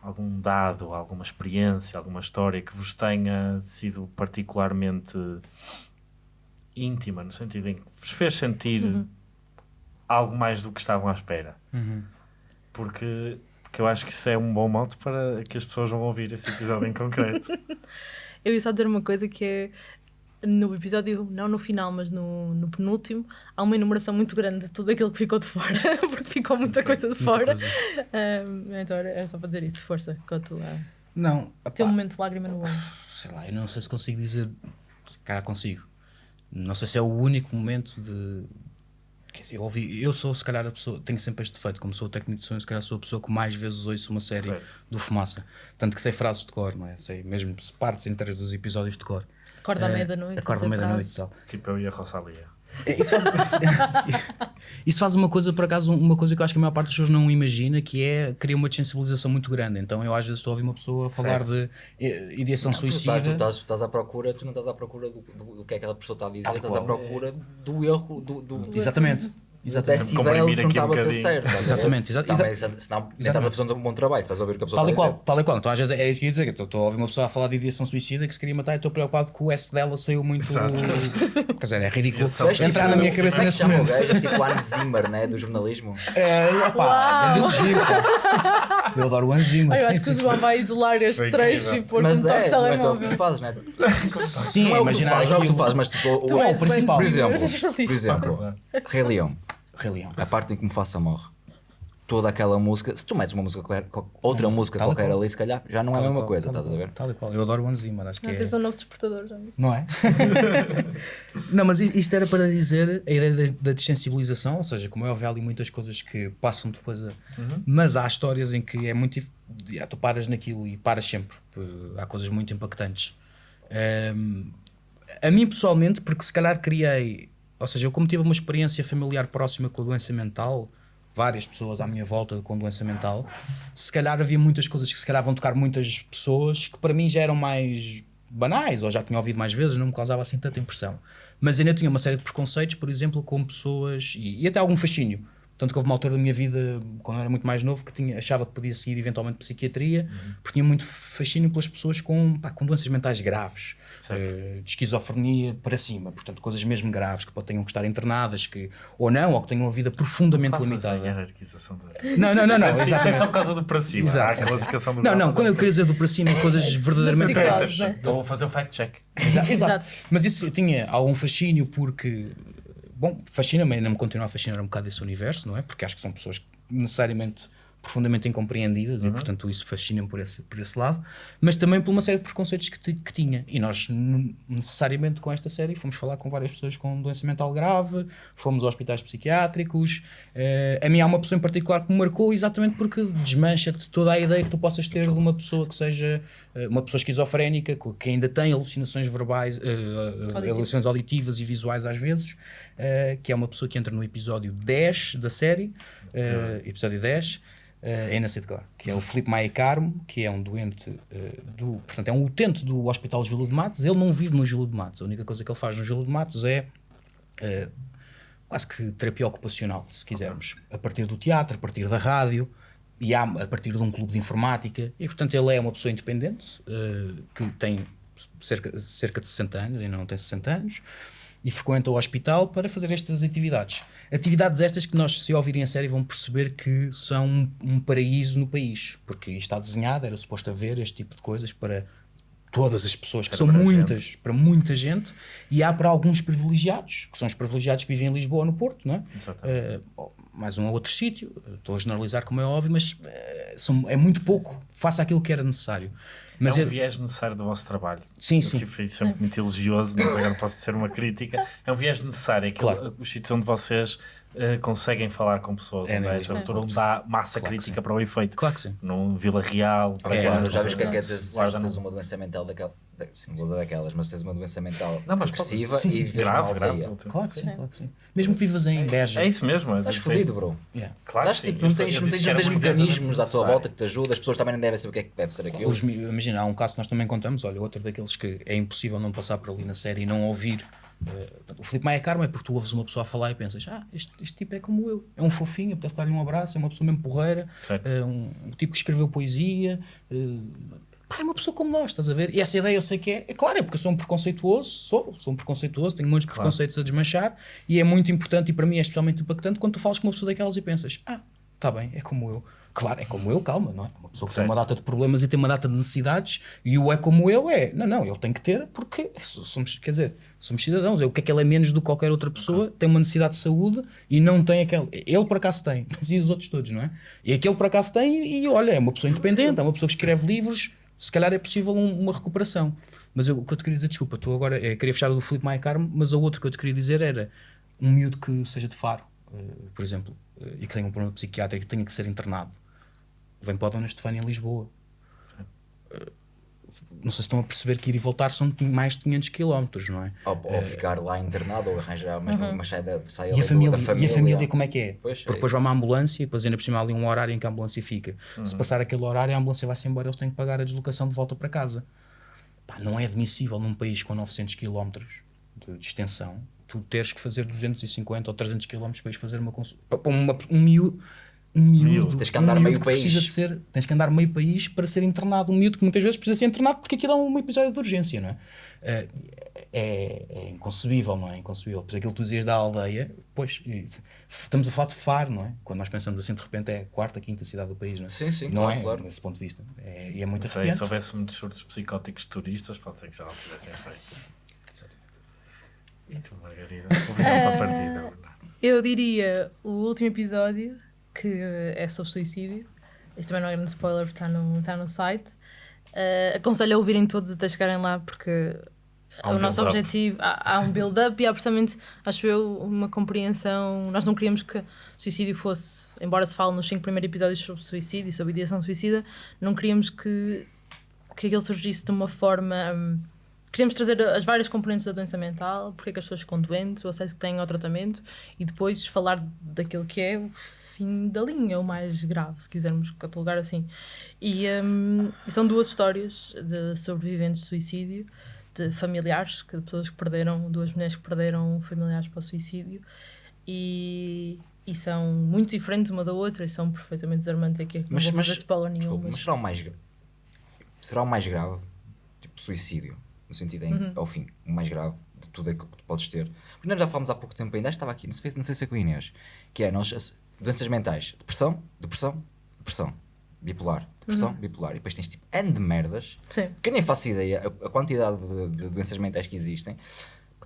algum dado, alguma experiência, alguma história que vos tenha sido particularmente íntima, no sentido em que vos fez sentir algo mais do que estavam à espera. Porque, porque eu acho que isso é um bom modo para que as pessoas vão ouvir esse episódio em concreto. Eu ia só dizer uma coisa que é no episódio, não no final, mas no, no penúltimo, há uma enumeração muito grande de tudo aquilo que ficou de fora, porque ficou muita coisa de fora. coisa. Um, então era, era só para dizer isso, força, com a tua. Não, Teu opá, momento de lágrima no olho. sei lá, eu não sei se consigo dizer. Cara, consigo. Não sei se é o único momento de. quer dizer, Eu, ouvi, eu sou, se calhar, a pessoa. Tenho sempre este defeito, como sou técnico de som, se calhar sou a pessoa que mais vezes ouço uma série Certo. do Fumaça. Tanto que sei frases de cor, não é? Sei mesmo partes inteiras dos episódios de cor. Acorda à Eh, meia-da-noite. Acorda à meia-da-noite e tal. tipo eu e a Rosalia. É, Isso faz, isso faz uma coisa, por acaso, uma coisa que eu acho que a maior parte das pessoas não imagina, que é cria uma desensibilização muito grande. Então eu às vezes estou a ouvir uma pessoa falar de eh, ideação Tu suicida. estás, tu, estás, tu estás à procura, tu não estás à procura do, do, do que aquela pessoa está a dizer, Tal estás à procura do erro, do, do, Exatamente. Exatamente. decibel Comprimir que não aqui um estava a ter bocadinho. certo. estás a? Exatamente, exa- Senão, nem estás a fazer um bom trabalho, se vais ouvir o que a pessoa Tal e está a qual, dizer. tal e qual. Então às vezes é isso que eu ia dizer. Estou a ouvir uma pessoa a falar de ideação suicida que se queria matar e estou preocupado que o S dela saiu muito. Quer dizer, é ridículo. É Entrar na minha cabeça é nesse momento. gajo? É tipo o Hans Zimmer, né? Do jornalismo. É, opá, é. Eu adoro o Hans Zimmer. Eu acho que o João vai isolar este trecho e pôr um toque é, de mas é o que telemóvel. tu fazes, né? Sim, Não é imaginar não é o que tu aquilo. fazes, mas tipo, o, Tu Não, és o principal. por exemplo, Rei Leão, Rei Leão. a parte em que me faça morre. Toda aquela música, se tu metes uma música qualquer, qual- outra música tal e qualquer qual. ali, se calhar, já não é a Tal mesma qual, coisa, tal estás a ver? Tal e qual. Eu adoro o Hans Zimmer, acho que Não, é. tens um novo despertador, já viste? Não é? não, mas isto era para dizer a ideia da, da desensibilização, ou seja, como é óbvio, há ali muitas coisas que passam depois. a- Mas há histórias em que é muito. dif- ah, Tu paras naquilo e paras sempre. Há coisas muito impactantes. Ahm, a mim pessoalmente, porque se calhar criei. Ou seja, eu como tive uma experiência familiar próxima com a doença mental, várias pessoas à minha volta com doença mental, se calhar havia muitas coisas que se calhar vão tocar muitas pessoas que para mim já eram mais banais, ou já tinha ouvido mais vezes, não me causava assim tanta impressão. Mas ainda tinha uma série de preconceitos, por exemplo, com pessoas, e, e até algum fascínio. Tanto que houve uma altura da minha vida, quando eu era muito mais novo, que tinha, achava que podia seguir eventualmente psiquiatria, porque tinha muito fascínio pelas pessoas com, pá, com doenças mentais graves, eh, de esquizofrenia para cima, portanto, coisas mesmo graves, que tenham que estar internadas, que, ou não, ou que tenham uma vida profundamente a limitada. hierarquização do. Não, não, não, não, Sim, exatamente. é só por causa do para cima. Exato, a classificação do Não, não, quando eu queria dizer do para cima, coisas verdadeiramente graves. Estou a fazer o fact-check. Exato. Exato. Mas isso eu tinha algum fascínio porque, bom, fascina-me, ainda me continua a fascinar um bocado esse universo, não é? Porque acho que são pessoas necessariamente profundamente incompreendidas e portanto isso fascina-me por esse, por esse lado mas também por uma série de preconceitos que, que tinha. E nós necessariamente com esta série fomos falar com várias pessoas com doença mental grave fomos a hospitais psiquiátricos eh, a mim há uma pessoa em particular que me marcou exatamente porque desmancha-te toda a ideia que tu possas ter de uma pessoa que seja eh, uma pessoa esquizofrénica que ainda tem alucinações verbais eh, alucinações auditivas e visuais às vezes que é uma pessoa que entra no episódio 10 da série eh, episódio 10 eh, é na Citgar, que é o Filipe Maia Carmo, que é um doente eh, do. Portanto, é um utente do Hospital Júlio de Matos. Ele não vive no Júlio de Matos. A única coisa que ele faz no Júlio de Matos é eh, quase que terapia ocupacional, se quisermos. A partir do teatro, a partir da rádio e há, a partir de um clube de informática. E, portanto, ele é uma pessoa independente eh, que tem cerca, cerca de 60 anos, ainda não tem 60 anos, e frequenta o hospital para fazer estas atividades. Atividades estas que nós, se ouvirem a série, vão perceber que são um, um paraíso no país, porque está desenhado, era suposto haver este tipo de coisas para todas as pessoas, que são muitas, para muita gente, e há para alguns privilegiados, que são os privilegiados que vivem em Lisboa ou no Porto, não é? Eh, ou mais um ou outro sítio, estou a generalizar como é óbvio, mas eh, são, é muito pouco, faça aquilo que era necessário. Mas é um é- viés necessário do vosso trabalho. Sim, Eu sim. que fui sempre muito elogioso, mas agora posso ser uma crítica. É um viés necessário. É aquele, Claro. Os sítios onde vocês eh, conseguem falar com pessoas, É onde mesmo. essa altura onde dá massa Claro crítica sim. para o efeito. Claro que sim. Num Vila Real, para É, Já vês o que é que é Guarda tens uma doença mental daquela. Não vou usar daquelas, mas tens uma doença mental Não, mas agressiva sim, sim, e sim. grave, grave. Claro que sim, claro que sim. Mesmo que vivas em Beja. É isso mesmo. é Estás fodido, bro. Yeah. Claro Estás que sim. tipo, não tens, não tens, não tens mecanismos à tua volta que te ajudam, as pessoas também não devem saber o que é que deve ser aquilo. Os imagina, há um caso que nós também contamos, olha, outro daqueles que é impossível não passar por ali na série e não ouvir Uh, o Filipe Maia Carmo é porque tu ouves uma pessoa a falar e pensas, ah, este, este tipo é como eu, é um fofinho, apetece dar-lhe um abraço, é uma pessoa mesmo porreira, uh, um, um, tipo que escreveu poesia, pá, é uma pessoa como nós, estás a ver? E essa ideia eu sei que é, é claro, é porque eu sou um preconceituoso, sou, sou um preconceituoso, tenho muitos claro. preconceitos a desmanchar e é muito importante e para mim é especialmente impactante quando tu falas com uma pessoa daquelas e pensas, ah, está bem, é como eu. Claro, é como eu, calma, não é? Uma pessoa que tem uma data de problemas e tem uma data de necessidades e o é como eu é. Não, não, ele tem que ter porque somos, quer dizer, somos cidadãos. É o que é que ele é menos do que qualquer outra pessoa, okay. tem uma necessidade de saúde e não tem aquele. Ele por acaso tem, mas e os outros todos, não é? E aquele por acaso tem e, e olha, é uma pessoa independente, é uma pessoa que escreve livros, se calhar é possível um, uma recuperação. Mas eu, o que eu te queria dizer, desculpa, estou agora, é, queria fechar o do Filipe Maia Carmo, mas o outro que eu te queria dizer era um miúdo que seja de faro, por exemplo, uh, e que tenha um problema psiquiátrico e que tenha que ser internado vem para a Dona Estefânia em Lisboa. Uh, não sei se estão a perceber que ir e voltar são mais de 500 km, não é? Ou, ou ficar lá internado ou arranjar uma, uhum. uma saída, saída e a família, família, E a família como é que é? Pois, Porque é depois vai uma ambulância e depois ainda por cima há ali um horário em que a ambulância fica. Uhum. Se passar aquele horário a ambulância vai-se embora eles têm que pagar a deslocação de volta para casa. Pá, não é admissível num país com 900 km de, de extensão tu teres que fazer 250 ou 300 km para ir fazer uma consulta. Para uma, um miúdo um miúdo, tens que andar um meio país. Precisa de ser, tens que andar meio país para ser internado. Um miúdo que muitas vezes precisa ser internado porque aquilo é um episódio de urgência, não é? É, é, é inconcebível, não é? Inconcebível. Pois aquilo que tu dizias da aldeia, pois, estamos a falar de Faro, não é? Quando nós pensamos assim, de repente é a quarta, quinta cidade do país, não é? Sim, sim, não claro, é? Claro. Nesse ponto de vista. É, e é muito sei, Se houvesse muitos surtos psicóticos turistas, pode ser que já não tivessem feito. E tu, Margarida? Obrigado pela partida. Eu diria o último episódio que é sobre suicídio. Isto também não é grande spoiler, porque está no, está no site. Uh, aconselho a ouvirem todos até chegarem lá, porque um o nosso objetivo. Há, há um build-up e há precisamente, acho eu, uma compreensão. Nós não queríamos que o suicídio fosse, embora se fale nos cinco primeiros episódios sobre suicídio e sobre ideação suicida, não queríamos que, que aquilo surgisse de uma forma. Um, queríamos trazer as várias componentes da doença mental, porque é que as pessoas ficam doentes, o acesso que têm ao tratamento e depois falar daquilo que é fim da linha, o mais grave, se quisermos catalogar assim. E, um, são duas histórias de sobreviventes de suicídio, de familiares, de pessoas que perderam, duas mulheres que perderam familiares para o suicídio. E, e são muito diferentes uma da outra e são perfeitamente desarmantes. Aqui, mas, não vou fazer spoiler nenhum. Desculpa, mas... mas será o mais será o mais grave? Tipo, suicídio, no sentido em, uhum. ao fim, o mais grave de tudo é que tu podes ter. Porque nós já falámos há pouco tempo ainda, estava aqui, não sei, não sei se foi com o Inês, que é, nós doenças mentais, depressão, depressão, depressão, bipolar, depressão, uhum. bipolar. E depois tens tipo N de merdas, Sim. que eu nem faço ideia a, a quantidade de, de, doenças mentais que existem,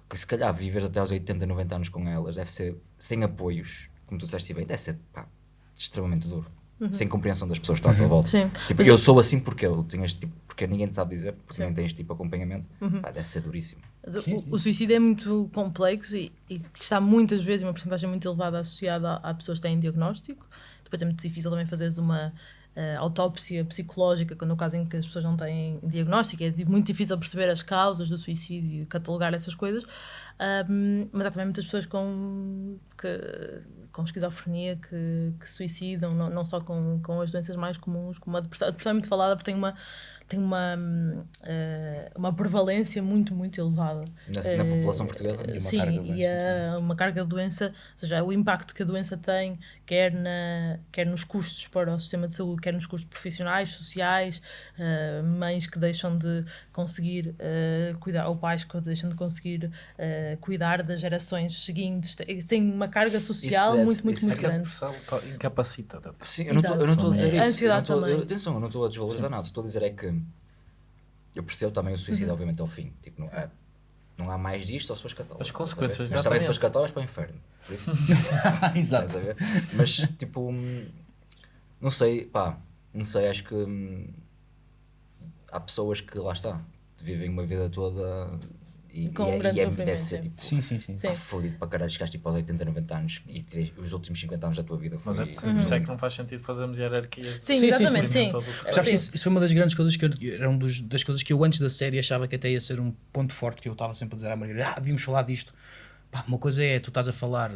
que se calhar viveres até aos 80, 90 anos com elas deve ser sem apoios, como tu disseste bem, deve ser pá, extremamente duro. Uhum. Sem compreensão das pessoas que estão à tua volta. Sim. Tipo, eu sou assim porque eu tenho este tipo, porque ninguém te sabe dizer, porque Sim. nem tens este tipo de acompanhamento. Uhum. Pá, deve ser duríssimo. Sim, sim. O, o, suicídio é muito complexo e, e, está muitas vezes, uma porcentagem muito elevada associada a, a, pessoas que têm diagnóstico. Depois é muito difícil também fazeres uma uh, autópsia psicológica, no caso em que as pessoas não têm diagnóstico. É muito difícil perceber as causas do suicídio e catalogar essas coisas. Um, mas há também muitas pessoas com, que, com esquizofrenia que, que suicidam, não, não só com, com as doenças mais comuns, como a depressão. A depressão é muito falada porque tem uma tem uma, uh, uma prevalência muito, muito elevada. Na, na uh, população portuguesa? E uma sim, carga e a, uma carga de doença, ou seja, o impacto que a doença tem, quer, na, quer nos custos para o sistema de saúde, quer nos custos profissionais, sociais, uh, mães que deixam de conseguir cuidar, ou pais que deixam de conseguir cuidar das gerações seguintes. Tem uma carga social deve, muito, muito, muito grande. incapacita. Sim, eu não estou a dizer isso. Ansiedade eu também. Atenção, eu não estou a desvalorizar nada. Estou a dizer é que eu percebo também o suicídio, uhum. obviamente, ao fim. Tipo, não, é, não há mais disto só se fores católico. As consequências, Mas também se fores católico para o inferno. Por isso, Exato. Mas, tipo, não sei, pá, não sei, acho que hum, há pessoas que, lá está, vivem uma vida toda e, com e, um grande e é, deve ser tipo, sim, sim, sim. Pá, fodido para caralho, chegaste tipo aos 80, 90 anos e os últimos 50 anos da tua vida. Mas é por uhum. isso é que não faz sentido fazermos hierarquia. Sim, sim exatamente, sim. sim. sim. Isso, isso foi uma das grandes coisas que eu, era um dos, das coisas que eu antes da série achava que até ia ser um ponto forte que eu estava sempre a dizer à Margarida, ah, devíamos falar disto. Pá, uma coisa é, tu estás a falar,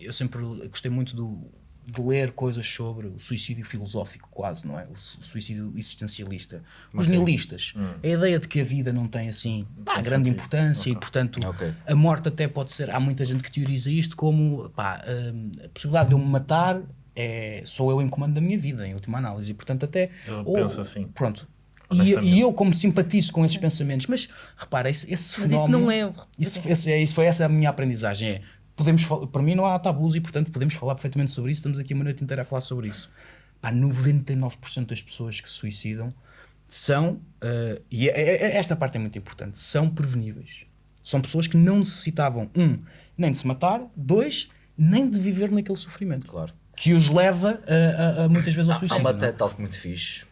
eu sempre gostei muito do de ler coisas sobre o suicídio filosófico, quase, não é? O su- suicídio existencialista. Os nihilistas. A ideia de que a vida não tem assim pá, grande importância e, portanto, Ok. a morte até pode ser. Há muita gente que teoriza isto como pá, hum, a possibilidade de eu me matar é, sou eu em comando da minha vida, em última análise. E, portanto, até. Eu penso assim. Pronto. E, e eu, como simpatizo com esses pensamentos, mas repara, esse, esse Mas isso fenómeno. não é. Isso, esse, é, isso foi essa a minha aprendizagem. É, podemos, para mim não há tabus e, portanto, podemos falar perfeitamente sobre isso. Estamos aqui uma noite inteira a falar sobre isso. Pá, 99% das pessoas que se suicidam são, eh, e é- é- é- esta parte é muito importante, são preveníveis. São pessoas que não necessitavam, um, nem de se matar, dois, nem de viver naquele sofrimento. Claro. Que os leva a, a- a muitas vezes ao Há suicídio. uma não é? TED Talk muito fixe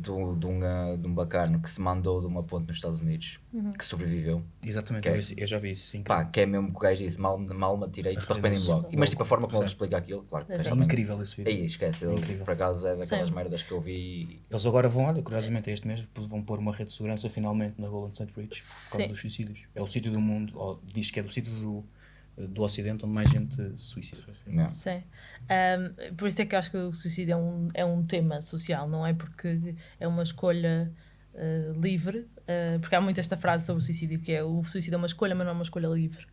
de, um, ah, de um bacano que se mandou de uma ponte nos Estados Unidos, que sobreviveu. Exatamente, Que é- eu, eu já vi isso, sim. Pá, que é mesmo que o gajo disse, mal, mal me atirei, tipo, arrependi-me logo. E, mas tipo, a forma como ele explica aquilo, claro. É também- incrível esse vídeo. Aí, esquece, ele, Incrível. por acaso é daquelas Sim. merdas que eu vi. Eles agora vão, olha, curiosamente este mês vão pôr uma rede de segurança finalmente na Golden State Bridge por causa dos suicídios. É o sítio do mundo, ou diz que é do sítio do, do Ocidente onde mais gente suicida. Não. Sim. Um, por isso é que eu acho que o suicídio é um, é um tema social, não é? Porque é uma escolha uh, livre. uh, porque há muito esta frase sobre o suicídio que é o suicídio é uma escolha, mas não é uma escolha livre.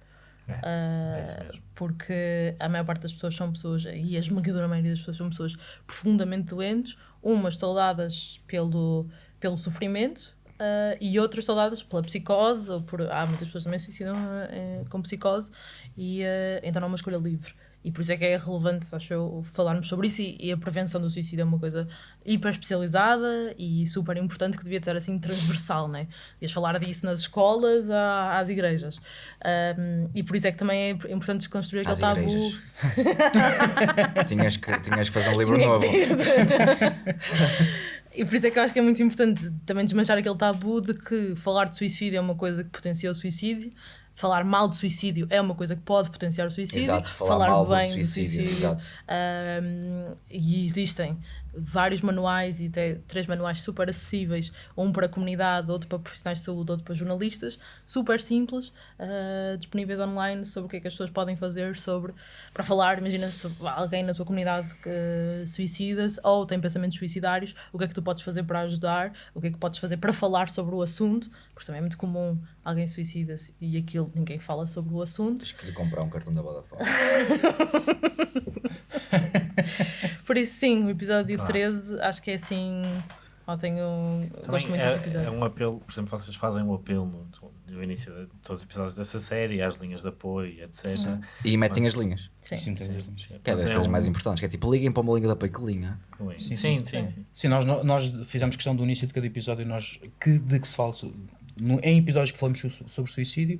É isso Uh, mesmo. porque a maior parte das pessoas são pessoas, e a esmagadora maioria das pessoas são pessoas profundamente doentes, umas saudadas pelo, pelo sofrimento uh, e outras saudadas pela psicose, ou por, há muitas pessoas também suicidam uh, com psicose, e uh, então não é uma escolha livre. E por isso é que é relevante, acho eu, falarmos sobre isso. E, e a prevenção do suicídio é uma coisa hiper especializada e super importante que devia ser assim transversal, né? Devias falar disso nas escolas, à- às igrejas. Um, e por isso é que também é importante desconstruir aquele Às tabu. igrejas. tinhas, que, tinhas que fazer um livro novo. E por isso é que eu acho que é muito importante também desmanchar aquele tabu de que falar de suicídio é uma coisa que potencia o suicídio, falar mal de suicídio é uma coisa que pode potenciar o suicídio, Exato, falar mal do bem suicídio, exato. Um, e existem vários manuais e até três manuais super acessíveis, um para a comunidade, outro para profissionais de saúde, outro para jornalistas, super simples, uh, disponíveis online sobre o que é que as pessoas podem fazer sobre para falar, imagina se alguém na tua comunidade que suicida-se ou tem pensamentos suicidários, o que é que tu podes fazer para ajudar, o que é que podes fazer para falar sobre o assunto, porque também é muito comum alguém suicida-se e aquilo ninguém fala sobre o assunto. Tens que lhe comprar um cartão da Vodafone. Por isso, sim, o episódio Claro. 13 acho que é assim. Ó, tenho, gosto muito é, desse episódio. é um apelo, por exemplo, vocês fazem um apelo no, no início de todos os episódios dessa série, às linhas de apoio, etc. E metem as linhas. Sim. Sim. Que é das Mas coisas mais importantes. Que é tipo, liguem para uma linha de apoio. Que linha? Sim, Sim, sim, sim. sim. Sim, nós, nós fizemos questão do início de cada episódio nós, que, de que se fala no- em episódios que falamos so- sobre suicídio,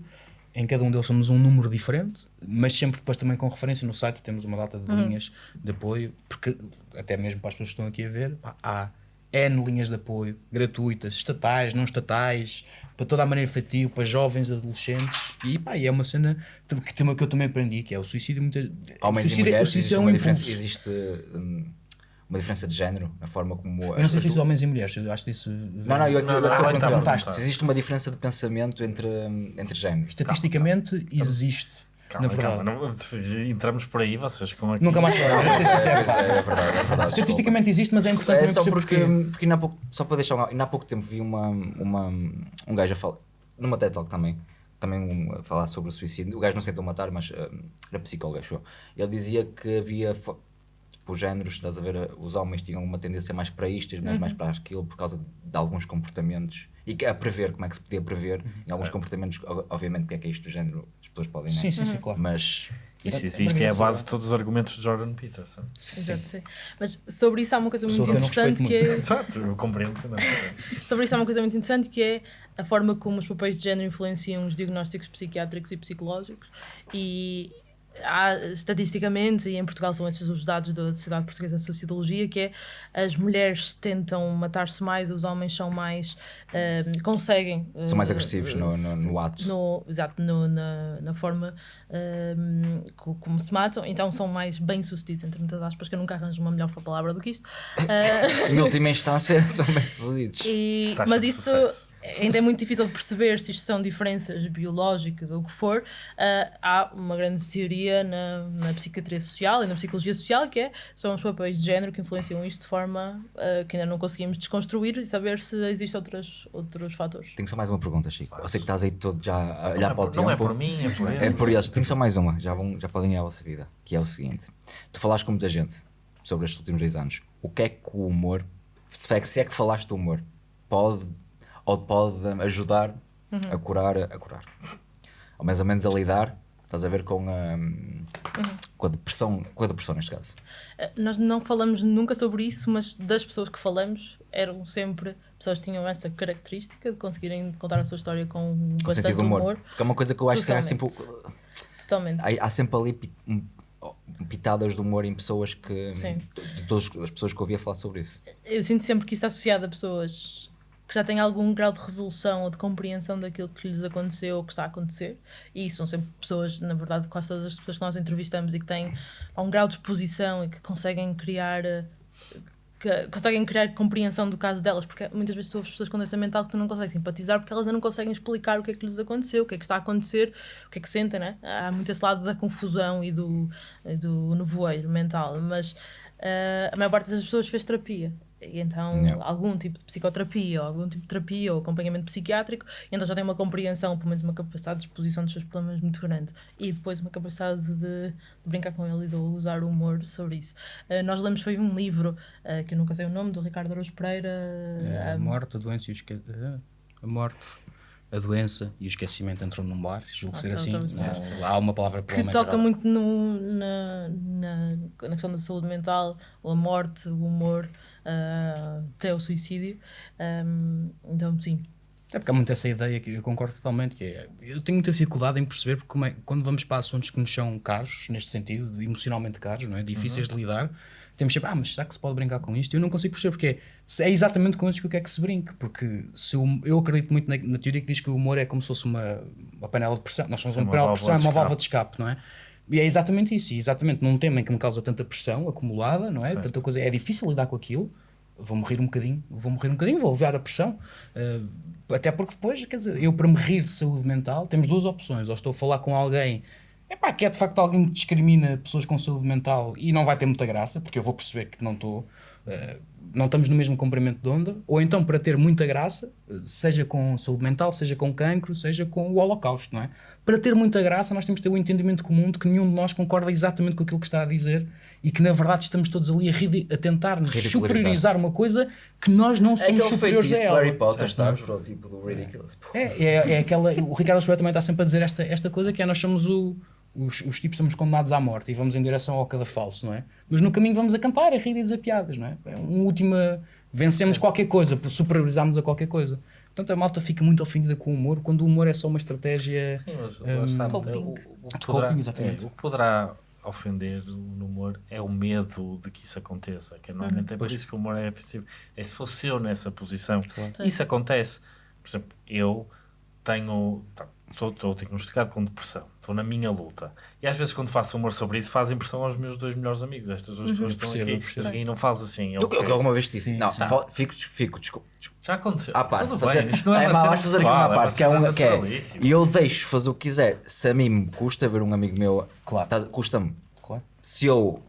em cada um deles somos um número diferente, mas sempre depois também com referência no site temos uma data de linhas de apoio, porque até mesmo para as pessoas que estão aqui a ver, pá, há N linhas de apoio gratuitas, estatais, não estatais, para toda a maneira efetiva, para jovens, adolescentes, e pá, e é uma cena que, que eu também aprendi, que é o suicídio muita, Homens e suicídio, mulheres, o suicídio existe é um uma diferença, impulso. existe hum, uma diferença de género na forma como. Eu não sei se isso é homens e mulheres, eu acho que isso Não, não, eu, eu, Não, eu, não, eu, não, eu, tá, eu, tá. se existe uma diferença de pensamento entre, entre géneros. Estatisticamente existe, Calma, na verdade. calma, não- entramos por aí, vocês como aqui. Nunca mais falar. É, é, é verdade, é verdade. Estatisticamente existe, mas é importante É só porque, porque ainda há pouco, só para deixar um, ainda há pouco tempo vi uma, uma, um gajo a falar, numa TED Talk também, também um, a falar sobre o suicídio. O gajo não se tentou matar, mas hum, era psicólogo, acho eu. Ele dizia que havia tipo, géneros, estás a ver, os homens tinham uma tendência mais para isto, as mulheres mais para aquilo, por causa de alguns comportamentos. E que a prever, como é que se podia prever, em alguns comportamentos, o- obviamente, que é que é isto do género, as pessoas podem, né? Sim, sim, sim, claro. Mas Isso existe e é a base de todos os argumentos de Jordan Peterson. Exato, sim. Mas sobre isso há uma coisa muito interessante que é. Exato, eu compreendo. Sobre isso há uma coisa muito interessante que é a forma como os papéis de género influenciam os diagnósticos psiquiátricos e psicológicos e há, estatisticamente, e em Portugal são esses os dados da Sociedade Portuguesa de Sociologia, que é as mulheres tentam matar-se mais, os homens são mais ehm, conseguem são mais eh, agressivos no, no, no ato. no, exato, no, na, na forma ehm, co- como se matam, então são mais bem-sucedidos, entre muitas aspas, que eu nunca arranjo uma melhor palavra do que isto. Eh, Em última instância, são bem sucedidos. Taxa mas isso sucesso. Ainda é muito difícil de perceber se isto são diferenças biológicas ou o que for. Uh, há uma grande teoria na, na psiquiatria social e na psicologia social que é, são os papéis de género que influenciam isto de forma uh, que ainda não conseguimos desconstruir e saber se existem outros, outros fatores. Tenho só mais uma pergunta, Chico. Eu sei que estás aí todo já a olhar Não é para o por- tempo. não é por mim, é por ele. É por eles. Tenho só mais uma, já, vão, já podem ir à vossa vida. Que é o seguinte: tu falaste com muita gente sobre estes últimos dois anos. O que é que o humor, se é que, se é que falaste do humor, pode ou pode ajudar a curar, a curar, ou mais ou menos a lidar, estás a ver com a, com a depressão, com a depressão neste caso. Uh, Nós não falamos nunca sobre isso, mas das pessoas que falamos eram sempre pessoas que tinham essa característica de conseguirem contar a sua história com Com bastante humor. humor. Porque é uma coisa que eu acho que há sempre. Totalmente. Totalmente. Há, há sempre ali pi- pitadas de humor em pessoas que. Sim. de todas as pessoas que ouvia falar sobre isso. Eu sinto sempre que isso é associado a pessoas que já têm algum grau de resolução ou de compreensão daquilo que lhes aconteceu ou que está a acontecer. E são sempre pessoas, na verdade, quase todas as pessoas que nós entrevistamos e que têm um grau de exposição e que conseguem criar. eh, Que conseguem criar compreensão do caso delas, porque muitas vezes tu ouves pessoas com doença mental que tu não consegues simpatizar porque elas ainda não conseguem explicar o que é que lhes aconteceu, o que é que está a acontecer, o que é que sentem, né? Há muito esse lado da confusão e do, do nevoeiro mental, mas eh, a maior parte das pessoas fez terapia. E então, Yeah. algum tipo de psicoterapia, ou algum tipo de terapia, ou acompanhamento psiquiátrico, e então já tem uma compreensão, pelo menos uma capacidade de exposição dos seus problemas muito grande. E depois uma capacidade de, de brincar com ele e de usar o humor sobre isso. Eh, nós lemos, foi um livro, eh, que eu nunca sei o nome, do Ricardo Araújo Pereira. É, a eh, morte, a doença e o esque... a morte, a doença e o esquecimento entram num bar, julgo Ah, ser então assim. estamos Não, há uma palavra que toca muito no, na, na, na questão da saúde mental, a morte, o humor, eh, até o suicídio. Um, então, sim, É porque há muito essa ideia que eu concordo totalmente, que é, eu tenho muita dificuldade em perceber porque como é- quando vamos para assuntos que nos são caros, neste sentido, emocionalmente caros, não é? difíceis de lidar, temos sempre, ah, mas será que se pode brincar com isto? Eu não consigo perceber porque é, é exatamente com isso que eu quero que se brinque, porque se o- eu acredito muito na, na teoria que diz que o humor é como se fosse uma, uma panela de pressão, nós somos uma uma panela de pressão, de uma válvula de escape, não é? E é exatamente isso, e exatamente num tema em que me causa tanta pressão acumulada, não é? Certo. Tanta coisa, é difícil lidar com aquilo. Vou morrer um bocadinho, vou morrer um bocadinho, vou aliviar a pressão. eh, até porque depois, quer dizer, eu para me rir de saúde mental, temos duas opções. Ou estou a falar com alguém epá, que é de facto alguém que discrimina pessoas com saúde mental e não vai ter muita graça, porque eu vou perceber que não estou. eh, não estamos no mesmo comprimento de onda, ou então para ter muita graça, seja com saúde mental, seja com cancro, seja com o holocausto, não é? Para ter muita graça, nós temos de ter o entendimento comum de que nenhum de nós concorda exatamente com aquilo que está a dizer e que na verdade estamos todos ali a, a tentar superiorizar uma coisa que nós não somos superiores a ela. Potter, sabes? Bro, tipo do Ridiculous. É, é, é aquela. O Ricardo Espera também está sempre a dizer esta, esta coisa que é nós somos o. Os, os tipos somos condenados à morte e vamos em direção ao cada falso, não é? Mas no caminho vamos a cantar, a rir e dizer piadas, não é? É um último. Vencemos qualquer coisa, superiorizamos a qualquer coisa. Portanto, a malta fica muito ofendida com o humor quando o humor é só uma estratégia. Sim, mas lá está, Coping. o, o que De poderá, coping, exatamente. é, o que poderá ofender no humor é o medo de que isso aconteça, que normalmente é por isso que o humor é ofensivo. É se fosse eu nessa posição. Isso acontece. Por exemplo, eu tenho. tá, Sou, estou diagnosticado com depressão, estou na minha luta. E às vezes, quando faço humor sobre isso, faz impressão aos meus dois melhores amigos. Estas duas pessoas que estão Percebo, aqui. percebo. E não faz assim. O que eu alguma vez disse? Sim, não, sim. fico, fico, desculpa. Já aconteceu. À parte, Tudo fazer, bem, isto não é, é, cena vamos fazer aqui uma é parte que é uma que é. E eu deixo fazer o que quiser. Se a mim me custa ver um amigo meu, Claro. tá- custa-me. Claro. Se eu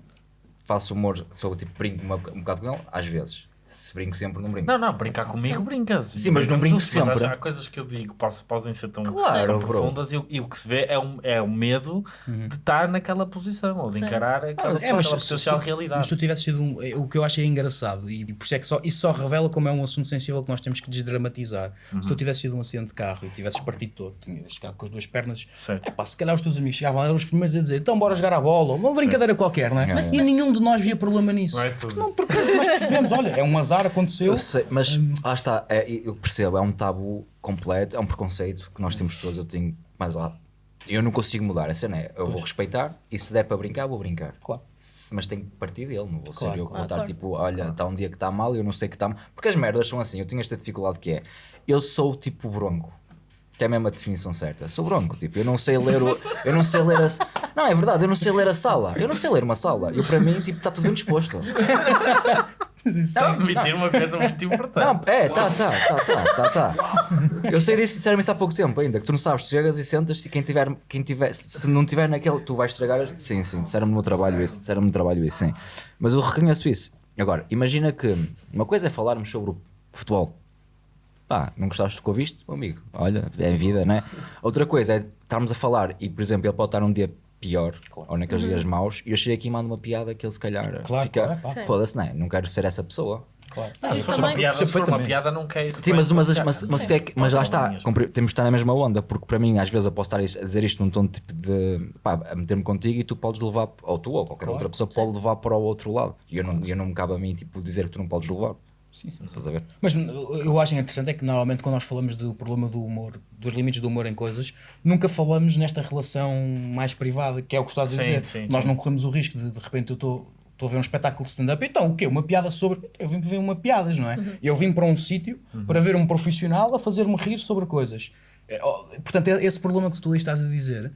faço humor, se eu tipo brinco um bocado com ele, às vezes. Se brinco sempre, não brinco. Não, não, brincar comigo brincas. Sim, mas não brinco juntos, mas sempre. Há, há coisas que eu digo posso, podem ser tão, Claro, tão profundas e, o- e o que se vê é, um, é o medo Uhum. de estar naquela posição ou de Sim. encarar aquela, É, aquela mas potencial se- realidade. Mas se tu tivesse sido um, é, o que eu achei engraçado, e por isso é que só, isso só revela como é um assunto sensível que nós temos que desdramatizar. Se tu tivesse sido um acidente de carro e tivesses partido todo, tinhas chegado com as duas pernas, Certo. epá, se calhar os teus amigos chegavam eram os primeiros a dizer então bora jogar a bola, uma brincadeira qualquer, não é? Mas- e nenhum de nós via problema nisso. Não é. Não, porque nós percebemos, olha, é um azar, aconteceu. Eu sei, mas lá está, é, eu percebo, é um tabu completo, é um preconceito que nós temos todos, eu tenho mais lá. Eu não consigo mudar, a cena é, eu vou respeitar e se der para brincar, vou brincar. Claro. Se- Mas tem que partir dele, não vou Claro, ser eu que vou claro. estar Claro. tipo, olha, está um dia que está mal e eu não sei que está mal. Porque as merdas são assim, eu tenho esta dificuldade que é, eu sou tipo bronco. Que é mesmo a definição certa. Sou bronco, tipo, eu não sei ler o. Eu não sei ler a. Não, é verdade, eu não sei ler a sala. Eu não sei ler uma sala. Eu para mim, tipo, está tudo bem disposto. Estava a admitir uma coisa muito importante. Não, é, tá, tá, tá, tá, tá, tá. Eu sei disso, disseram isso há pouco tempo ainda, que tu não sabes, tu chegas e sentas e quem tiver, quem tiver, se não tiver naquele, tu vais estragar. Sim, sim, disseram-me no trabalho isso, disseram-me no trabalho isso, sim. Mas eu reconheço isso. Agora, imagina que uma coisa é falarmos sobre o futebol. Pá, não gostaste do que ouviste? Meu amigo, olha, é vida, né? Outra coisa é estarmos a falar e, por exemplo, ele pode estar um dia pior ou naqueles dias maus e eu chego aqui e mando uma piada que ele se calhar Claro, fica, claro, foda-se, não é? Não quero ser essa pessoa. Claro. Mas se isso for uma também. piada, se for uma piada, não quer isso. Sim, mas, mas, mas, mas, Sim. tu é que- mas lá está, temos de estar na mesma onda, porque para mim, às vezes, eu posso estar a dizer isto num tom tipo de pá, a meter-me contigo e tu podes levar, ou tu ou qualquer Claro. outra pessoa pode levar para o outro lado. E eu não, eu não me cabe a mim tipo, dizer que tu não podes levar. Sim, sim, sim. Estás a ver? Mas eu acho interessante é que normalmente quando nós falamos do problema do humor, dos limites do humor em coisas, nunca falamos nesta relação mais privada, que é o que estás a dizer. sim, nós sim. não corremos o risco de de repente eu estou estou a ver um espetáculo de stand-up, então o quê? Uma piada sobre. Eu vim ver uma piadas, não é? Eu vim para um sítio para ver um profissional a fazer-me rir sobre coisas. É, Portanto, é esse problema que tu aí estás a dizer,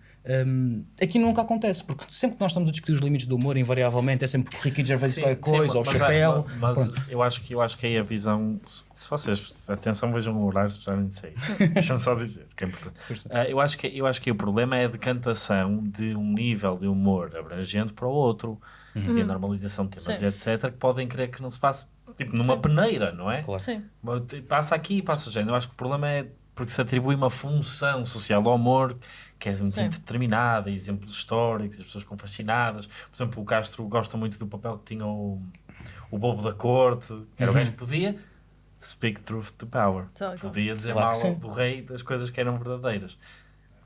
hum, aqui nunca acontece, porque sempre que nós estamos a discutir os limites do humor, invariavelmente é sempre o Ricky Gervais Sim, qualquer sim, coisa, ou o mas- chapéu. Mas, pronto. eu acho que eu acho que aí a visão, se vocês, atenção, vejam o horário, se precisarem dizer. Deixa-me só dizer, que é importante. Ah, eu, acho que, eu acho que o problema é a decantação de um nível de humor abrangente para o outro e a normalização de temas, Sim. etc., que podem crer que não se passe tipo numa peneira, não é? Claro. Sim. Te- Passa aqui e passa o género. Eu acho que o problema é porque se atribui uma função social ao humor que é muito Sim. determinada, exemplos históricos, as pessoas ficam fascinadas. Por exemplo, o Castro gosta muito do papel que tinha o, o bobo da corte, que era o gajo que podia speak truth to power. Podia dizer Claro mal do rei das coisas que eram verdadeiras.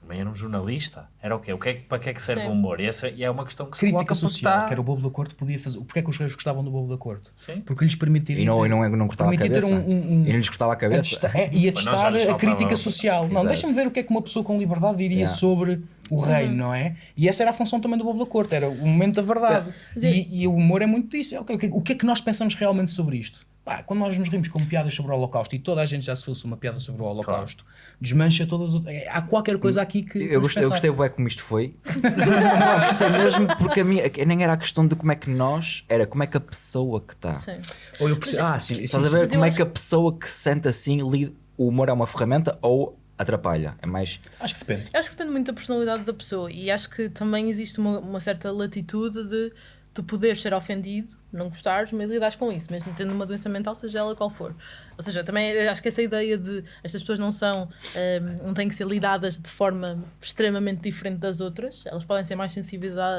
Também era um jornalista. Era o quê? O que é, para que é que serve Sim. o humor? E, essa, e é uma questão que se Crítica coloca social, está- que era o Bobo da Corte, podia fazer. Porquê é que os reis gostavam do Bobo da Corte? Sim. Porque lhes permitiria. E não, ter- e não, não cortava a cabeça. um- um- um- E não lhes cortava a a cabeça. é, e a não, testar a crítica social. Não, Exato. deixa-me ver o que é que uma pessoa com liberdade diria Yeah. sobre o reino, não é? E essa era a função também do Bobo da Corte, era o momento da verdade. Eu- E, e o humor é muito disso. É, ok, o que- o que é que nós pensamos realmente sobre isto? Pá, quando nós nos rimos com piadas sobre o Holocausto e toda a gente já se riu uma piada sobre o Holocausto, desmancha todas. é, Há qualquer coisa aqui que. Eu gostei, eu gostei bem como isto foi. não, gostei mesmo porque a minha, nem era a questão de como é que nós, era como é que a pessoa que está. Sim. Ou eu percebo- ah, sim, sim, Estás a ver como é acho- que a pessoa que se sente assim lida, o humor é uma ferramenta ou atrapalha? É mais. Acho que depende. Acho que depende muito da personalidade da pessoa e acho que também existe uma, uma certa latitude de tu poderes ser ofendido, não gostares, mas lidares com isso, mesmo tendo uma doença mental, seja ela qual for. Ou seja, também acho que essa ideia de estas pessoas não são, ehm, não têm que ser lidadas de forma extremamente diferente das outras, elas podem ser mais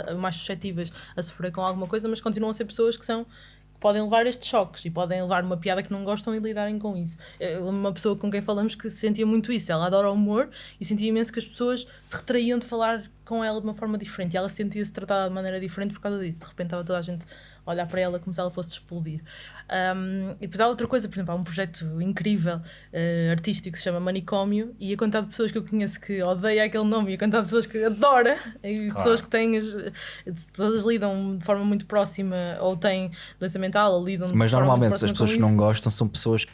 a- mais suscetíveis a sofrer com alguma coisa, mas continuam a ser pessoas que são que podem levar estes choques e podem levar uma piada que não gostam e lidarem com isso. Eu- Uma pessoa com quem falamos que sentia muito isso, ela adora o humor e sentia imenso que as pessoas se retraíam de falar com ela de uma forma diferente e ela sentia-se tratada de maneira diferente por causa disso. De repente estava toda a gente a olhar para ela como se ela fosse explodir. Um, e depois há outra coisa, por exemplo, há um projeto incrível eh, artístico que se chama Manicômio e a quantidade de pessoas que eu conheço que odeia aquele nome e a quantidade de pessoas que adora e pessoas que têm as, todas lidam de forma muito próxima ou têm doença mental ou lidam de Mas normalmente as pessoas que não gostam são pessoas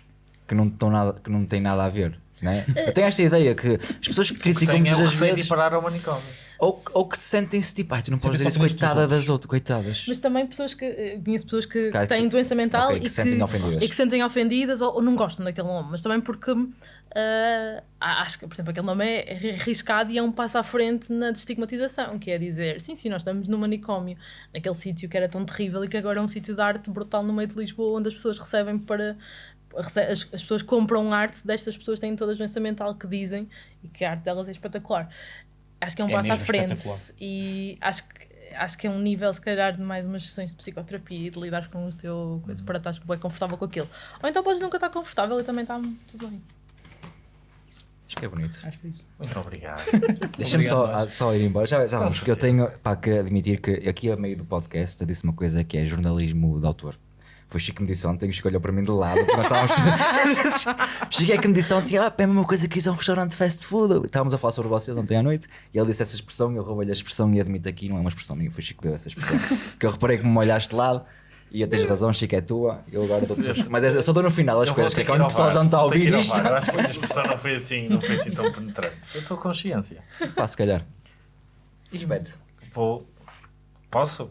que não, estão nada, que não têm nada a ver. Né? Eu tenho esta ideia que as pessoas que criticam muitas é vezes ir parar ao manicômio. Ou, ou que sentem-se tipo, ai, tu não podes Sentem dizer isso, coitada das outras, coitadas. Mas também pessoas que eh, conheço pessoas que, que têm que- doença mental ok, e, que que, se sentem ofendidas. e que se sentem ofendidas ou, ou não gostam daquele nome, mas também porque ah, acho que, por exemplo, aquele nome é arriscado e é um passo à frente na destigmatização, que é dizer, sim, sim, nós estamos no manicômio, naquele sítio que era tão terrível e que agora é um sítio de arte brutal no meio de Lisboa, onde as pessoas recebem para. rece- As, as pessoas compram arte destas pessoas têm toda a doença mental que dizem e que a arte delas é espetacular. Acho que é um É passo à frente e acho que acho que é um nível, se calhar, de mais umas sessões de psicoterapia e de lidar com o teu coisa para estar bem confortável com aquilo. Ou então podes nunca estar confortável e também está tudo bem. Acho que é bonito. Acho que é isso. Muito obrigado. Deixa-me só, ah, só ir embora. Já, já vamos, porque eu tenho pá, que admitir que aqui a meio do podcast eu disse uma coisa que é jornalismo de autor. Foi Chico que me disse ontem, o Chico olhou para mim de lado, porque nós estávamos. Chico é que me disse ontem, ah, é a mesma coisa que isso é um restaurante de fast food. Estávamos a falar sobre vocês ontem à noite e ele disse essa expressão, eu roubei-lhe a expressão e admito aqui, não é uma expressão minha, foi Chico que deu essa expressão. que eu reparei que me olhaste de lado e eu tens razão, Chico é tua, eu agora dou Mas é- eu só dou no final as Eu coisas, que é que quando o pessoal já não está a ouvir isto. Eu acho que a expressão não foi assim, não foi assim tão penetrante. Foi a tua consciência. Pá, se calhar. Isbete. Vou. Posso?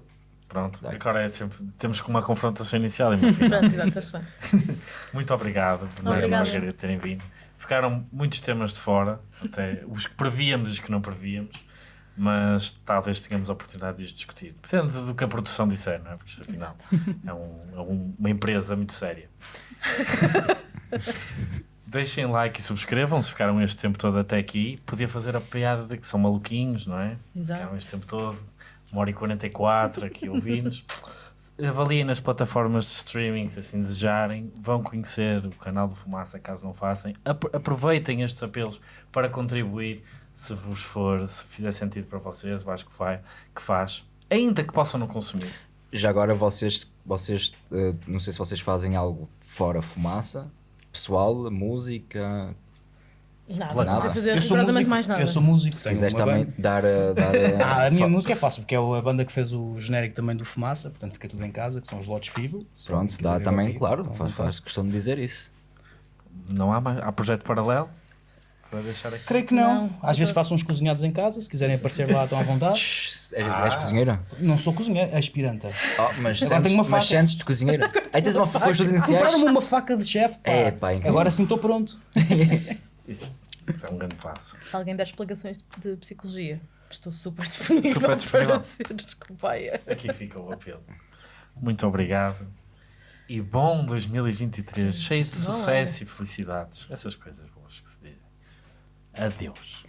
Pronto, agora é sempre. Temos com uma confrontação inicial. e. Pronto, exato. Muito obrigado, Bernardo e. Margarida, por terem vindo. Ficaram muitos temas de fora, até os que prevíamos e os que não prevíamos, mas talvez tenhamos a oportunidade de os discutir. Depende do que a produção disser, não é? Porque isto afinal é, um- é um- uma empresa muito séria. Deixem like e subscrevam se ficaram este tempo todo até aqui. Podia fazer a piada de que são maluquinhos, não é? Exato. Ficaram este tempo todo, uma hora e 44 aqui ouvindo-nos. Avaliem nas plataformas de streaming se assim desejarem. Vão conhecer o canal do Fumaça, caso não façam. Apro- Aproveitem estes apelos para contribuir, se vos for, se fizer sentido para vocês, eu acho que, vai, que faz. Ainda que possam não consumir. Já agora vocês, vocês eh, não sei se vocês fazem algo fora fumaça, pessoal, música. Nada, Nada. não sei fazer Eu sou rigorosamente músico, mais nada. eu sou músico. Se quiseres também dar, a- dar a- Ah, a minha música é fácil, porque é a banda que fez o genérico também do Fumaça, portanto fica tudo em casa, que são os Lotes Fivo. se Pronto, dá também, ouvir, claro, estão à faz, faz questão de dizer isso. Não há, mais, há projeto paralelo? Para deixar aqui. Creio que não. Não, Às vezes faço uns cozinhados em casa, se quiserem aparecer lá estão à vontade. És, Ah. és cozinheira? Não sou cozinheiro, é aspiranta. Oh, mas Agora tenho uma sentes, mas faca. sentes de cozinheira. Aí tens uma faca com as tuas iniciais. Compraram-me uma faca de chefe, pá. É, pá, incrível. Agora sim estou pronto. Isso, isso é um grande passo. Se alguém der explicações de, de psicologia, estou super disponível, Super disponível. para ser cobaia. Aqui fica o apelo. Muito obrigado. E bom 2023, cheio de sucesso e felicidades. Essas coisas boas que se dizem. Adeus.